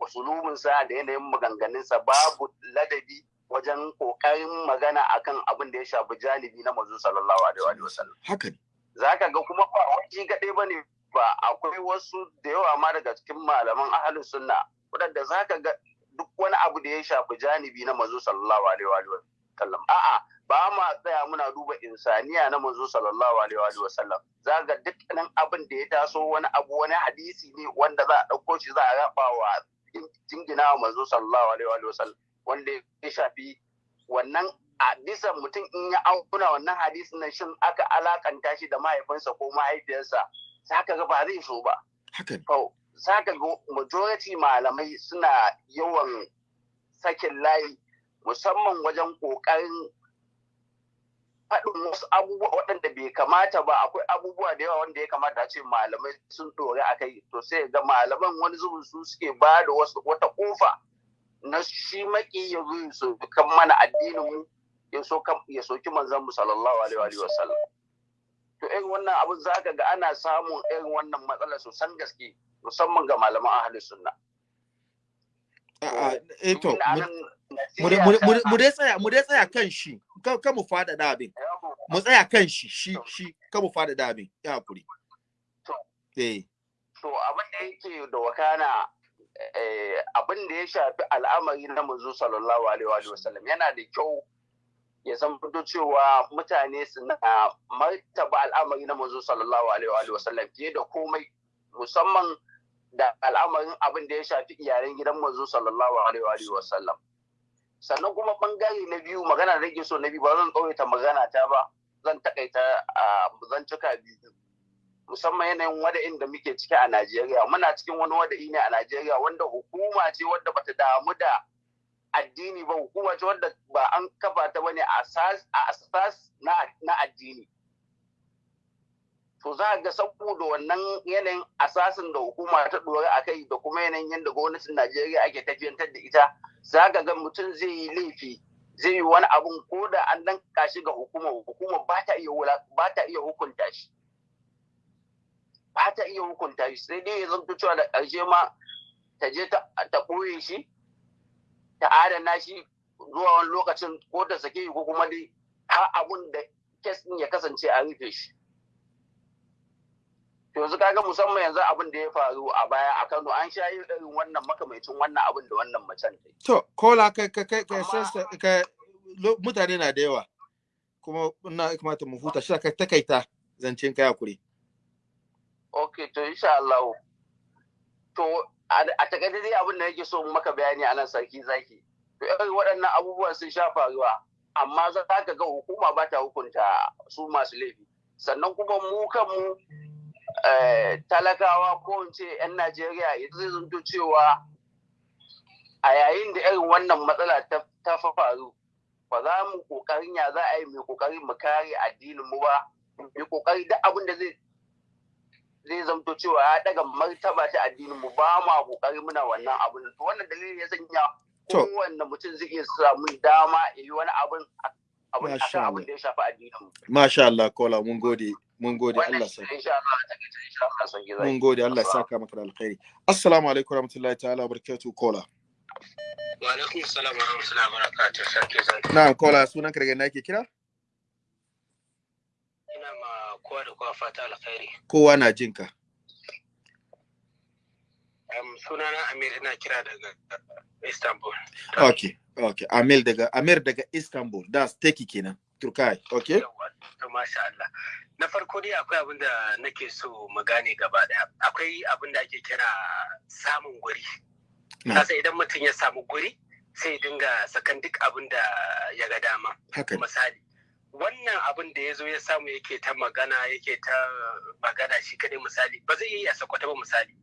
usulubinsa da yanayin maganganunsa babu ladabi wajen ƙoƙarin magana akan abin da ya shafi janibi na manzo sallallahu alaihi wasallam. Haka ne. Zaka ga kuma ba wani gaɗe ba ne ba akwai wasu da yawa ma daga cikin malaman ahalus sunna waɗanda zaka ga duk wani abu da ya shafi janibi na manzo sallallahu alaihi wa sallam a'a ba ma tsaya muna duba insaniya na manzo sallallahu alaihi wa sallam za ga dukkanin abin da ya taso wani abu wani hadisi ne wanda za a ɗauko shi za a raba wa jingina wa manzo sallallahu alaihi wa sallam wanda ya shafi wannan a bisa mutum in ya auna wannan hadisin nan shin aka alakanta shi da mahaifinsa ko mahaifiyarsa? Zaka ga ba zai so ba. Zaka ga majority malamai suna yawan sakin layi musamman wajen ƙoƙarin faɗin wasu abubuwa waɗanda bai kamata ba. Akwai abubuwa da yawa wanda ya kamata a ce malamai sun ɗore a kai. To sai ga malaman wani zubin su suke ba da wasu wata ƙofa na shi maki ya zo su kan mana addinin mu ya so ya soki manzon mu sallallahu alaihi wa sallam. To irin wannan abin zaka ga ana samun irin wannan matsala sosan gaske musamman ga malaman ahlus sunna a'a eh to mu- dai- tsaya mu dai tsaya kan shi. Kan mu faɗaɗa abin. Mu tsaya kan shi shi shi. Kan mu faɗaɗa abin. Ya haƙuri. To. eh. To abin da yake da wakana eh, abin da ya shafi al'amari na manzo sallallahu alaihi wa sallam yana da kyau ya zama cewa mutane suna martaba al'amari na manzo sallallahu alaihi wa sallam fiye da komai musamman da al'amarin abin da ya shafi iyalan gidan manzo sallallahu alaihi wa sallam sannan kuma ɓangare na biyu magana da rage so na biyu ba zan tsawaita magana ta ba zan takaita a zan cika biyu musamman yanayin wada'in da muke ciki a Najeriya. Muna cikin wani wada'i ne a Najeriya wanda hukuma ce wadda bata damu da addini ba. Hukuma ce wadda ba an kafa ta ba ne a asas na addini. To za ga saboda wannan yanayin asasin da hukuma ta dore a kai da kuma yanayin yadda gwamnatin Najeriya ake tafiyantar da ita za ka ga mutum zai yi laifi zai yi wani abun ko da an danka shi ga hukuma hukuma ba ta iya ba ta iya hukunta shi. Ba ta iya hukunta shi sai dai ya zanto cewa da ƙarshe ma ta je ta ɓoye shi ta adana shi zuwa wani lokacin ko ta sake ko kuma dai har abun da kes ya kasance a rufe shi. Yanzu kaga musamman yanzu abin da ya faru a baya a Kano an sha yin irin wannan makamancin wannan abin da wannan macen ta to kola kai kai kai kai kai mutane na da yawa. Kuma ina kamata mu huta shi ka takaita zancen kai haƙuri. Ok, to insha Allah. To a taƙaice dai abin da nake so maka bayani a nan sarki zaki. To irin waɗannan abubuwan sun sha faruwa amma za ka ga hukuma ba ta hukunta su masu laifi. Sannan kuma mu kanmu talakawa ko in ce 'yan najeriya ya zai zanto cewa a yayin da irin wannan matsala ta faru ba za mu ƙoƙarin ya za a yi mai ƙoƙari mu kare addinin mu ba mai ƙoƙari duk abin da zai zai zamto cewa ya daga martaba ta addinin mu ba ma ƙoƙari muna wannan abin to wannan dalilin ya sanya kowanne mutum zai iya samu dama ya yi wani abin abin da ya shafi addinin mu. Masha Allah kola mun gode. Mun gode Allah sa mun gode Allah ya saka maka alkhairi. Assalamu alaikum warahmatullahi ta'ala wabarakatuh kola wa alaikum assalam wa rahmatullahi wa barakatuh sarki zaki. Na'am kola sunan ka daga ina ke kira? Ina ma kowa da kowa fata alkhairi. Kowa na jin ka. Um, sunana Amir ina kira daga Istanbul. Okay okay Amir daga Amir daga Istanbul. That's take kenan. Turkai okay to masha Allah. Na farko dai akwai abin da nake so mu gane gaba ɗaya akwai abin da ake kira samun guri. Kasa idan mutum ya samu guri sai dinga sakan duk abin da ya ga dama. Misali wannan abin da ya zo ya samu yake ta magana yake ta magana shi kadai misali ba zai yi a sakwata ba misali.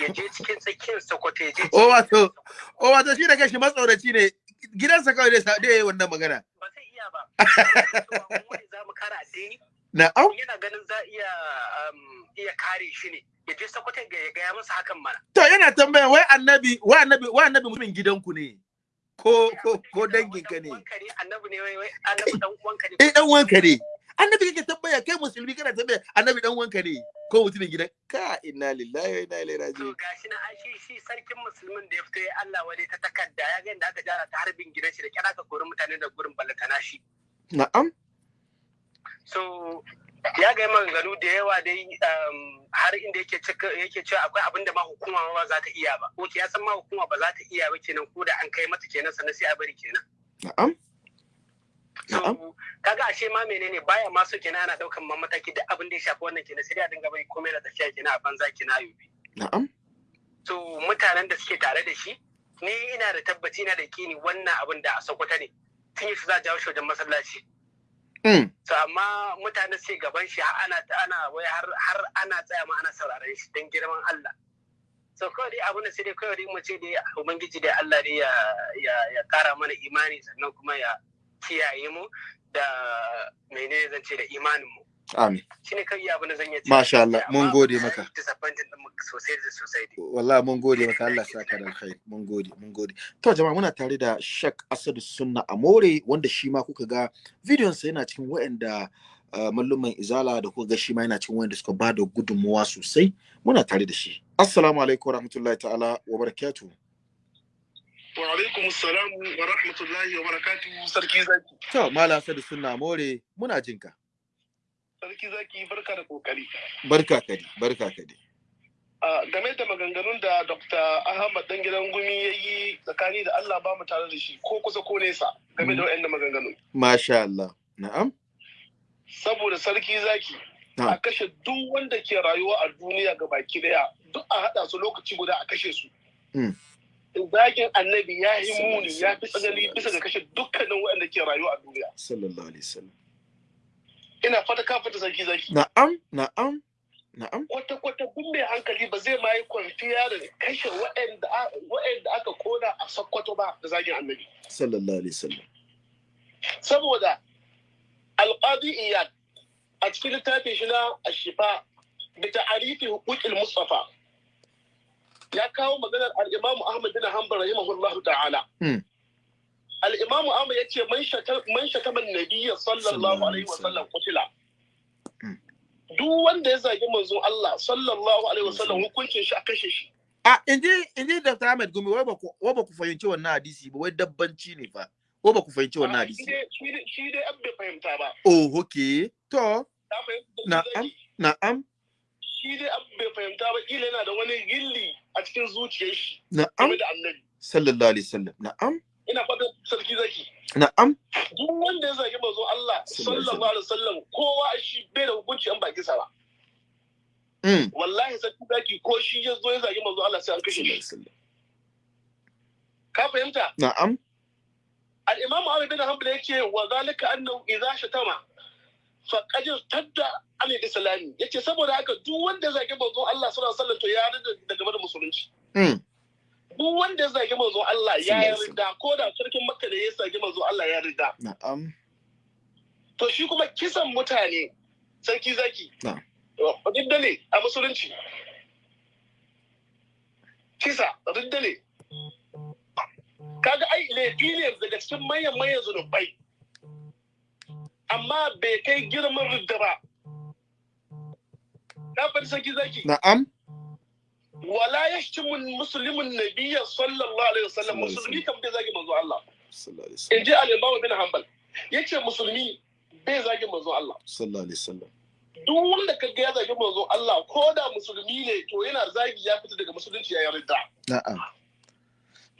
Ya je cikin tsakiyar sakwata ya je o wato o wato shi da kashi matsauraci ne. Gidansa kawai dai wannan magana. Ba zai iya ba. Za mu kara addini. Na'am. Yana ganin za iya iya kare shi ne. Ya je sakwata ya gaya masa hakan mana. To yana tambaya wai annabi wai annabi wai annabi mutumin gidanku ne? Ko ko ko dangin ka ne? annabi ne wai wai annabi dan uwanka ne. Eh dan uwanka ne. Annabi kake tambaya kai musulmi kana tambaya annabi dan uwanka ne ko mutumin gidan? Ka inna lillahi wa inna ilaihi raji'un. To gashi na ai shi shi sarkin musulmin da ya fito ya Allah wale ta takarda ya ga inda aka jara ta harbin gidan shi da kira ka kori mutane da gurin ballatana shi. Na'am. So ya ga maganganu da yawa dai har inda yake yake cewa akwai abin da ma hukuma ba za ta iya ba. Ko ya san ma hukuma ba za ta iya ba kenan ko da an kai mata kenan sannan sai a bari kenan. Na'am. So kaga ashe ma menene baya ma so kenan ana ɗaukan ma mataki da abin da ya shafi wannan kenan sai dai a dinga bai komai da tafiya kenan a banza kenan ayobi na'am. So mutanen da suke tare da shi ni ina da tabbaci na da kini wannan abin da a sokoto ne tun yi su za a jawo shi wajen masallaci. So amma mutane sai gaban shi ana ana wai har ana tsaya ma ana sauraron shi don girman Allah. So kawai dai abin da sai dai kawai dai mu ce dai ubangiji dai Allah dai ya ya ya kara mana imani sannan kuma ya kiyaye mu da menene zan ce da imanin mu. Amin. Shine kai abin da zan yi. Masha Allah mun gode maka. Disappointed din mu sosai da sosai dai. Wallahi mun gode maka Allah saka da alkhairi. Mun gode mun gode. To jama'a muna tare da Sheikh Asadu Sunna Amore wanda shi ma kuka ga bidiyon sa yana cikin waɗanda uh, malluman izala da kuka ga shi ma yana cikin waɗanda suka ba da gudunmuwa sosai muna tare da shi. Assalamu alaikum wa rahmatullahi ta'ala wa barakatuh. Wa alaikum assalam wa rahmatullahi wa barakatuh sarki zaki. To Malam Asadu Sunna Amore muna jinka. Sarki zaki barka da ƙoƙari. Barka kadi, barka kadi. Uh, game da maganganun da Dr. Ahmad dan gidan gumi ya yi tsakani da Allah ba mu tare da shi ko kusa ko nesa game da waɗannan maganganun. Masha Allah. Na'am. Saboda sarki zaki a kashe duk wanda ke rayuwa a duniya ga baki ɗaya duk a haɗa su lokaci guda a kashe su. Zagin annabi ya yi muni ya fi tsanani bisa ga kashe dukkanin waɗanda ke rayuwa a duniya. Sallallahu alaihi wasallam. Ina fata ka fata sarki zaki. Na'am, na'am. Na'am. Kwata-kwata duk mai hankali ba zai ma yi da kashe waɗanda aka kona a Sokoto ba da zagin annabi. Sallallahu alaihi wasallam. Saboda alƙadi iyad a cikin littafin shi na ashifa da ta'arifi hukukil mustafa ya kawo maganar al-Imam Ahmad bin Hanbal rahimahullah ta'ala. Al-Imam Ahmad ya ce man shataman nabiyya sallallahu alaihi wa sallam kutila. duk wanda ya zagi manzon Allah sallallahu alaihi wasallam hukuncin shi a kashe shi. A inji inji Dr. Ahmed Gumi wai ba ku wai ba ku fahimci wannan hadisi ba wai dabbanci ne fa. Wai ba ku fahimci wannan hadisi. Shi dai an bai fahimta ba. Oh okay. To. Na'am. Na'am. Shi dai an bai fahimta ba kila yana da wani gilli a cikin zuciyar shi. Na'am. Sallallahu alaihi wasallam. Na'am. Ina fata sarki zaki. Na'am. Duk wanda ya zagi manzon Allah sallallahu alaihi wasallam kowa shi bai da hukunci an baki sa ba. Mm. wallahi sarki zaki ko shi ya zo ya zagi manzo Allah sai an kashe shi ka fahimta Na'am. al-imam Ahmad bin Hanbal yake wa zalika annahu idza shatama fa qad tadda an islami ya ce saboda haka duk wanda ya zagi manzo Allah sallallahu alaihi wasallam to ya rida daga da musulunci Mm. Duk wanda ya zagi manzo Allah ya yarda ko da sarkin Makka da ya zagi manzo Allah ya yarda. Na'am. to shi kuma kisan mutane sarki zaki. Na'am. riddale a musulunci. Kisa riddale kaga ai laifi ne daga cikin manyan manyan zunubai. Amma bai kai girman ridda ba. Ka faɗi sarki zaki. Na'am. Wala yashtimu muslimun nabiyya sallallahu alaihi wasallam musulmi kan bai zagi manzo Allah. In ji al-imam bin hanbal. Yace musulmi bai zagi manzo Allah. Sallallahu alaihi wasallam. duk wanda ka ga ya zagi manzo Allah ko da musulmi ne to yana zagi ya fita daga musulunci ya yarda. Na'am.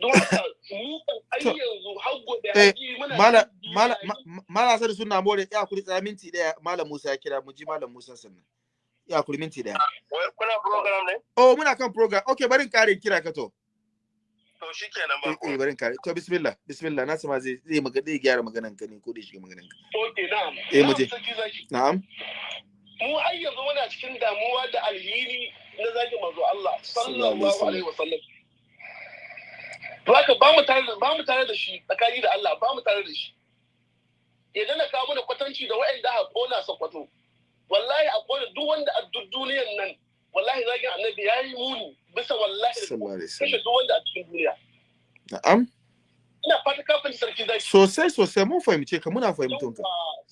don haka mu kan ai yanzu har gobe Eh, muna mala mala ma- mala sai suna more ya kuri tsaya minti ɗaya malam Musa ya kira mu ji malam Musa sannan. Ya kuri minti ɗaya. kuna program ne Oh muna kan program. Okay barin kare kira ka to. to shikenan ba Eh, eh barin kare. To bismillah. Bismillah. Na sama zai zai maga zai gyara maganan ka ne ko da shiga maganan ka. okay na'am Eh, mu je. Na'am, zaki. Mu ai yanzu muna cikin damuwa da alhini na zagi manzo Allah Sallallahu alaihi wasallam to haka ba mu tare ba mu tare da shi tsakani da Allah ba mu tare da shi idan na kawo mana kwatanci da waɗanda aka kona sakwato wallahi a kona duk wanda a duk duniyan nan wallahi zagin annabi ya yi muni. Bisa wallahi alaihi kashe duk wanda a cikin duniya. Na'am. ina fata kafin sarki zaki. Sosai sosai. Mun fahimce ka muna fahimton ka.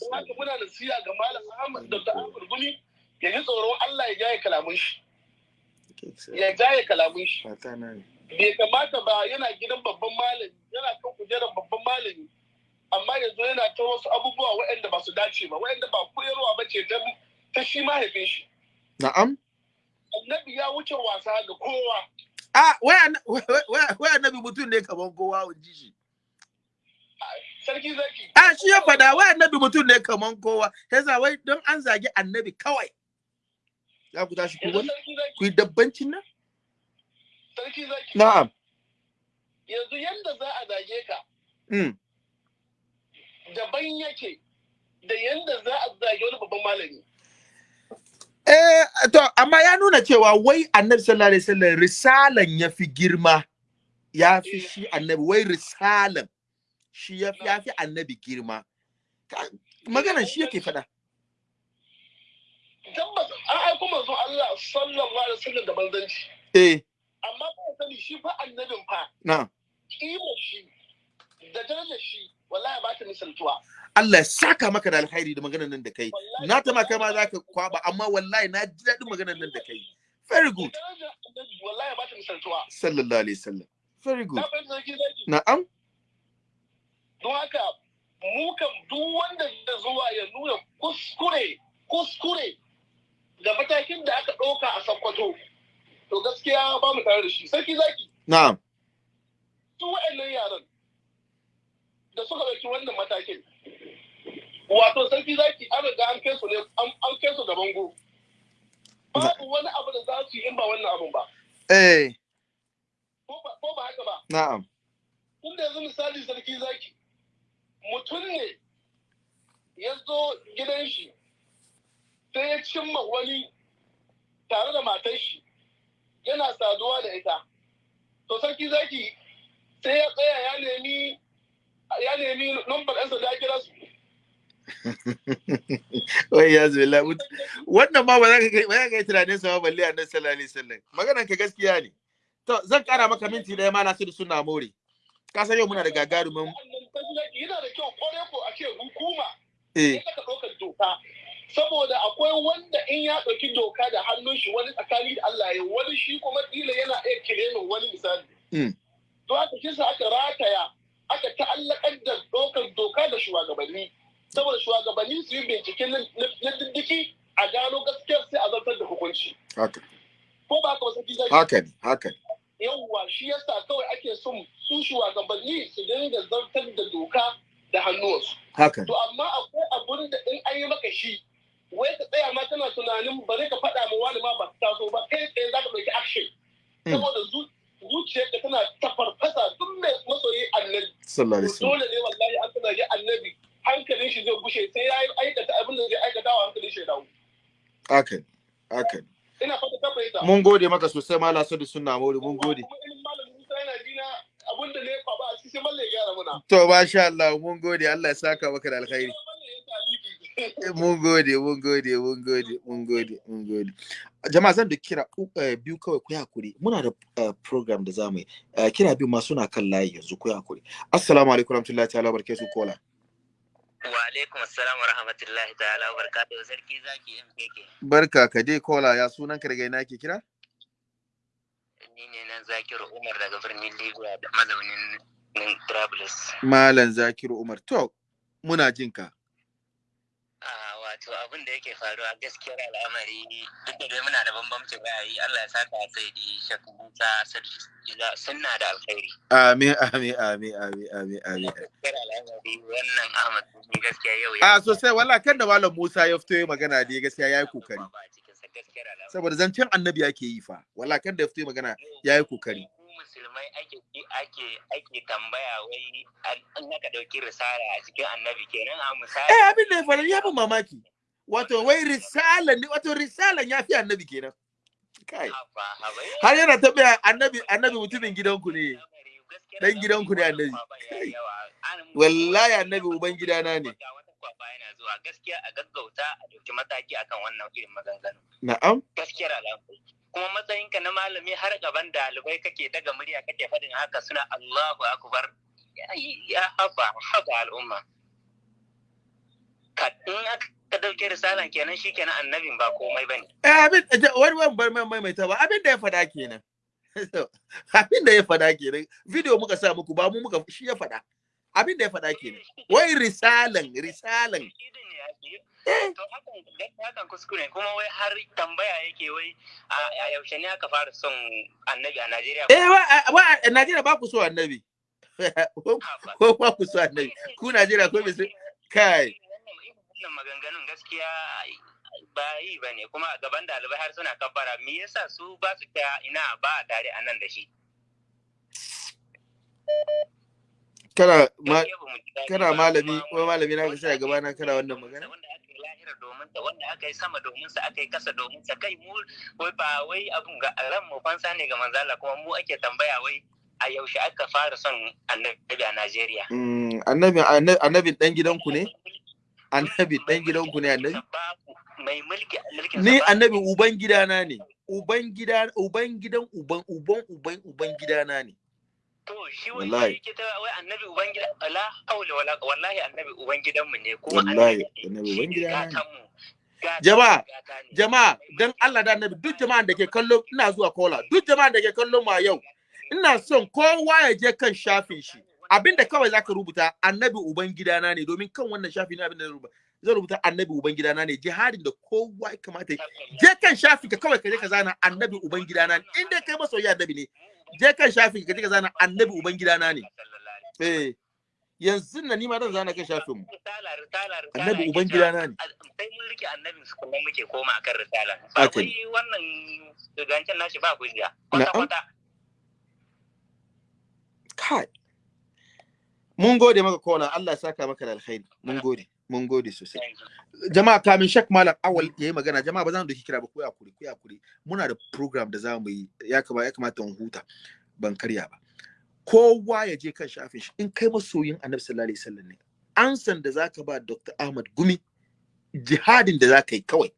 don haka muna nasiha ga malam Ahmad da Ahmad Gumi ya ji tsoron Allah ya jaye kalamun shi. Ya jaye kalamun shi. Bai kamata ba yana gidan babban malami yana kan kujerar babban malami amma yanzu yana ta wasu abubuwa waɗanda ba su dace ba waɗanda ba koyarwa ba ce ta- ta shi mahaifin shi Na'am. annabi ya wuce wasa ga kowa Ah, wai wai annabi mutum ne kaman kowa shi. sarki zaki Ah, shi ya wai annabi mutum ne kaman kowa. Yasa wai don an zagi annabi kawai. Za ku tashi ku wani? Ku yi dabbancin nan? sarki zaki Na'am. yanzu yanda za a zage ka Mm. daban yake da yanda za a zage wani babban malami Eh, to, amma ya nuna cewa wai annabi sallallahu alaihi wasallam risalan ya fi girma. Ya fi shi annabi, wai risalan shi ya fi ya fi annabi girma. Maganan shi yake faɗa. tabbas an aiko manzo Allah sallallahu alaihi wasallam da manzanci Eh, amma ba sani shi fa annabin fa na. kimar shi da darajar shi wallahi ba ta misaltuwa Allah ya saka maka da alkhairi da maganar nan da kai. Na ta ma za ka kwaba, amma wallahi na ji daɗin maganar nan da kai. Very good. wallahi ba ta misaltuwa Sallallahu alaihi wasallam. Very good. Na'am. don haka mu kan duk wanda da zuwa ya nuna kuskure kuskure da matakin da aka ɗauka a sakkwato to gaskiya ba mu tare da shi sarki zaki Na'am. su wa'annan yaran da suka ɗauki wannan matakin. Wato sarki zaki an riga an kai su ne an kai su da bango babu wani abu da za su yi in ba wannan abun ba. Eh, ko ba ko ba haka ba? Na'am. tunda yanzu misali sarki zaki mutum ne ya zo gidan shi sai ya cimma wani tare da matar shi yana saduwa da ita. To sarki zaki sai ya tsaya ya nemi ya nemi numbar ɗansa da ya kira su Wai ya zo la Wannan ma ba za ka kai ba ka kai tunanin sa ba balle annabi sallallahu alaihi wasallam. Maganar ka gaskiya ne. To zan kara maka minti ɗaya ma Nasiru suna more. Ka san yau muna da gagarumin yana da kyau ƙwarai ko a ce hukuma eh ya saka ɗaukar doka saboda akwai wanda in ya ɗauki doka da hannun shi wani tsakani da Allah ya wani shi kuma kila yana iya kiremin wani misali mm. to haka shi sa aka rataya aka ta'allakar da dokar doka da shugabanni. Saboda shugabanni su yi bincike na diddiki a gano gaskiyar sai a zartar da hukunci. Ko ba ka wasu zai haka ne haka ne. Yawwa shi yasa kawai ake son su shugabanni su dinga zartar da doka da hannuwansu. Haka to amma akwai abun da in an yi maka shi wai ka tsaya ma tana tunanin bari ka faɗa ma wani ma ba ta taso ba kai tsaye za ka ɗauki action. Hmm. Saboda zuciyar da tana tafarfasa duk mai masoyi annabi. Dole ne wallahi an tana yi annabi hankalin shi zai gushe sai ya yi aikata abin da zai aikata wa hankalin shi ya dawo. Akan akan ina fata ka mun gode maka sosai mala sadu sunna mauri mun gode. Abin da ne ba a cikin malle gyara muna. To masha Allah mun gode. Allah ya saka maka da alkhairi. Mun gode mun gode mun gode mun gode mun gode. Jama'a zan da kira uh, biyu kawai ku haƙuri. Muna da uh, program da za mu yi. Kira biyu ma suna kan layi yanzu ku haƙuri. Assalamu alaikum warahmatullahi ta'ala barakatuh kola. Wa alaikum assalam wa rahmatullahi ta'ala wa barakatuhu sarki zaki MKK barka ka dai kola. Ya sunan ka daga ina ke kira? Ni ne nan Zakiru Umar daga birnin Libya da mazaunin Travelers malam zakiru umar. To muna jin ka. Wato abin da yake faruwa gaskiyar al'amari duk da dai muna da bambamcin ra'ayi Allah ya saka sai di shakku Musa sunna da alkhairi. Amin amin amin amin amin amin. Gaskiyar al'amari wannan Ahmad ni gaskiya yau ya a sosai. Wala kan da malam Musa ya fito magana dai gaskiya yayi ƙoƙari. Saboda zancen annabi yake yi fa. Wala kan da ya fito magana yayi ƙoƙari. Musulmai ake ake ake tambaya wai an aka ɗauki risala a cikin annabi kenan a misali. Eh abin da ya faru ya fi mamaki. Wato wai risala ne wato risala ya fi annabi kenan. Kai. Har yana tabbaya annabi annabi mutumin gidanku ne. Dan gidanku ne annabi. Wallahi annabi uban gidana ne zuwa. Gaskiya a gaggauta a ɗauki mataki akan wannan irin maganganu. Na'am. Gaskiyar al'amari kuma matsayinka na malami har gaban ɗalibai kake daga murya kake faɗin haka suna Allahu akbar. Ya haba haba al'umma. Ka in aka ɗauke risalan kenan shikenan annabin ba komai ba ne eh abin wani wani bar mai mai ta ba. Abin da ya faɗa kenan. Abin da ya faɗa kenan. Video muka sa muku ba mu muka shi ya faɗa. Abin da ya faɗa kenan. Wai risalan risalan. Hakan kuskure kuma wai har tambaya yake wai a yaushe ne aka fara son annabi a Najeriya eh wa a Najeriya ba ku so annabi. Ko ba ku so annabi? Ku Najeriya ko bai kai. Wannan maganganun gaskiya ba yi ba ne kuma a gaban ɗalibai har suna kabbara me yasa su ba su ta ina ba a tare a nan da shi kana ma kana malami ko malami na sai a gaba na kana wannan magana? Lahira domin sa wanda aka yi sama domin sa aka yi kasa domin sa. Kai mu wai ba wai abun ga ran mu fansa ne ga manzala kuma mu ake tambaya wai a yaushe aka fara son annabi a Najeriya? Annabi annabi dan gidanku ne? Annabi dan gidanku ne annabi? Mai mulki mulkin ni annabi uban gidana ne. Uban gida uban gidan uban uban uban uban gidana ne. To shi wani yake ta wai annabi uban gida la haula wala wallahi annabi uban gidanmu ne kuma annabi uban gidana ne jama'a jama'a dan Allah da annabi duk jama'an da ke kallo ina zuwa kola. Duk jama'an da ke kallo ma yau ina son kowa ya je kan shafin shi. Abinda kawai zaka rubuta annabi uban gidana ne. Domin kan wannan shafi ne abin da rubuta zan rubuta annabi uban gidana ne. Jihadin da kowa ya kamata je kan shafi ka kawai ka je ka zana annabi uban gidana ne. In dai kai masoyi annabi ne je kan shafi ka je ka zana annabi uban gidana ne. Eh yanzu na nima zan zana kan shafin mu. Annabi uban gidana ne. Sai mun riƙe annabin su kuma muke koma akan risala. Ba wai wannan zancen nashi ba hujja. Kwata kwata kai. Mun gode maka kola Allah ya saka maka da alkhairi. Mun gode. Mun gode sosai. Jama'a kamin shak malam awal yayi magana jama'a ba za mu doki kira ba ku ya kuri ku ya kuri muna da program da za mu yi ya kamata ya kamata mu huta. Ban karya ba. Kowa ya je kan shafin shi. In kai masoyin annabi sallallahu alaihi wasallam ne ansan da zaka ba Dr. Ahmad Gumi jihadin da zaka yi kawai.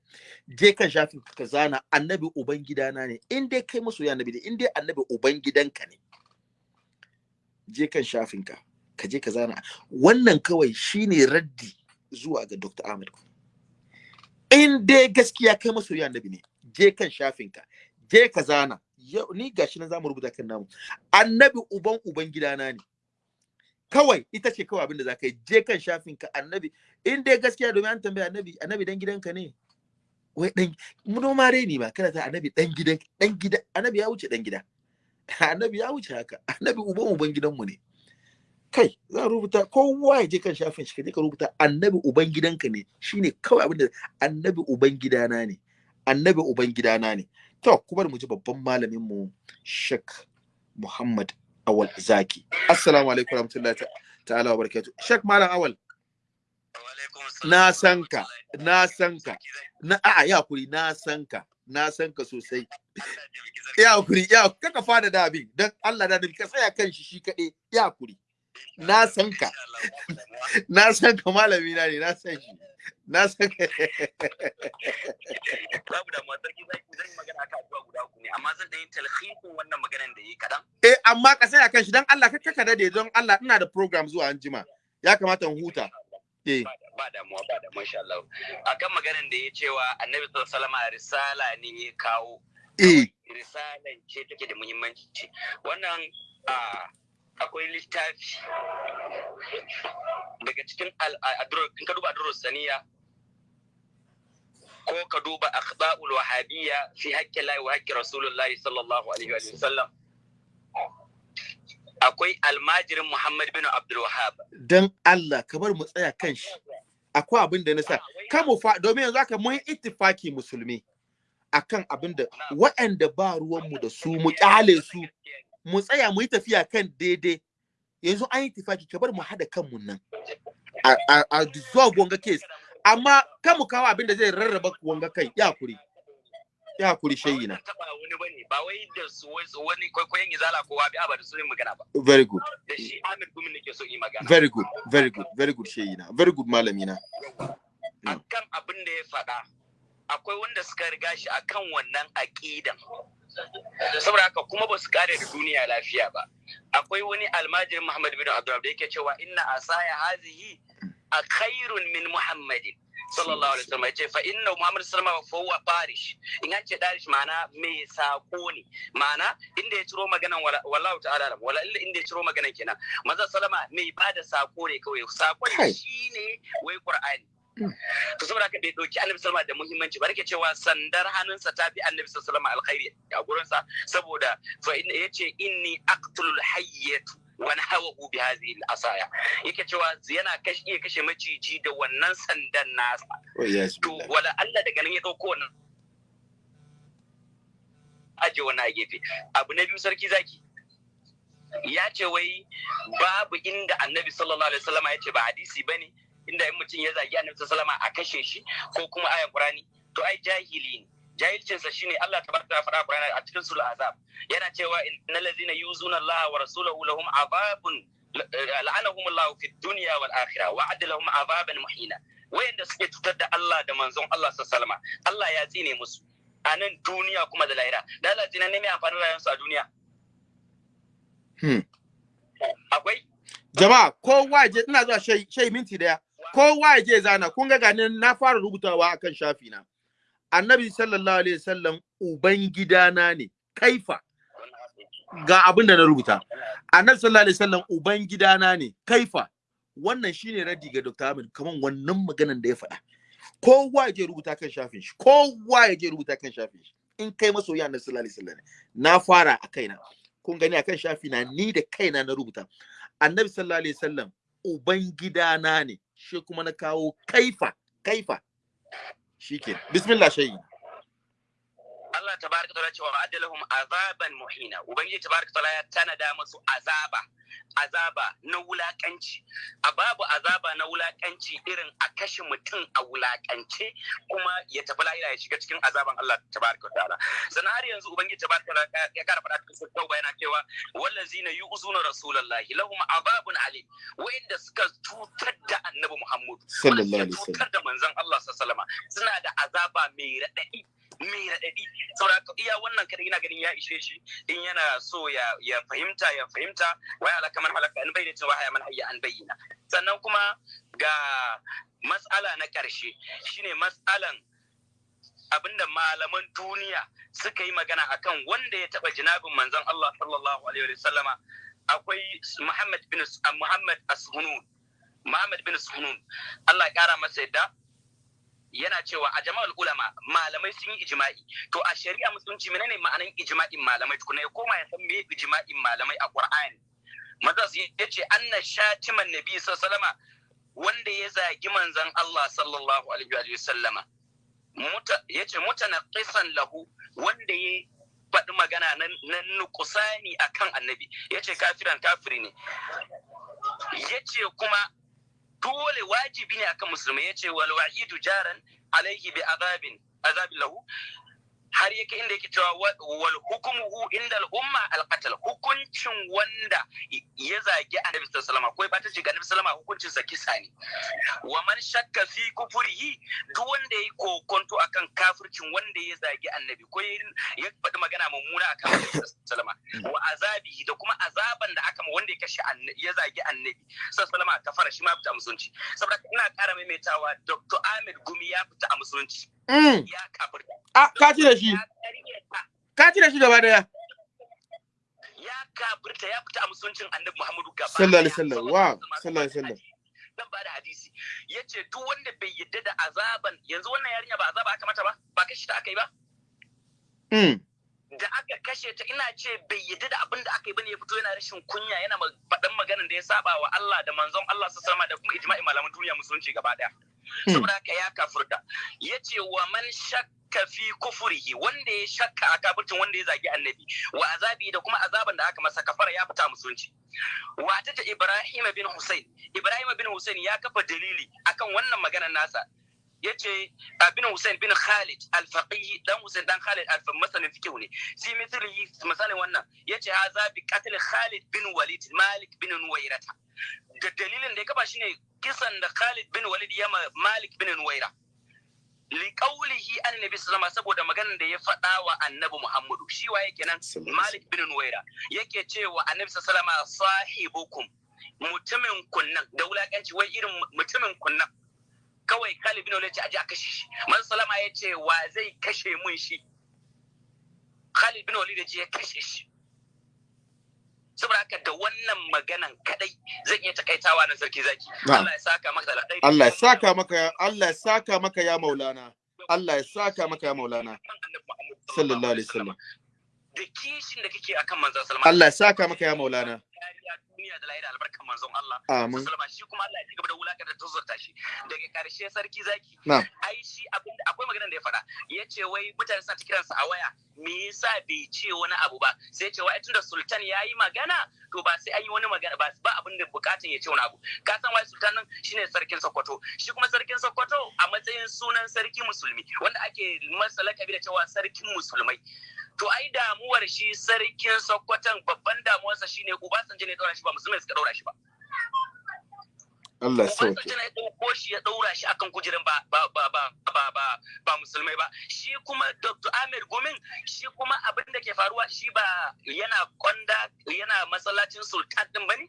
Je kan shafin ka zana annabi uban gidana ne. In dai kai masoyin annabi ne in dai annabi uban gidanka ne je kan shafin ka ka je ka zana. Wannan kawai shine raddi zuwa ga Dr. Ahmad in dai gaskiya kai masoyi annabi ne je kan shafinka je ka zana. Yau ni gashi nan za mu rubuta kan namu. Annabi uban uban gidana ne. Kawai ita ce kawai abin da zaka yi. Je kan shafinka annabi. In dai gaskiya domin an tambaya annabi annabi dan gidanka ne? Wai dan mu ma rai ne ba kada ta annabi dan gidan dan gida annabi ya wuce dan gida. Annabi ya wuce haka. Annabi uban uban gidanmu ne. Kai za rubuta kowa ya je kan shafin shi ka rubuta annabi uban gidanka ne. Shine kawai abin da annabi uban gidana ne. Annabi uban gidana ne. To kuma mu ji babban malamin mu Sheikh Muhammad Awal Zaki. Assalamu alaikum warahmatullahi ta'ala wa barakatuh. Shek malam awal. Na san ka na san ka. Na a ya kuri na san ka na san ka sosai. Ya kuri ya kaka fada da abin. Dan Allah da ka tsaya kan shi shi kaɗai. Ya kuri na san ka. Na san ka malami na ne na san shi. Na san ka. Babu da matar ki zai zan yi magana akan abubuwa guda uku ne amma zan dan yi talhisin wannan maganan da yi kadan eh amma ka tsaya kan shi dan Allah kaka ka daɗe don Allah ina da program zuwa anjima. Ya kamata in huta. Eh. Ba damuwa ba damuwa insha Allah. Akan maganan da ya cewa annabi sallallahu alaihi wasallam risala ne ya kawo. Eh. Risalan ce take da muhimmanci. Wannan a akwai littafi daga cikin in ka duba adurus saniya ko ka duba akhda'ul wahabiyya fi haqqi Allah wa haqqi Rasulullahi sallallahu alaihi wa sallam akwai almajirin Muhammad bin Abdul Wahhab. Dan Allah ka bar mu tsaya kan shi. Akwai abin da na sa. Kamu fa domin yanzu aka mun ittifaki musulmi akan abin da waɗanda ba ruwanmu da su mu ƙyale su. Mu tsaya mu yi tafiya kan daidai. Yanzu an yi ittifaki ka bar mu hada kanmu nan. A a a dissolve wanga case. Amma kan mu kawo abin da zai rarraba wanga kai. Ya kuri ya kuri shayi na. taba wani ba ne ba wai da wani kwaikwayon izala ko wabi ba da su ne magana ba. Very good. Da shi Amir Gumin nake so yi magana. Very good. Very good. Very good shayi na. Very good malami na. Akan abin da ya faɗa akwai wanda suka riga shi akan wannan aqidan saboda haka kuma ba su kare da duniya lafiya ba. Akwai wani almajirin Muhammad bin Abdul da yake cewa inna asaya hazihi a khairun min Muhammadin sallallahu alaihi wasallam. Yace fa inna Muhammad sallallahu alaihi wasallam fa farish. In an ce darish ma'ana mai sako ne. Ma'ana inda ya ciro maganan wallahu ta'ala wala illa inda ya ciro maganan kenan. Manzo sallama mai ba da sako ne kawai. Sakon shine wai qur'ani. To saboda haka bai ɗauki annabi sallama da muhimmanci ba. Rike cewa sandar hannunsa ta fi annabi sallama alkhairi a gurinsa. Saboda fa ya ce inni aqtulul hayyatu wani hawa bi hadhihi al-asaya. Yake cewa yana kashe iya kashe maciji da wannan sandan nasa. To wala Allah daga nan ya ɗauko wannan. Aje wannan a gefe. Abu na biyu sarki zaki. Ya ce wai babu inda annabi sallallahu alaihi wasallam ya ce ba hadisi ba ne inda in mutum ya zagi annabi sallallahu alaihi wasallam a kashe shi ko kuma ayan qur'ani to ai jahili ne. Jahilcinsa shine Allah tabaraka wa ta'ala Qur'ani a cikin sura azab yana cewa innal ladzina yuzuna Allah wa rasulahu lahum azabun la'anahum Allah fi dunya wal akhirah wa adda lahum azaban muhina. Wayanda suke cutar da Allah da manzon Allah sallallahu alaihi Allah ya tsine musu. A nan duniya kuma da lahira. Da Allah tsine ne mai amfani rayuwarsu a duniya? Hmm. akwai? Jama'a kowa je ina zuwa shai minti ɗaya. Kowa je zana. Kun ga ganin na fara rubutawa akan shafi na annabi sallallahu alaihi wasallam uban gidana ne. Kaifa. Ga abin da na rubuta. Annabi sallallahu alaihi wasallam uban gidana ne. Kaifa. Wannan shine raddi ga Dr. Ahmed kaman wannan maganan da ya faɗa. Kowa ya je rubuta kan shafin shi. Kowa ya je rubuta kan shafin shi. In kai masoyi annabi sallallahu alaihi wasallam na fara a kaina. Kun gani akan shafi na ni da kaina na rubuta. Annabi sallallahu alaihi wasallam uban gidana ne. Shi kuma na kawo kaifa kaifa. Shike bismillah shayi. Allah tabaraka taala cewa adalahum azaban muhina. Ubangiji tabaraka taala ya tanada musu azaba azaba na wulakanci. A babu azaba na wulakanci irin a kashe mutum a wulakance kuma ya tafi lahira ya shiga cikin azaban Allah tabaraka taala. Sannan har yanzu ubangiji tabaraka taala ya kara faɗa cikin sura tauba yana cewa wallazina yu'zuna rasulullahi lahum azabun alim. Wa'inda suka cutar da annabi Muhammad sallallahu alaihi wasallam cutar da manzon Allah sallallahu alaihi wasallam suna da azaba mai raɗaɗi. Mai raɗaɗi. Saboda iya wannan kada ina ganin ya ishe shi in yana so ya fahimta ya fahimta waya alaka man halaka an bayyana cewa haya man hayya an bayyana. Sannan kuma ga matsala na ƙarshe shine matsalan abin da malaman duniya suka yi magana akan wanda ya taɓa jinabin manzon Allah sallallahu alaihi wa sallama akwai Muhammad bin Muhammad Ashunun Muhammad bin Sunun Allah ya kara masa yadda. Yana cewa a jama'ul ulama malamai sun yi ijma'i. To a shari'a musulunci menene ma'anan ijma'in malamai? Tukuna ya koma ya san me ijma'in malamai a Qur'ani. Maza su ya ce anna shatiman nabi sallallahu wanda ya zagi manzon Allah sallallahu alaihi wa sallama. Muta ya ce mutanaqisan lahu wanda ya faɗi magana na nukusani akan annabi. Yace kafiran kafiri ne. Yace kuma dole wajibi ne akan musulmai ya ce wal wa'idu jaran alaihi bi azabin azabin lahu. Har yake inda yake cewa wal hukumuhu inda al'umma alqatal hukuncin wanda ya zagi annabi sallallahu alaihi wasallam ko ba ta ce ga annabi sallallahu hukuncin sa kisa ne. Wa man shakka fi kufurihi duk wanda yayi kokonto akan kafircin wanda ya zagi annabi ko ya faɗi magana mummuna akan annabi sallallahu alaihi wa azabi da kuma azaban da aka ma wanda ya kashe ya zagi annabi sallallahu alaihi kafara shi ma fita musulunci. Saboda ina ƙara maimaitawa Dr. Ahmed Gumi ya fita a musulunci. Ya kafirta a ka ci da shi. Ka ci da shi gaba ɗaya. Ya kafirta ya fita a musuluncin annabi Muhammadu gaba sallallahu alaihi wasallam. Wa? sallallahu alaihi wasallam. Dan ba da hadisi. Yace duk wanda bai yadda da azaban yanzu wannan yarinya ba azaba aka mata ba? Ba kashi ta aka yi ba? Da aka kashe ta ina ce bai yadda da abin da aka yi ba ne ya fito yana rashin kunya yana faɗan maganar da ya saba wa Allah da manzon Allah su sama da kuma ijma'i malaman duniya musulunci gaba ɗaya. Saboda haka ya kafurta. Yace wa man shakka fi kufurihi wanda ya shakka a kafircin wanda ya zagi annabi wa azabi da kuma azaban da aka masa kafara ya fita musulunci. Wata ta Ibrahim bin Hussein. Ibrahim bin Hussein ya kafa dalili akan wannan maganar nasa. Yace bin Hussein bin Khalid al-Faqih dan Hussein dan Khalid al-masanin fiqh ne. Fi mithlihi misalin wannan. Yace haza bi qatl Khalid bin Walid Malik bin Nuwairata. Da dalilin da ya kafa shine kisan da Khalid bin Walid ya Malik bin Nuwaira. Li qawlihi annabi sallama saboda maganar da ya faɗa wa annabi Muhammadu. Shi waye kenan Malik bin Nuwaira. Yake cewa annabi sallama sahibukum mutumin kunnan. Da wulakanci wai irin mutumin kunnan. Kawai Khalid bin Walid ya aje a kashe shi. Man salama ya ce wa zai kashe mun shi? Khalid bin Walid ya kashe shi. Saboda haka da wannan maganan kadai zan iya takaitawa na sarki zaki. Allah ya saka maka da Allah ya saka maka Allah ya saka maka ya Maulana. Allah ya saka maka ya Maulana. Sallallahu alaihi wasallam. Da kishin da kake akan manzon sallallahu Allah ya saka maka ya Maulana. Duniya da lahira albarkan manzon Allah. Amin. Sallama shi kuma Allah ya ci gaba da wulakar da tuzurta shi. Daga ƙarshe sarki zaki. Ai shi abin da akwai maganar da ya faɗa. Yace wai mutane suna kiran sa a waya me yasa bai ce wani abu ba? Sai ce wai tunda sultan yayi magana to ba sai an yi wani magana ba ba abin da bukatun ya ce wani abu. Ka san wai sultan nan shine sarkin Sokoto. Shi kuma sarkin Sokoto a matsayin sunan sarki musulmi wanda ake masa lakabi da cewa sarkin musulmai. To ai damuwar shi sarkin Sokoton babban damuwarsa shine Obasanjo ne daura shi ba musulmai suka daura shi ba. Allah ya sauke. Obasanjo ne ɗauko shi ya daura shi akan kujeran ba ba ba ba ba ba ba musulmai ba. Shi kuma Dr. Ahmed Gomin shi kuma abin da ke faruwa shi ba yana kwanda yana masallacin sultan din ba ne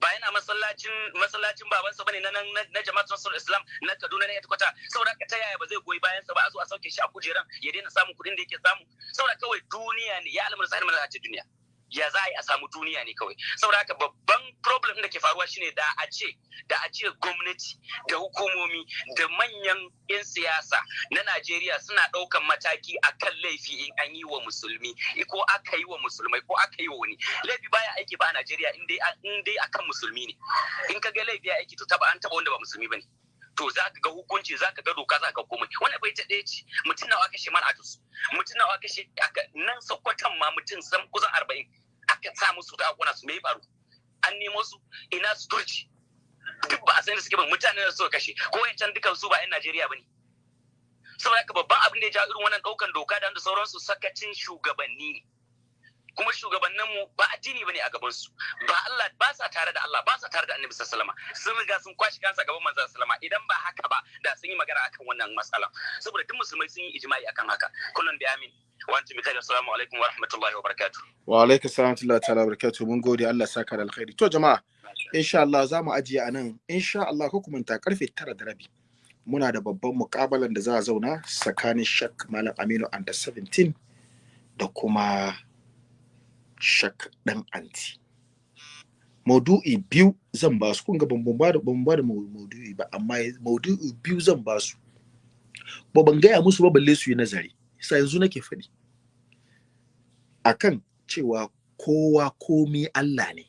ba yana masallacin masallacin babansa ba ne na nan na jama'at nasarar islam na kaduna na kwata saboda haka ta yaya ba zai goyi bayan sa ba a zo a sauke shi a kujeran ya daina samun kuɗin da yake samu? Saboda kawai duniya ne ya alamar sa'ilmar a ce duniya. Ya za a yi a samu duniya ne kawai. Saboda haka babban problem da ke faruwa shine da a ce da a ce gwamnati da hukumomi da manyan 'yan siyasa na Najeriya suna ɗaukan mataki akan laifi in an yi wa musulmi ko aka yi wa musulmai ko aka yi wa wani. Laifi baya aiki ba a Najeriya in dai dai akan musulmi ne. In ka ga laifi ya aiki to taba an taba wanda ba musulmi ba ne to za ka ga hukunci za ka ga doka za ka komai. Wannan bai ta ɗaya ce mutum nawa man atus mutum nawa aka nan sokoton ma mutum san kusan arba'in. Aka sa musu ta akuna su mai faru? An nemo su ina su turci duk ba a san da suke ba mutane da suka kashe. Ko yancan dukan su ba 'yan Najeriya ba ne. Saboda haka babban abin da ya ja irin wannan ɗaukan doka da sauransu sakacin shugabanni ne. Kuma shugabanninmu ba addini ba ne a gaban su ba Allah ba sa tare da Allah ba sa tare da Annabi sallallahu alaihi sun riga sun kwashi kansa gaban manzon sallama idan ba haka ba da sun yi magana akan wannan matsala saboda duk musulmai sun yi ijma'i akan haka. Kullun bi amin. Wa antum bi assalamu alaikum wa rahmatullahi wa barakatuh. Wa alaikum salam wa ta'ala barakatuh. Mun gode. Allah saka da alkhairi. To jama'a insha Allah za mu ajiye a nan. Insha Allah ko kuma ta ƙarfe tara da rabi muna da babban mukabalan da za a zauna tsakanin Shak Malam Aminu under 17 da kuma shak ɗan anti. Maudu'i biyu zan ba su. Kun ga ban ba da maudu'i ba amma maudu'i biyu zan ba su. Ba ban gaya musu ba balle su yi nazari. Sai yanzu nake faɗi. Akan cewa kowa komi Allah ne.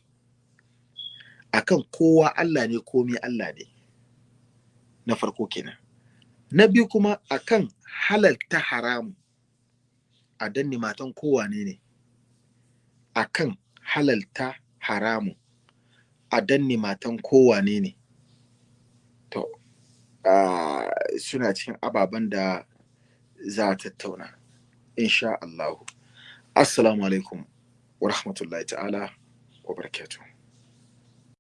Akan kowa Allah ne komi Allah ne. Na farko kenan. Na biyu kuma akan halalta haramu. A danne matan kowa ne ne. Akan halalta haramun a danne matan kowane ne. To uh, suna cikin ababen da za a tattauna insha Allahu. Assalamu alaikum wa rahmatullahi ta'ala wa barakatuh